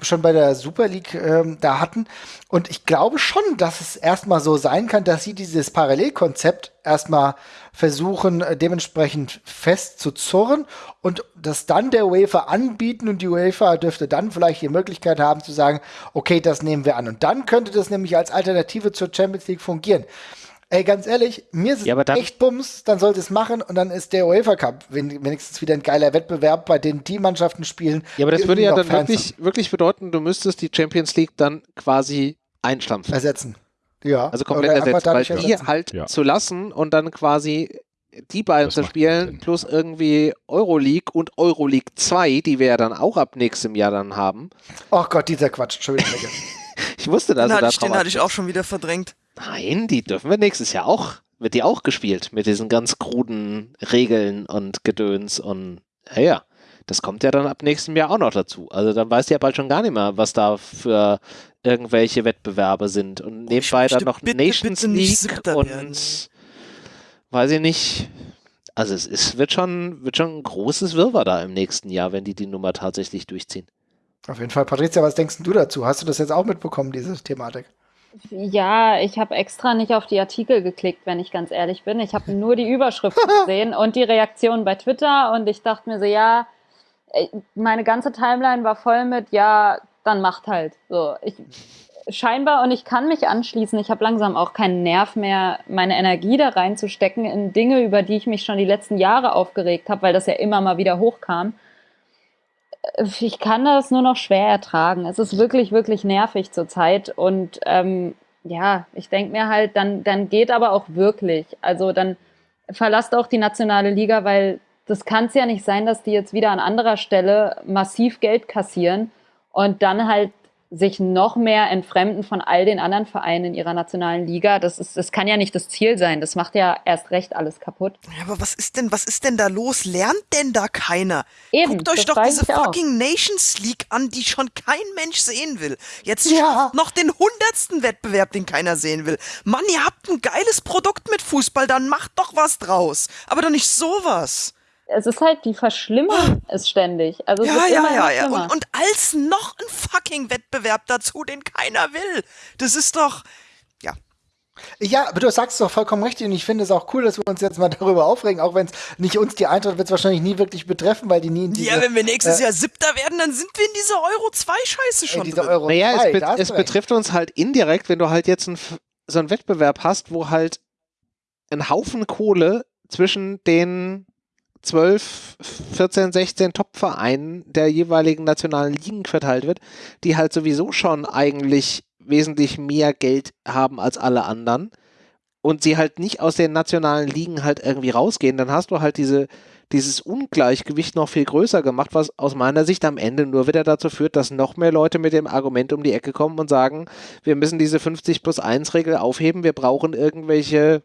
schon bei der Super League äh, da hatten. Und ich glaube schon, dass es erstmal so sein kann, dass sie dieses Parallelkonzept erstmal versuchen, äh, dementsprechend fest zu zurren und das dann der UEFA anbieten und die UEFA dürfte dann vielleicht die Möglichkeit haben zu sagen, okay, das nehmen wir an. Und dann könnte das nämlich als Alternative zur Champions League fungieren. Ey, ganz ehrlich, mir ist es ja, echt Bums, dann sollte es machen und dann ist der UEFA Cup wenigstens wieder ein geiler Wettbewerb, bei dem die Mannschaften spielen. Ja, aber das würde ja dann wirklich, wirklich bedeuten, du müsstest die Champions League dann quasi einstampfen. Ersetzen. Ja. Also komplett ersetzen, weil die ersetzen. halt ja. zu lassen und dann quasi die beiden das zu spielen, plus irgendwie Euroleague und Euroleague 2, die wir ja dann auch ab nächstem Jahr dann haben. Ach Gott, dieser Quatsch, Entschuldigung. ich wusste das. Den, hatte ich, den hatte ich auch schon wieder verdrängt. Nein, die dürfen wir nächstes Jahr auch, wird die auch gespielt mit diesen ganz kruden Regeln und Gedöns und ja, ja. Das kommt ja dann ab nächstem Jahr auch noch dazu. Also dann weißt du ja bald schon gar nicht mehr, was da für irgendwelche Wettbewerbe sind. Und nebenbei dann noch bitte, Nations bitte League und werden. weiß ich nicht. Also es ist, wird, schon, wird schon ein großes Wirrwarr da im nächsten Jahr, wenn die die Nummer tatsächlich durchziehen. Auf jeden Fall. Patricia, was denkst du dazu? Hast du das jetzt auch mitbekommen, diese Thematik? Ja, ich habe extra nicht auf die Artikel geklickt, wenn ich ganz ehrlich bin. Ich habe nur die Überschrift gesehen und die Reaktion bei Twitter und ich dachte mir so, ja, meine ganze Timeline war voll mit, ja, dann macht halt. So, ich scheinbar und ich kann mich anschließen. Ich habe langsam auch keinen Nerv mehr, meine Energie da reinzustecken in Dinge, über die ich mich schon die letzten Jahre aufgeregt habe, weil das ja immer mal wieder hochkam ich kann das nur noch schwer ertragen. Es ist wirklich, wirklich nervig zurzeit. Und ähm, ja, ich denke mir halt, dann, dann geht aber auch wirklich. Also dann verlasst auch die nationale Liga, weil das kann es ja nicht sein, dass die jetzt wieder an anderer Stelle massiv Geld kassieren und dann halt sich noch mehr entfremden von all den anderen Vereinen in ihrer nationalen Liga. Das ist, das kann ja nicht das Ziel sein. Das macht ja erst recht alles kaputt. Ja, aber was ist denn, was ist denn da los? Lernt denn da keiner? Eben, Guckt euch doch diese fucking Nations League an, die schon kein Mensch sehen will. Jetzt ja. noch den hundertsten Wettbewerb, den keiner sehen will. Mann, ihr habt ein geiles Produkt mit Fußball, dann macht doch was draus. Aber doch nicht sowas es ist halt, die verschlimmern es ständig. Also ja, ja, ja, ja. Und, und als noch ein fucking Wettbewerb dazu, den keiner will. Das ist doch, ja. Ja, aber du sagst es doch vollkommen richtig und ich finde es auch cool, dass wir uns jetzt mal darüber aufregen, auch wenn es nicht uns die Eintracht wird es wahrscheinlich nie wirklich betreffen, weil die nie in diese, Ja, wenn wir nächstes äh, Jahr Siebter werden, dann sind wir in dieser Euro 2 Scheiße schon äh, drin. Euro naja, 2, es, be es betrifft uns halt indirekt, wenn du halt jetzt ein, so einen Wettbewerb hast, wo halt ein Haufen Kohle zwischen den 12, 14, 16 Top-Vereinen der jeweiligen nationalen Ligen verteilt wird, die halt sowieso schon eigentlich wesentlich mehr Geld haben als alle anderen und sie halt nicht aus den nationalen Ligen halt irgendwie rausgehen, dann hast du halt diese, dieses Ungleichgewicht noch viel größer gemacht, was aus meiner Sicht am Ende nur wieder dazu führt, dass noch mehr Leute mit dem Argument um die Ecke kommen und sagen, wir müssen diese 50 plus 1 Regel aufheben, wir brauchen irgendwelche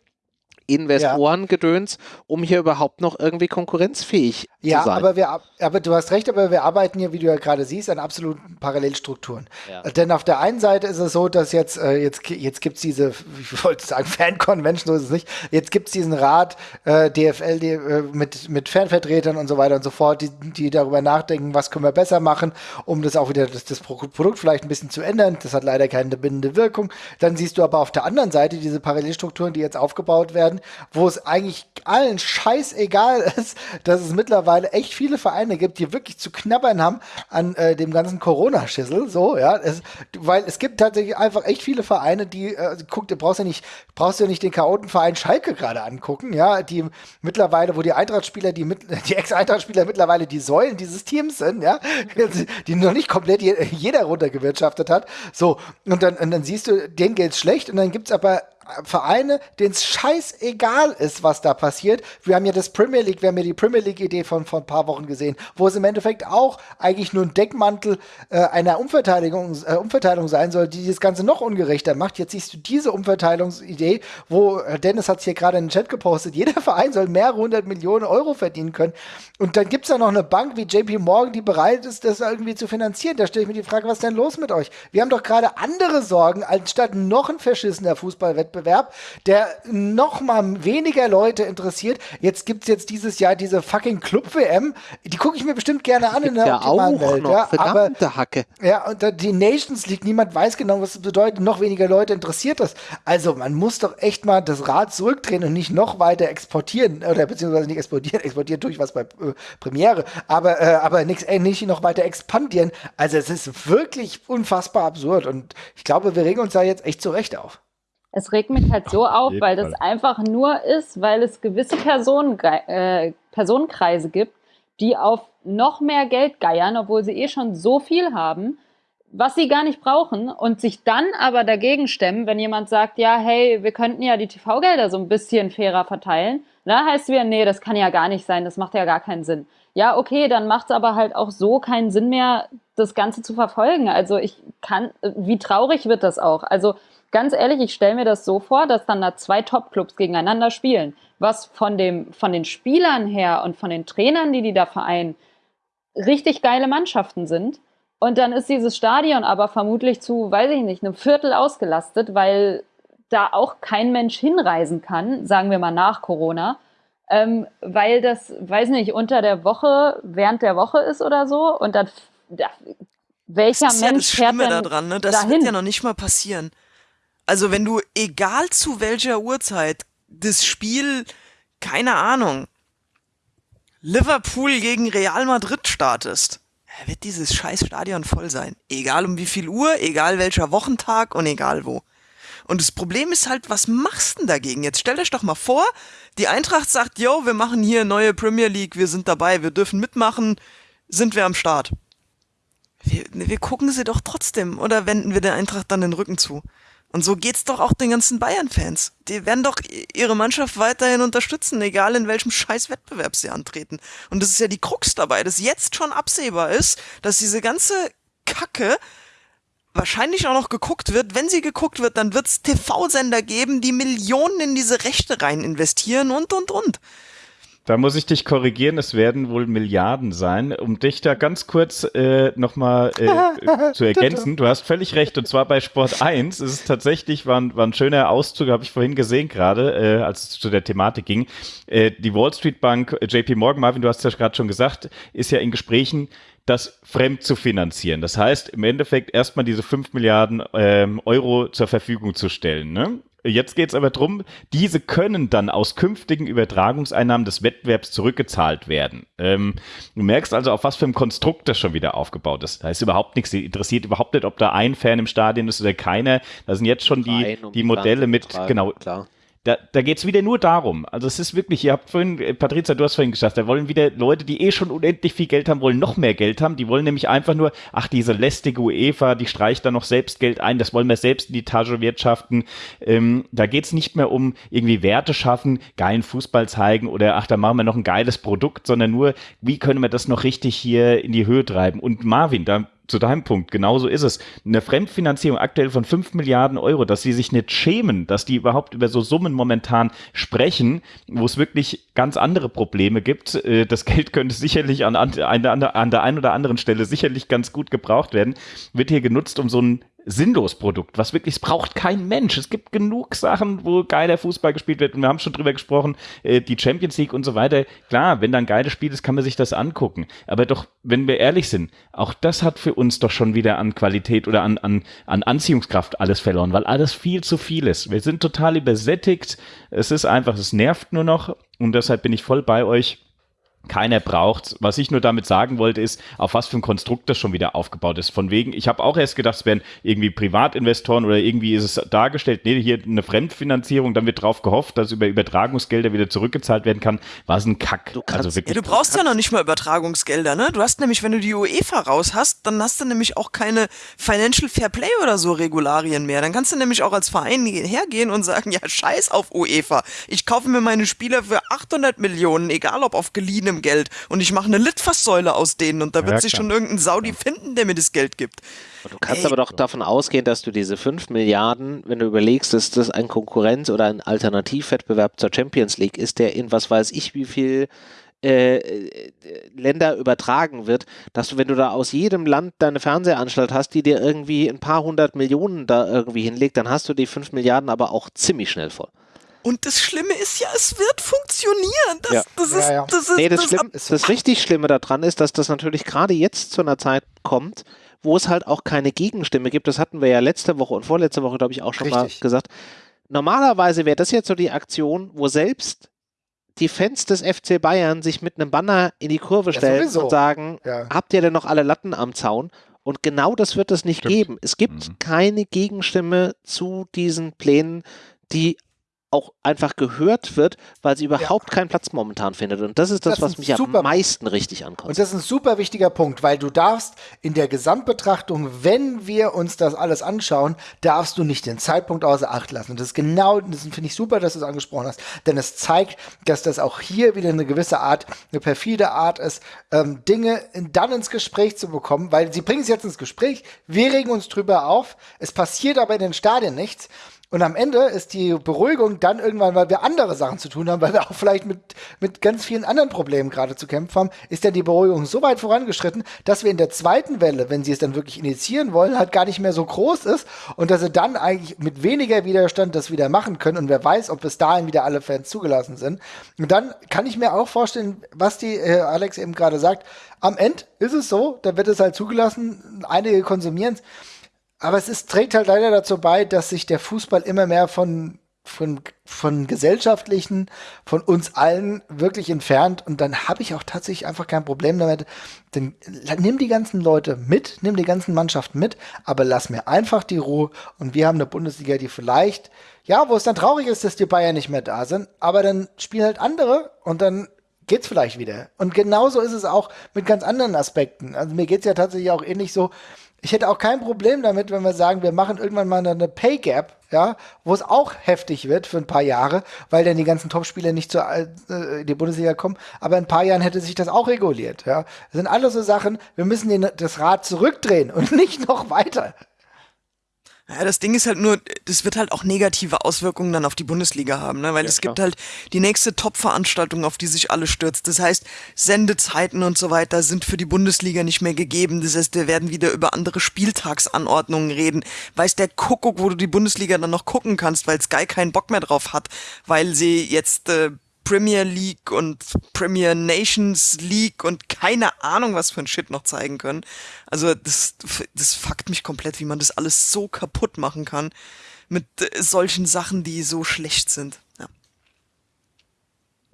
Investorengedöns, um hier überhaupt noch irgendwie konkurrenzfähig ja, zu sein. Ja, aber, wir, aber du hast recht, aber wir arbeiten hier, wie du ja gerade siehst, an absoluten Parallelstrukturen. Ja. Denn auf der einen Seite ist es so, dass jetzt, äh, jetzt, jetzt gibt es diese, ich wollte sagen, Fan-Convention, so ist es nicht, jetzt gibt es diesen Rat äh, DFL die, äh, mit, mit Fanvertretern und so weiter und so fort, die, die darüber nachdenken, was können wir besser machen, um das auch wieder, das, das Produkt vielleicht ein bisschen zu ändern. Das hat leider keine bindende Wirkung. Dann siehst du aber auf der anderen Seite diese Parallelstrukturen, die jetzt aufgebaut werden, werden, wo es eigentlich allen scheißegal ist, dass es mittlerweile echt viele Vereine gibt, die wirklich zu knabbern haben an äh, dem ganzen Corona-Schissel, so, ja, es, weil es gibt tatsächlich einfach echt viele Vereine, die, äh, guck, du brauchst ja nicht, brauchst ja nicht den Chaotenverein Schalke gerade angucken, ja, die mittlerweile, wo die Eintrachtspieler, die, die Ex-Eintrachtspieler mittlerweile die Säulen dieses Teams sind, ja, die noch nicht komplett jeder runtergewirtschaftet hat, so, und dann, und dann siehst du, denen geht's schlecht und dann gibt's aber Vereine, denen es scheißegal ist, was da passiert. Wir haben ja das Premier League, wir haben ja die Premier League-Idee von vor ein paar Wochen gesehen, wo es im Endeffekt auch eigentlich nur ein Deckmantel äh, einer Umverteilung, äh, Umverteilung sein soll, die das Ganze noch ungerechter macht. Jetzt siehst du diese Umverteilungsidee, wo äh, Dennis hat es hier gerade in den Chat gepostet, jeder Verein soll mehrere hundert Millionen Euro verdienen können. Und dann gibt es da noch eine Bank wie JP Morgan, die bereit ist, das irgendwie zu finanzieren. Da stelle ich mir die Frage, was ist denn los mit euch? Wir haben doch gerade andere Sorgen, anstatt noch ein verschissener Fußballwettbewerb Wettbewerb, der noch mal weniger Leute interessiert. Jetzt gibt es jetzt dieses Jahr diese fucking Club-WM. Die gucke ich mir bestimmt gerne an in der ja optimalen Welt. Noch, ja, aber, Hacke. Ja, und die Nations League, niemand weiß genau, was das bedeutet. Noch weniger Leute interessiert das. Also man muss doch echt mal das Rad zurückdrehen und nicht noch weiter exportieren. Oder beziehungsweise nicht exportieren. Exportieren tue ich was bei äh, Premiere. Aber, äh, aber nix, äh, nicht noch weiter expandieren. Also es ist wirklich unfassbar absurd. Und ich glaube, wir regen uns da jetzt echt zurecht auf. Es regt mich halt so auf, weil das einfach nur ist, weil es gewisse Personen, äh, Personenkreise gibt, die auf noch mehr Geld geiern, obwohl sie eh schon so viel haben, was sie gar nicht brauchen und sich dann aber dagegen stemmen, wenn jemand sagt, ja, hey, wir könnten ja die TV-Gelder so ein bisschen fairer verteilen. Da heißt es wieder, nee, das kann ja gar nicht sein, das macht ja gar keinen Sinn. Ja, okay, dann macht es aber halt auch so keinen Sinn mehr, das Ganze zu verfolgen. Also ich kann, wie traurig wird das auch? Also ganz ehrlich, ich stelle mir das so vor, dass dann da zwei Top-Clubs gegeneinander spielen, was von, dem, von den Spielern her und von den Trainern, die die da vereinen, richtig geile Mannschaften sind. Und dann ist dieses Stadion aber vermutlich zu, weiß ich nicht, einem Viertel ausgelastet, weil da auch kein Mensch hinreisen kann, sagen wir mal nach Corona, ähm, weil das, weiß nicht, unter der Woche, während der Woche ist oder so. Und dann, da, welcher das ist Mensch ja das Schlimme fährt daran, ne? Das dahin? wird ja noch nicht mal passieren. Also wenn du, egal zu welcher Uhrzeit, das Spiel, keine Ahnung, Liverpool gegen Real Madrid startest, wird dieses scheiß Stadion voll sein. Egal um wie viel Uhr, egal welcher Wochentag und egal wo. Und das Problem ist halt, was machst du denn dagegen? Jetzt stell euch doch mal vor, die Eintracht sagt, yo, wir machen hier neue Premier League, wir sind dabei, wir dürfen mitmachen, sind wir am Start. Wir, wir gucken sie doch trotzdem oder wenden wir der Eintracht dann den Rücken zu? Und so geht's doch auch den ganzen Bayern-Fans. Die werden doch ihre Mannschaft weiterhin unterstützen, egal in welchem scheiß Wettbewerb sie antreten. Und das ist ja die Krux dabei, dass jetzt schon absehbar ist, dass diese ganze Kacke wahrscheinlich auch noch geguckt wird. Wenn sie geguckt wird, dann wird's TV-Sender geben, die Millionen in diese Rechte rein investieren und, und, und. Da muss ich dich korrigieren, es werden wohl Milliarden sein. Um dich da ganz kurz äh, nochmal äh, zu ergänzen, du hast völlig recht, und zwar bei Sport 1 ist es tatsächlich, war ein, war ein schöner Auszug, habe ich vorhin gesehen gerade, äh, als es zu der Thematik ging. Äh, die Wall Street Bank, äh, JP Morgan, Marvin, du hast ja gerade schon gesagt, ist ja in Gesprächen, das fremd zu finanzieren. Das heißt, im Endeffekt erstmal diese 5 Milliarden ähm, Euro zur Verfügung zu stellen. Ne? Jetzt geht es aber darum, diese können dann aus künftigen Übertragungseinnahmen des Wettbewerbs zurückgezahlt werden. Ähm, du merkst also, auf was für ein Konstrukt das schon wieder aufgebaut ist. Da ist überhaupt nichts, interessiert überhaupt nicht, ob da ein Fan im Stadion ist oder keiner. Da sind jetzt schon die, die Modelle mit, genau, klar Da, da geht es wieder nur darum. Also es ist wirklich, ihr habt vorhin, äh, Patrizia, du hast vorhin gesagt, da wollen wieder Leute, die eh schon unendlich viel Geld haben, wollen noch mehr Geld haben. Die wollen nämlich einfach nur, ach, diese lästige UEFA, die streicht da noch selbst Geld ein, das wollen wir selbst in die Tasche wirtschaften. Ähm, da geht es nicht mehr um irgendwie Werte schaffen, geilen Fußball zeigen oder ach, da machen wir noch ein geiles Produkt, sondern nur, wie können wir das noch richtig hier in die Höhe treiben. Und Marvin, da zu deinem Punkt, genauso ist es. Eine Fremdfinanzierung aktuell von 5 Milliarden Euro, dass sie sich nicht schämen, dass die überhaupt über so Summen momentan sprechen, wo es wirklich ganz andere Probleme gibt. Äh, das Geld könnte sicherlich an, an, an, an der einen oder anderen Stelle sicherlich ganz gut gebraucht werden, wird hier genutzt, um so ein sinnlos Produkt, was wirklich, es braucht kein Mensch. Es gibt genug Sachen, wo geiler Fußball gespielt wird und wir haben schon drüber gesprochen, äh, die Champions League und so weiter. Klar, wenn da ein geiles Spiel ist, kann man sich das angucken. Aber doch, wenn wir ehrlich sind, auch das hat für uns doch schon wieder an Qualität oder an, an, an Anziehungskraft alles verloren, weil alles viel zu viel ist. Wir sind total übersättigt. Es ist einfach, es nervt nur noch und deshalb bin ich voll bei euch keiner braucht. Was ich nur damit sagen wollte, ist, auf was für ein Konstrukt das schon wieder aufgebaut ist. Von wegen, ich habe auch erst gedacht, es wären irgendwie Privatinvestoren oder irgendwie ist es dargestellt, nee, hier eine Fremdfinanzierung, dann wird drauf gehofft, dass über Übertragungsgelder wieder zurückgezahlt werden kann. War es ein Kack. Du, kannst, also wirklich, ja, du brauchst ja noch nicht mal Übertragungsgelder, ne? Du hast nämlich, wenn du die UEFA raus hast, dann hast du nämlich auch keine Financial Fair Play oder so Regularien mehr. Dann kannst du nämlich auch als Verein hergehen und sagen, ja, scheiß auf UEFA. Ich kaufe mir meine Spieler für 800 Millionen, egal ob auf geliehenem eigenem Geld und ich mache eine Litfaßsäule aus denen und da wird ja, sich schon irgendein Saudi finden, der mir das Geld gibt. Du kannst Ey. aber doch davon ausgehen, dass du diese 5 Milliarden, wenn du überlegst, dass das ein Konkurrenz- oder ein Alternativwettbewerb zur Champions League ist, der in was weiß ich wie viel äh, äh, Länder übertragen wird, dass du, wenn du da aus jedem Land deine Fernsehanstalt hast, die dir irgendwie ein paar hundert Millionen da irgendwie hinlegt, dann hast du die 5 Milliarden aber auch ziemlich schnell voll. Und das Schlimme ist ja, es wird funktionieren. Das, ja. das ist, ja, ja. Das ist, nee, das, das, Schlimm, das richtig Schlimme daran ist, dass das natürlich gerade jetzt zu einer Zeit kommt, wo es halt auch keine Gegenstimme gibt. Das hatten wir ja letzte Woche und vorletzte Woche, glaube ich, auch schon richtig. mal gesagt. Normalerweise wäre das jetzt so die Aktion, wo selbst die Fans des FC Bayern sich mit einem Banner in die Kurve stellen ja, und sagen, ja. habt ihr denn noch alle Latten am Zaun? Und genau das wird es nicht Stimmt. geben. Es gibt mhm. keine Gegenstimme zu diesen Plänen, die auch einfach gehört wird, weil sie überhaupt ja. keinen Platz momentan findet. Und das ist das, das was mich am meisten richtig ankommt. Und das ist ein super wichtiger Punkt, weil du darfst in der Gesamtbetrachtung, wenn wir uns das alles anschauen, darfst du nicht den Zeitpunkt außer Acht lassen. Und das ist genau, das finde ich super, dass du es angesprochen hast, denn es zeigt, dass das auch hier wieder eine gewisse Art, eine perfide Art ist, ähm, Dinge dann ins Gespräch zu bekommen, weil sie bringen es jetzt ins Gespräch, wir regen uns drüber auf, es passiert aber in den Stadien nichts. Und am Ende ist die Beruhigung dann irgendwann, weil wir andere Sachen zu tun haben, weil wir auch vielleicht mit, mit ganz vielen anderen Problemen gerade zu kämpfen haben, ist dann die Beruhigung so weit vorangeschritten, dass wir in der zweiten Welle, wenn sie es dann wirklich initiieren wollen, halt gar nicht mehr so groß ist und dass sie dann eigentlich mit weniger Widerstand das wieder machen können und wer weiß, ob bis dahin wieder alle Fans zugelassen sind. Und dann kann ich mir auch vorstellen, was die äh, Alex eben gerade sagt, am Ende ist es so, da wird es halt zugelassen, einige konsumieren es. Aber es ist, trägt halt leider dazu bei, dass sich der Fußball immer mehr von, von, von gesellschaftlichen, von uns allen wirklich entfernt. Und dann habe ich auch tatsächlich einfach kein Problem damit. Denn nimm die ganzen Leute mit, nimm die ganzen Mannschaften mit, aber lass mir einfach die Ruhe. Und wir haben eine Bundesliga, die vielleicht, ja, wo es dann traurig ist, dass die Bayern nicht mehr da sind, aber dann spielen halt andere und dann geht's vielleicht wieder. Und genauso ist es auch mit ganz anderen Aspekten. Also mir geht's ja tatsächlich auch ähnlich so, ich hätte auch kein Problem damit, wenn wir sagen, wir machen irgendwann mal eine Pay Gap, ja, wo es auch heftig wird für ein paar Jahre, weil dann die ganzen Topspieler nicht zur äh, in die Bundesliga kommen. Aber in ein paar Jahren hätte sich das auch reguliert, ja. Das sind alles so Sachen, wir müssen den, das Rad zurückdrehen und nicht noch weiter. Ja, das Ding ist halt nur, das wird halt auch negative Auswirkungen dann auf die Bundesliga haben, ne? weil ja, es klar. gibt halt die nächste Top-Veranstaltung, auf die sich alle stürzt. Das heißt, Sendezeiten und so weiter sind für die Bundesliga nicht mehr gegeben. Das heißt, wir werden wieder über andere Spieltagsanordnungen reden. Weiß der Kuckuck, wo du die Bundesliga dann noch gucken kannst, weil Sky keinen Bock mehr drauf hat, weil sie jetzt äh, Premier League und Premier Nations League und keine Ahnung, was für ein Shit noch zeigen können. Also das, das fuckt mich komplett, wie man das alles so kaputt machen kann mit äh, solchen Sachen, die so schlecht sind.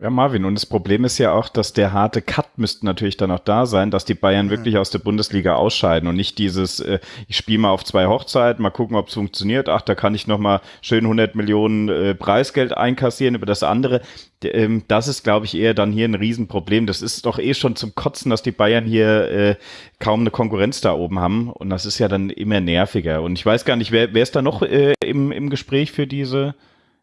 Ja. Marvin, und das Problem ist ja auch, dass der harte Cut müsste natürlich dann auch da sein, dass die Bayern mhm. wirklich aus der Bundesliga ausscheiden und nicht dieses, äh, ich spiele mal auf zwei Hochzeiten, mal gucken, ob es funktioniert. Ach, da kann ich noch mal schön 100 Millionen äh, Preisgeld einkassieren über das andere. Ähm, das ist, glaube ich, eher dann hier ein Riesenproblem. Das ist doch eh schon zum Kotzen, dass die Bayern hier äh, kaum eine Konkurrenz da oben haben. Und das ist ja dann immer nerviger. Und ich weiß gar nicht, wer, wer ist da noch äh, im, im Gespräch für diese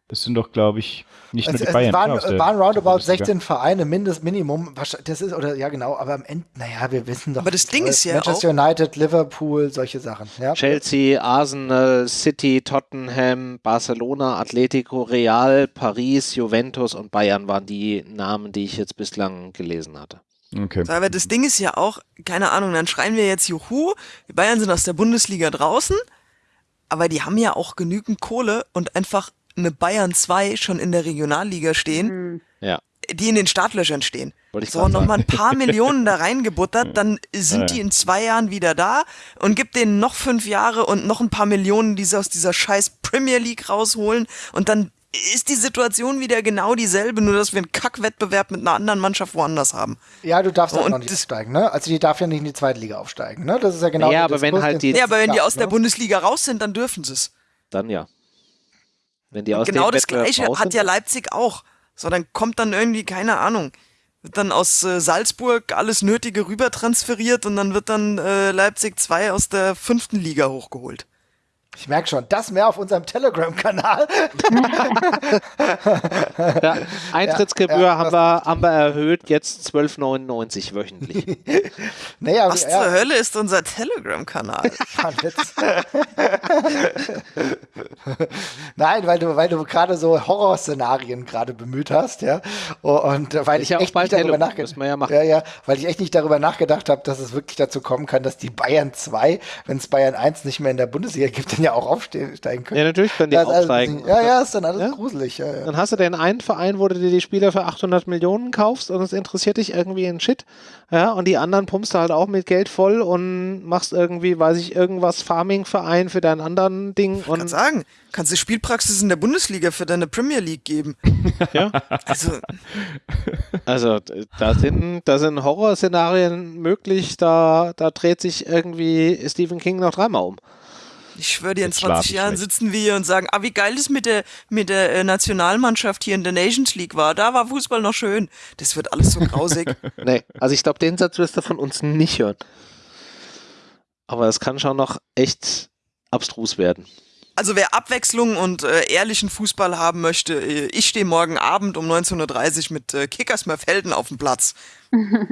das sind doch, glaube ich, nicht also, nur die Bayern. Es waren, waren roundabout 16 Vereine, Mindestminimum. Das ist, oder ja, genau, aber am Ende, naja, wir wissen doch. Aber das Ding ist ja. Manchester United, Liverpool, solche Sachen. Ja? Chelsea, Arsenal, City, Tottenham, Barcelona, Atletico, Real, Paris, Juventus und Bayern waren die Namen, die ich jetzt bislang gelesen hatte. Okay. So, aber das Ding ist ja auch, keine Ahnung, dann schreien wir jetzt Juhu, die Bayern sind aus der Bundesliga draußen, aber die haben ja auch genügend Kohle und einfach eine Bayern 2 schon in der Regionalliga stehen, mhm. ja. die in den Startlöchern stehen. So, nochmal ein paar Millionen da reingebuttert, dann sind ja. die in zwei Jahren wieder da und gibt denen noch fünf Jahre und noch ein paar Millionen, die sie aus dieser scheiß Premier League rausholen und dann ist die Situation wieder genau dieselbe, nur dass wir einen Kackwettbewerb mit einer anderen Mannschaft woanders haben. Ja, du darfst auch noch nicht aufsteigen, ne? Also die darf ja nicht in die zweite Liga aufsteigen, ne? Das ist ja genau. Ja, aber wenn halt die. Ja, aber wenn die aus ne? der Bundesliga raus sind, dann dürfen sie es. Dann ja. Wenn die aus genau das Gleiche hat ja Leipzig auch. So, dann kommt dann irgendwie, keine Ahnung, wird dann aus äh, Salzburg alles Nötige rüber transferiert und dann wird dann äh, Leipzig 2 aus der fünften Liga hochgeholt. Ich merke schon, das mehr auf unserem Telegram-Kanal. ja, Eintrittsgebühr ja, ja, haben, wir, haben wir erhöht, jetzt 12,99 wöchentlich. naja, Was zur Hölle ist unser Telegram-Kanal? Nein, weil du, weil du gerade so Horrorszenarien gerade bemüht hast, ja. Und weil ich, ich echt nicht darüber nachgedacht ja, ja, ja, weil ich echt nicht darüber nachgedacht habe, dass es wirklich dazu kommen kann, dass die Bayern 2, wenn es Bayern 1 nicht mehr in der Bundesliga gibt, dann ja auch aufsteigen können. Ja, natürlich können die das aufsteigen. ja, ja, ist dann alles ja? gruselig. Ja, ja. Dann hast du den einen Verein, wo du dir die Spieler für 800 Millionen kaufst und es interessiert dich irgendwie in Shit. Ja, und die anderen pumpst du halt auch mit Geld voll und machst irgendwie, weiß ich, irgendwas Farming-Verein für deinen anderen Ding. Ich kann sagen, kannst du Spielpraxis in der Bundesliga für deine Premier League geben. ja. Also, also da sind, da sind Horrorszenarien möglich, da, da dreht sich irgendwie Stephen King noch dreimal um. Ich schwöre dir, in 20 Jahren sitzen wir hier und sagen, ah, wie geil das mit der, mit der äh, Nationalmannschaft hier in der Nations League war. Da war Fußball noch schön. Das wird alles so grausig. nee, also ich glaube, den Satz wirst du von uns nicht hören. Aber es kann schon noch echt abstrus werden. Also wer Abwechslung und äh, ehrlichen Fußball haben möchte, äh, ich stehe morgen Abend um 19.30 Uhr mit äh, Kickers Merfelden auf dem Platz.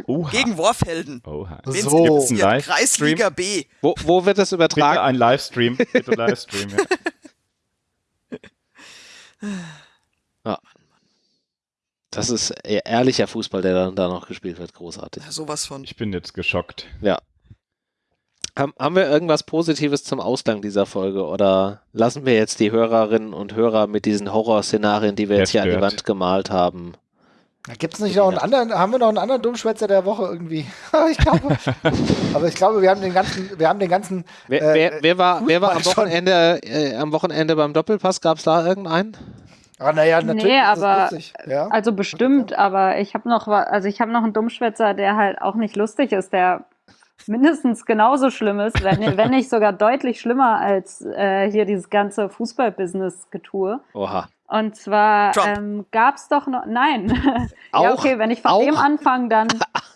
Oha. Gegen Worfhelden. Oha. So. Ein Kreisliga B. Wo, wo, wird das übertragen? Bitte ein Livestream. Bitte Livestream, ja. ja. Das ist e-, ehrlicher Fußball, der dann da noch gespielt wird. Großartig. Ja, sowas von. Ich bin jetzt geschockt. Ja. Haben wir irgendwas Positives zum Ausgang dieser Folge oder lassen wir jetzt die Hörerinnen und Hörer mit diesen Horrorszenarien, die wir jetzt hier an die Wand gemalt haben? Gibt es nicht noch einen anderen, haben wir noch einen anderen Dummschwätzer der Woche irgendwie? ich glaube, aber ich glaube, wir haben den ganzen, wir haben den ganzen. Wer, äh, wer, wer war, wer war am Wochenende, äh, am Wochenende beim Doppelpass? Gab es da irgendeinen? Ah, naja, natürlich. Nee, aber, ja? also bestimmt, aber ich habe noch, also ich habe noch einen Dummschwätzer, der halt auch nicht lustig ist, der mindestens genauso schlimm ist, wenn, wenn nicht sogar deutlich schlimmer als äh, hier dieses ganze Fußballbusiness-Getue. Oha. Und zwar ähm, gab es doch noch, nein. ja, okay, wenn ich von auch? dem anfange, dann,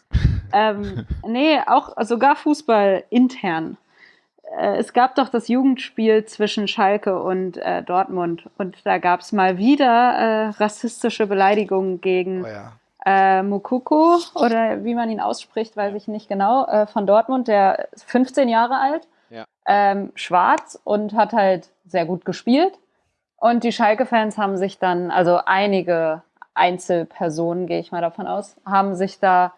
ähm, nee, auch sogar Fußball intern. Äh, es gab doch das Jugendspiel zwischen Schalke und äh, Dortmund und da gab es mal wieder äh, rassistische Beleidigungen gegen oh ja äh, Mukoko oder wie man ihn ausspricht, weiß ich nicht genau, äh, von Dortmund, der ist 15 Jahre alt, ja. ähm, schwarz und hat halt sehr gut gespielt. Und die Schalke-Fans haben sich dann, also einige Einzelpersonen, gehe ich mal davon aus, haben sich da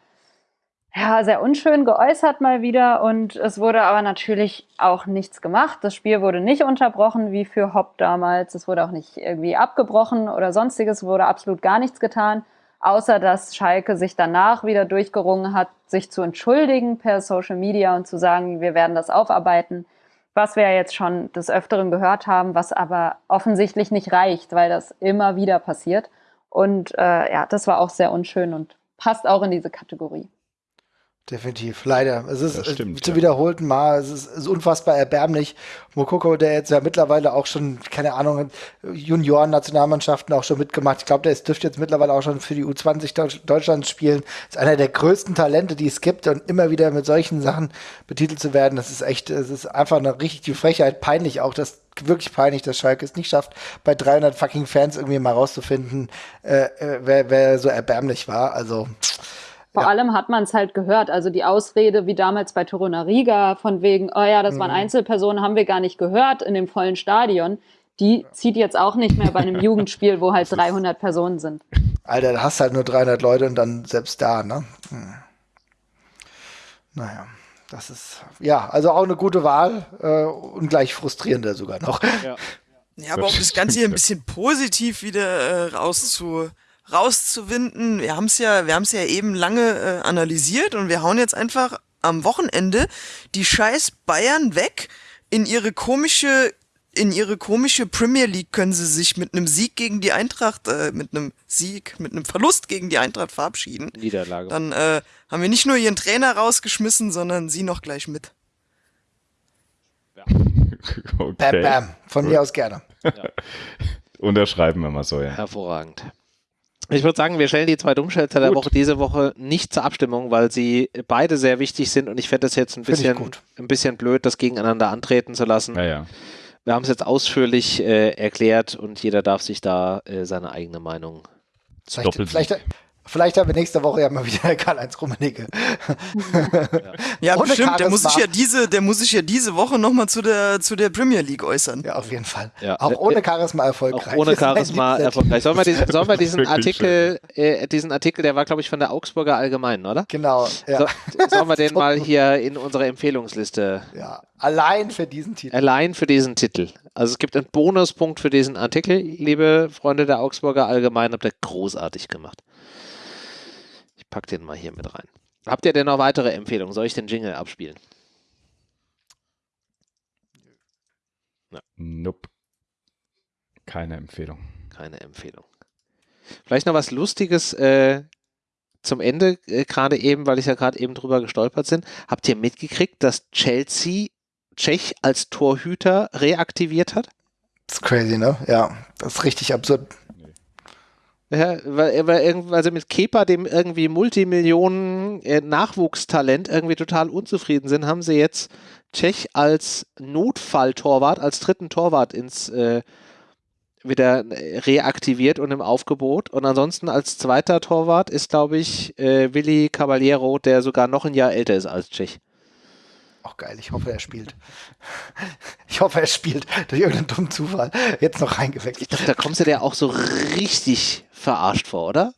ja, sehr unschön geäußert mal wieder und es wurde aber natürlich auch nichts gemacht. Das Spiel wurde nicht unterbrochen wie für Hopp damals. Es wurde auch nicht irgendwie abgebrochen oder sonstiges, wurde absolut gar nichts getan außer dass Schalke sich danach wieder durchgerungen hat, sich zu entschuldigen per Social Media und zu sagen, wir werden das aufarbeiten, was wir ja jetzt schon des Öfteren gehört haben, was aber offensichtlich nicht reicht, weil das immer wieder passiert. Und äh, ja, das war auch sehr unschön und passt auch in diese Kategorie. Definitiv, leider. Es ist stimmt, zu ja. wiederholten Mal, es ist, ist, unfassbar erbärmlich. Mokoko, der jetzt ja mittlerweile auch schon, keine Ahnung, Junioren-Nationalmannschaften auch schon mitgemacht. Ich glaube, der ist, dürfte jetzt mittlerweile auch schon für die U20 Deutschlands spielen. Ist einer der größten Talente, die es gibt und immer wieder mit solchen Sachen betitelt zu werden, das ist echt, es ist einfach eine richtige Frechheit, peinlich auch, dass wirklich peinlich, dass Schalke es nicht schafft, bei 300 fucking Fans irgendwie mal rauszufinden, äh, äh wer, wer so erbärmlich war. Also, vor ja. allem hat man es halt gehört. Also die Ausrede, wie damals bei Toruna Riga, von wegen, oh ja, das waren mhm. Einzelpersonen, haben wir gar nicht gehört in dem vollen Stadion. Die zieht jetzt auch nicht mehr bei einem Jugendspiel, wo halt 300 Personen sind. Alter, da hast halt nur 300 Leute und dann selbst da, ne? Hm. Naja, das ist, ja, also auch eine gute Wahl äh, und gleich frustrierender sogar noch. Ja, ja aber um das Ganze hier ein bisschen positiv wieder äh, rauszu rauszuwinden. Wir haben es ja, wir haben es ja eben lange äh, analysiert und wir hauen jetzt einfach am Wochenende die scheiß Bayern weg in ihre komische in ihre komische Premier League können sie sich mit einem Sieg gegen die Eintracht, äh, mit einem Sieg, mit einem Verlust gegen die Eintracht verabschieden. Niederlage. Dann äh, haben wir nicht nur ihren Trainer rausgeschmissen, sondern sie noch gleich mit. Ja. okay. Bam, bam. Von mir aus gerne. Ja. Unterschreiben wir mal so, ja. Hervorragend. Ich würde sagen, wir stellen die zwei Dummschälter der Woche diese Woche nicht zur Abstimmung, weil sie beide sehr wichtig sind und ich fände es jetzt ein bisschen, ein bisschen blöd, das gegeneinander antreten zu lassen. Ja, ja. Wir haben es jetzt ausführlich äh, erklärt und jeder darf sich da äh, seine eigene Meinung. Vielleicht, vielleicht, Vielleicht haben wir nächste Woche ja mal wieder Karl-Heinz Rummenigge. ja, ja bestimmt. Der muss sich ja diese, der muss sich ja diese Woche nochmal zu der, zu der Premier League äußern. Ja, auf jeden Fall. Ja. Auch ohne Charisma erfolgreich. Auch ohne Charisma erfolgreich. Sollen wir diesen, sollen wir diesen Artikel, äh, diesen Artikel, der war, glaube ich, von der Augsburger Allgemeinen, oder? Genau. Ja. So, sollen wir den mal hier in unsere Empfehlungsliste? Ja, allein für diesen Titel. Allein für diesen Titel. Also es gibt einen Bonuspunkt für diesen Artikel, liebe Freunde der Augsburger Allgemeinen, habt ihr großartig gemacht pack den mal hier mit rein. Habt ihr denn noch weitere Empfehlungen? Soll ich den Jingle abspielen? Ja. Nope. Keine Empfehlung. Keine Empfehlung. Vielleicht noch was Lustiges äh, zum Ende, äh, gerade eben, weil ich ja gerade eben drüber gestolpert bin. Habt ihr mitgekriegt, dass Chelsea Tschech als Torhüter reaktiviert hat? Das ist crazy, ne? Ja, das ist richtig absurd. Ja, weil, weil also mit Kepa, dem irgendwie Multimillionen äh, Nachwuchstalent, irgendwie total unzufrieden sind, haben sie jetzt Tschech als Notfalltorwart, als dritten Torwart ins äh, wieder reaktiviert und im Aufgebot. Und ansonsten als zweiter Torwart ist, glaube ich, äh, Willi Caballero, der sogar noch ein Jahr älter ist als Tschech. Auch geil, ich hoffe, er spielt. Ich hoffe, er spielt durch irgendeinen dummen Zufall jetzt noch reingewechselt. Ich dachte, da kommst du dir auch so richtig verarscht vor, oder?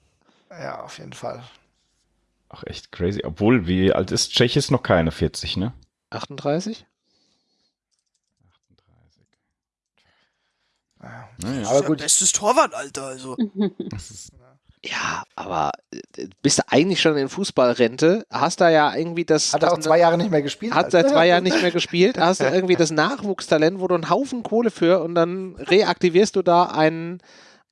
Ja, auf jeden Fall. Ach, echt crazy. Obwohl, wie alt ist Tschech? Ist noch keine 40, ne? 38? 38. Naja. Aber gut. Bestes Torwartalter, also. Ja, aber äh, bist du eigentlich schon in Fußballrente? Hast da ja irgendwie das. Hat er auch zwei Jahre nicht mehr gespielt? Hat seit zwei Jahren nicht mehr gespielt. Hast du irgendwie das Nachwuchstalent, wo du einen Haufen Kohle für und dann reaktivierst du da einen,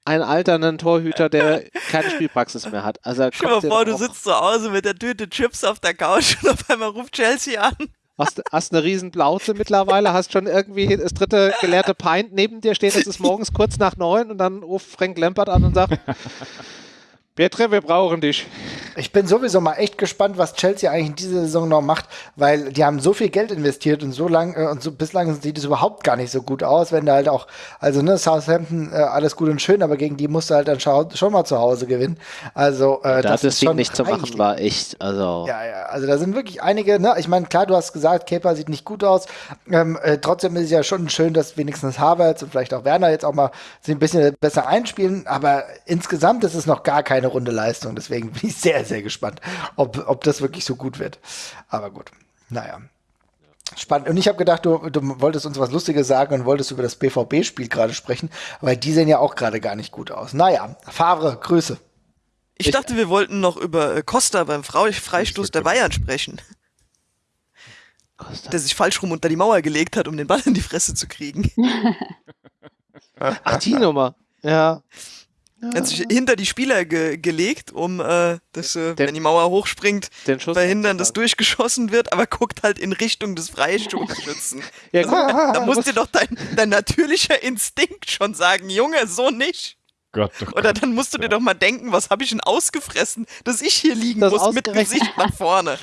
einen alternden Torhüter, der keine Spielpraxis mehr hat. Also Stell dir vor, du sitzt zu Hause mit der Tüte Chips auf der Couch und auf einmal ruft Chelsea an. Hast, hast eine riesen Blaute mittlerweile, hast schon irgendwie das dritte gelehrte Pint neben dir stehen, es ist morgens kurz nach neun und dann ruft Frank Lampert an und sagt, Petre, wir brauchen dich. Ich bin sowieso mal echt gespannt, was Chelsea eigentlich in dieser Saison noch macht, weil die haben so viel Geld investiert und so lang äh, und so bislang sieht es überhaupt gar nicht so gut aus, wenn da halt auch, also ne, Southampton äh, alles gut und schön, aber gegen die musst du halt dann schon mal zu Hause gewinnen. Also äh, da das, das ist schon nicht zu machen war echt, also ja, ja, also da sind wirklich einige. Ne, ich meine, klar, du hast gesagt, Kepa sieht nicht gut aus. Ähm, äh, trotzdem ist es ja schon schön, dass wenigstens Havertz und vielleicht auch Werner jetzt auch mal sich ein bisschen besser einspielen, aber insgesamt ist es noch gar keine Runde Leistung. Deswegen bin ich sehr, sehr gespannt, ob, ob das wirklich so gut wird. Aber gut, naja. Spannend. Und ich habe gedacht, du, du wolltest uns was Lustiges sagen und wolltest über das BVB-Spiel gerade sprechen, weil die sehen ja auch gerade gar nicht gut aus. Naja, Favre, Grüße. Ich, ich dachte, wir wollten noch über äh, Costa beim Freistoß der Bayern sprechen. Costa. Der sich falsch rum unter die Mauer gelegt hat, um den Ball in die Fresse zu kriegen. Ach, die Nummer. Ja. Ja. Hat sich hinter die Spieler ge gelegt, um, äh, dass, äh, den, wenn die Mauer hochspringt, verhindern, dass durchgeschossen wird, aber guckt halt in Richtung des Freistoßschützen. ja, also, da muss dir doch dein, dein natürlicher Instinkt schon sagen, Junge, so nicht. Gott, oh Gott, Oder dann musst du dir doch mal denken, was habe ich denn ausgefressen, dass ich hier liegen das muss mit Gesicht nach vorne.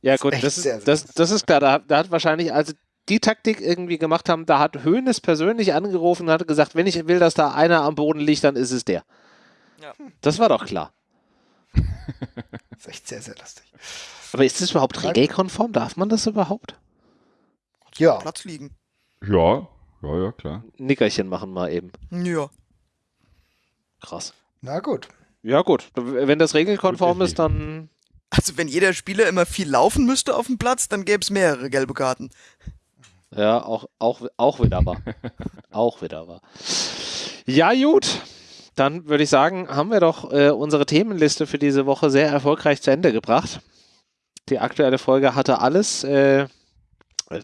Ja gut, das ist, das, das ist klar. Da, da, hat wahrscheinlich, also die Taktik irgendwie gemacht haben, da hat Hoeneß persönlich angerufen und hat gesagt, wenn ich will, dass da einer am Boden liegt, dann ist es der. Ja. Das war doch klar. das ist echt sehr, sehr lustig. Aber ist das überhaupt regelkonform? Darf man das überhaupt? Ja. Platz liegen. Ja, ja, ja, klar. Nickerchen machen mal eben. Ja. Krass. Na gut. Ja, gut. Wenn das regelkonform ist, dann. Also, wenn jeder Spieler immer viel laufen müsste auf dem Platz, dann gäbe es mehrere gelbe Karten. Ja, auch, auch, auch wieder wahr. auch wieder wahr. Ja, gut. Dann würde ich sagen, haben wir doch äh, unsere Themenliste für diese Woche sehr erfolgreich zu Ende gebracht. Die aktuelle Folge hatte alles. Äh,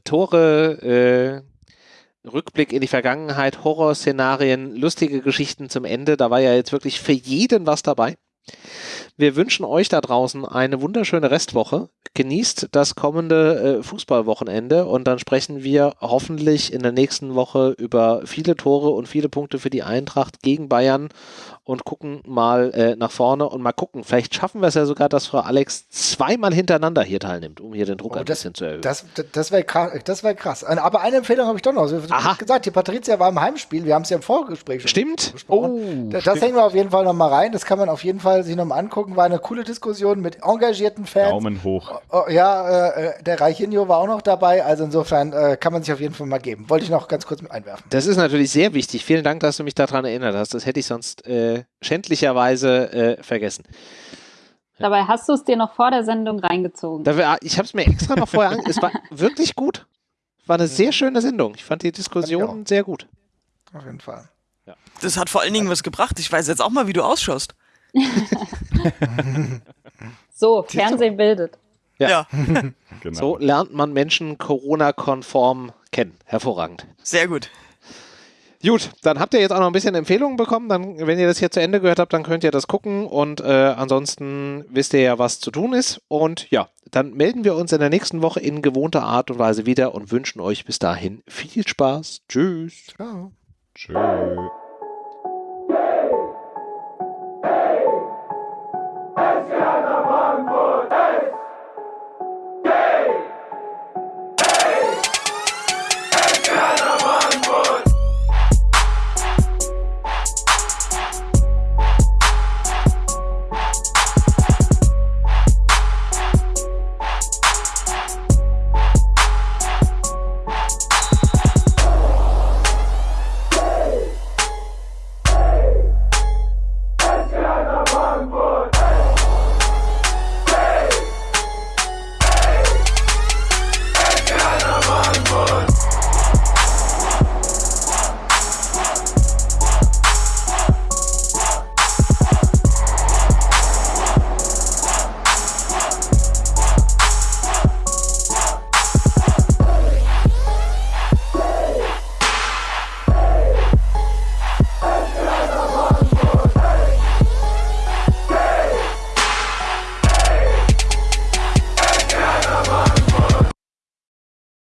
Tore, äh, Rückblick in die Vergangenheit, Horrorszenarien, lustige Geschichten zum Ende. Da war ja jetzt wirklich für jeden was dabei. Wir wünschen euch da draußen eine wunderschöne Restwoche. Genießt das kommende äh, Fußballwochenende und dann sprechen wir hoffentlich in der nächsten Woche über viele Tore und viele Punkte für die Eintracht gegen Bayern und gucken mal äh, nach vorne und mal gucken. Vielleicht schaffen wir es ja sogar, dass Frau Alex zweimal hintereinander hier teilnimmt, um hier den Druck oh, ein das, bisschen zu erhöhen. Das, das, das wäre krass, wär krass. Aber eine Empfehlung habe ich doch noch. Du hast gesagt, die Patricia war im Heimspiel. Wir haben es ja im Vorgespräch schon Stimmt. besprochen. Oh, das, das hängen wir auf jeden Fall noch mal rein. Das kann man auf jeden Fall sich noch mal angucken. War eine coole Diskussion mit engagierten Fans. Daumen hoch. Oh, oh, ja, äh, der Reichinho war auch noch dabei. Also insofern äh, kann man sich auf jeden Fall mal geben. Wollte ich noch ganz kurz mit einwerfen. Das ist natürlich sehr wichtig. Vielen Dank, dass du mich daran erinnert hast. Das hätte ich sonst äh, schändlicherweise äh, vergessen. Dabei hast du es dir noch vor der Sendung reingezogen. Ich habe es mir extra noch vorher angeguckt. Es war wirklich gut. War eine sehr schöne Sendung. Ich fand die Diskussion sehr gut. Auf jeden Fall. Ja. Das hat vor allen Dingen was gebracht. Ich weiß jetzt auch mal, wie du ausschaust. so, Fernsehen bildet. Ja. ja. genau. So lernt man Menschen Corona-konform kennen. Hervorragend. Sehr gut. Gut, dann habt ihr jetzt auch noch ein bisschen Empfehlungen bekommen. Dann, wenn ihr das hier zu Ende gehört habt, dann könnt ihr das gucken. Und äh, ansonsten wisst ihr ja, was zu tun ist. Und ja, dann melden wir uns in der nächsten Woche in gewohnter Art und Weise wieder und wünschen euch bis dahin viel Spaß. Tschüss. Ciao. Tschüss. hey.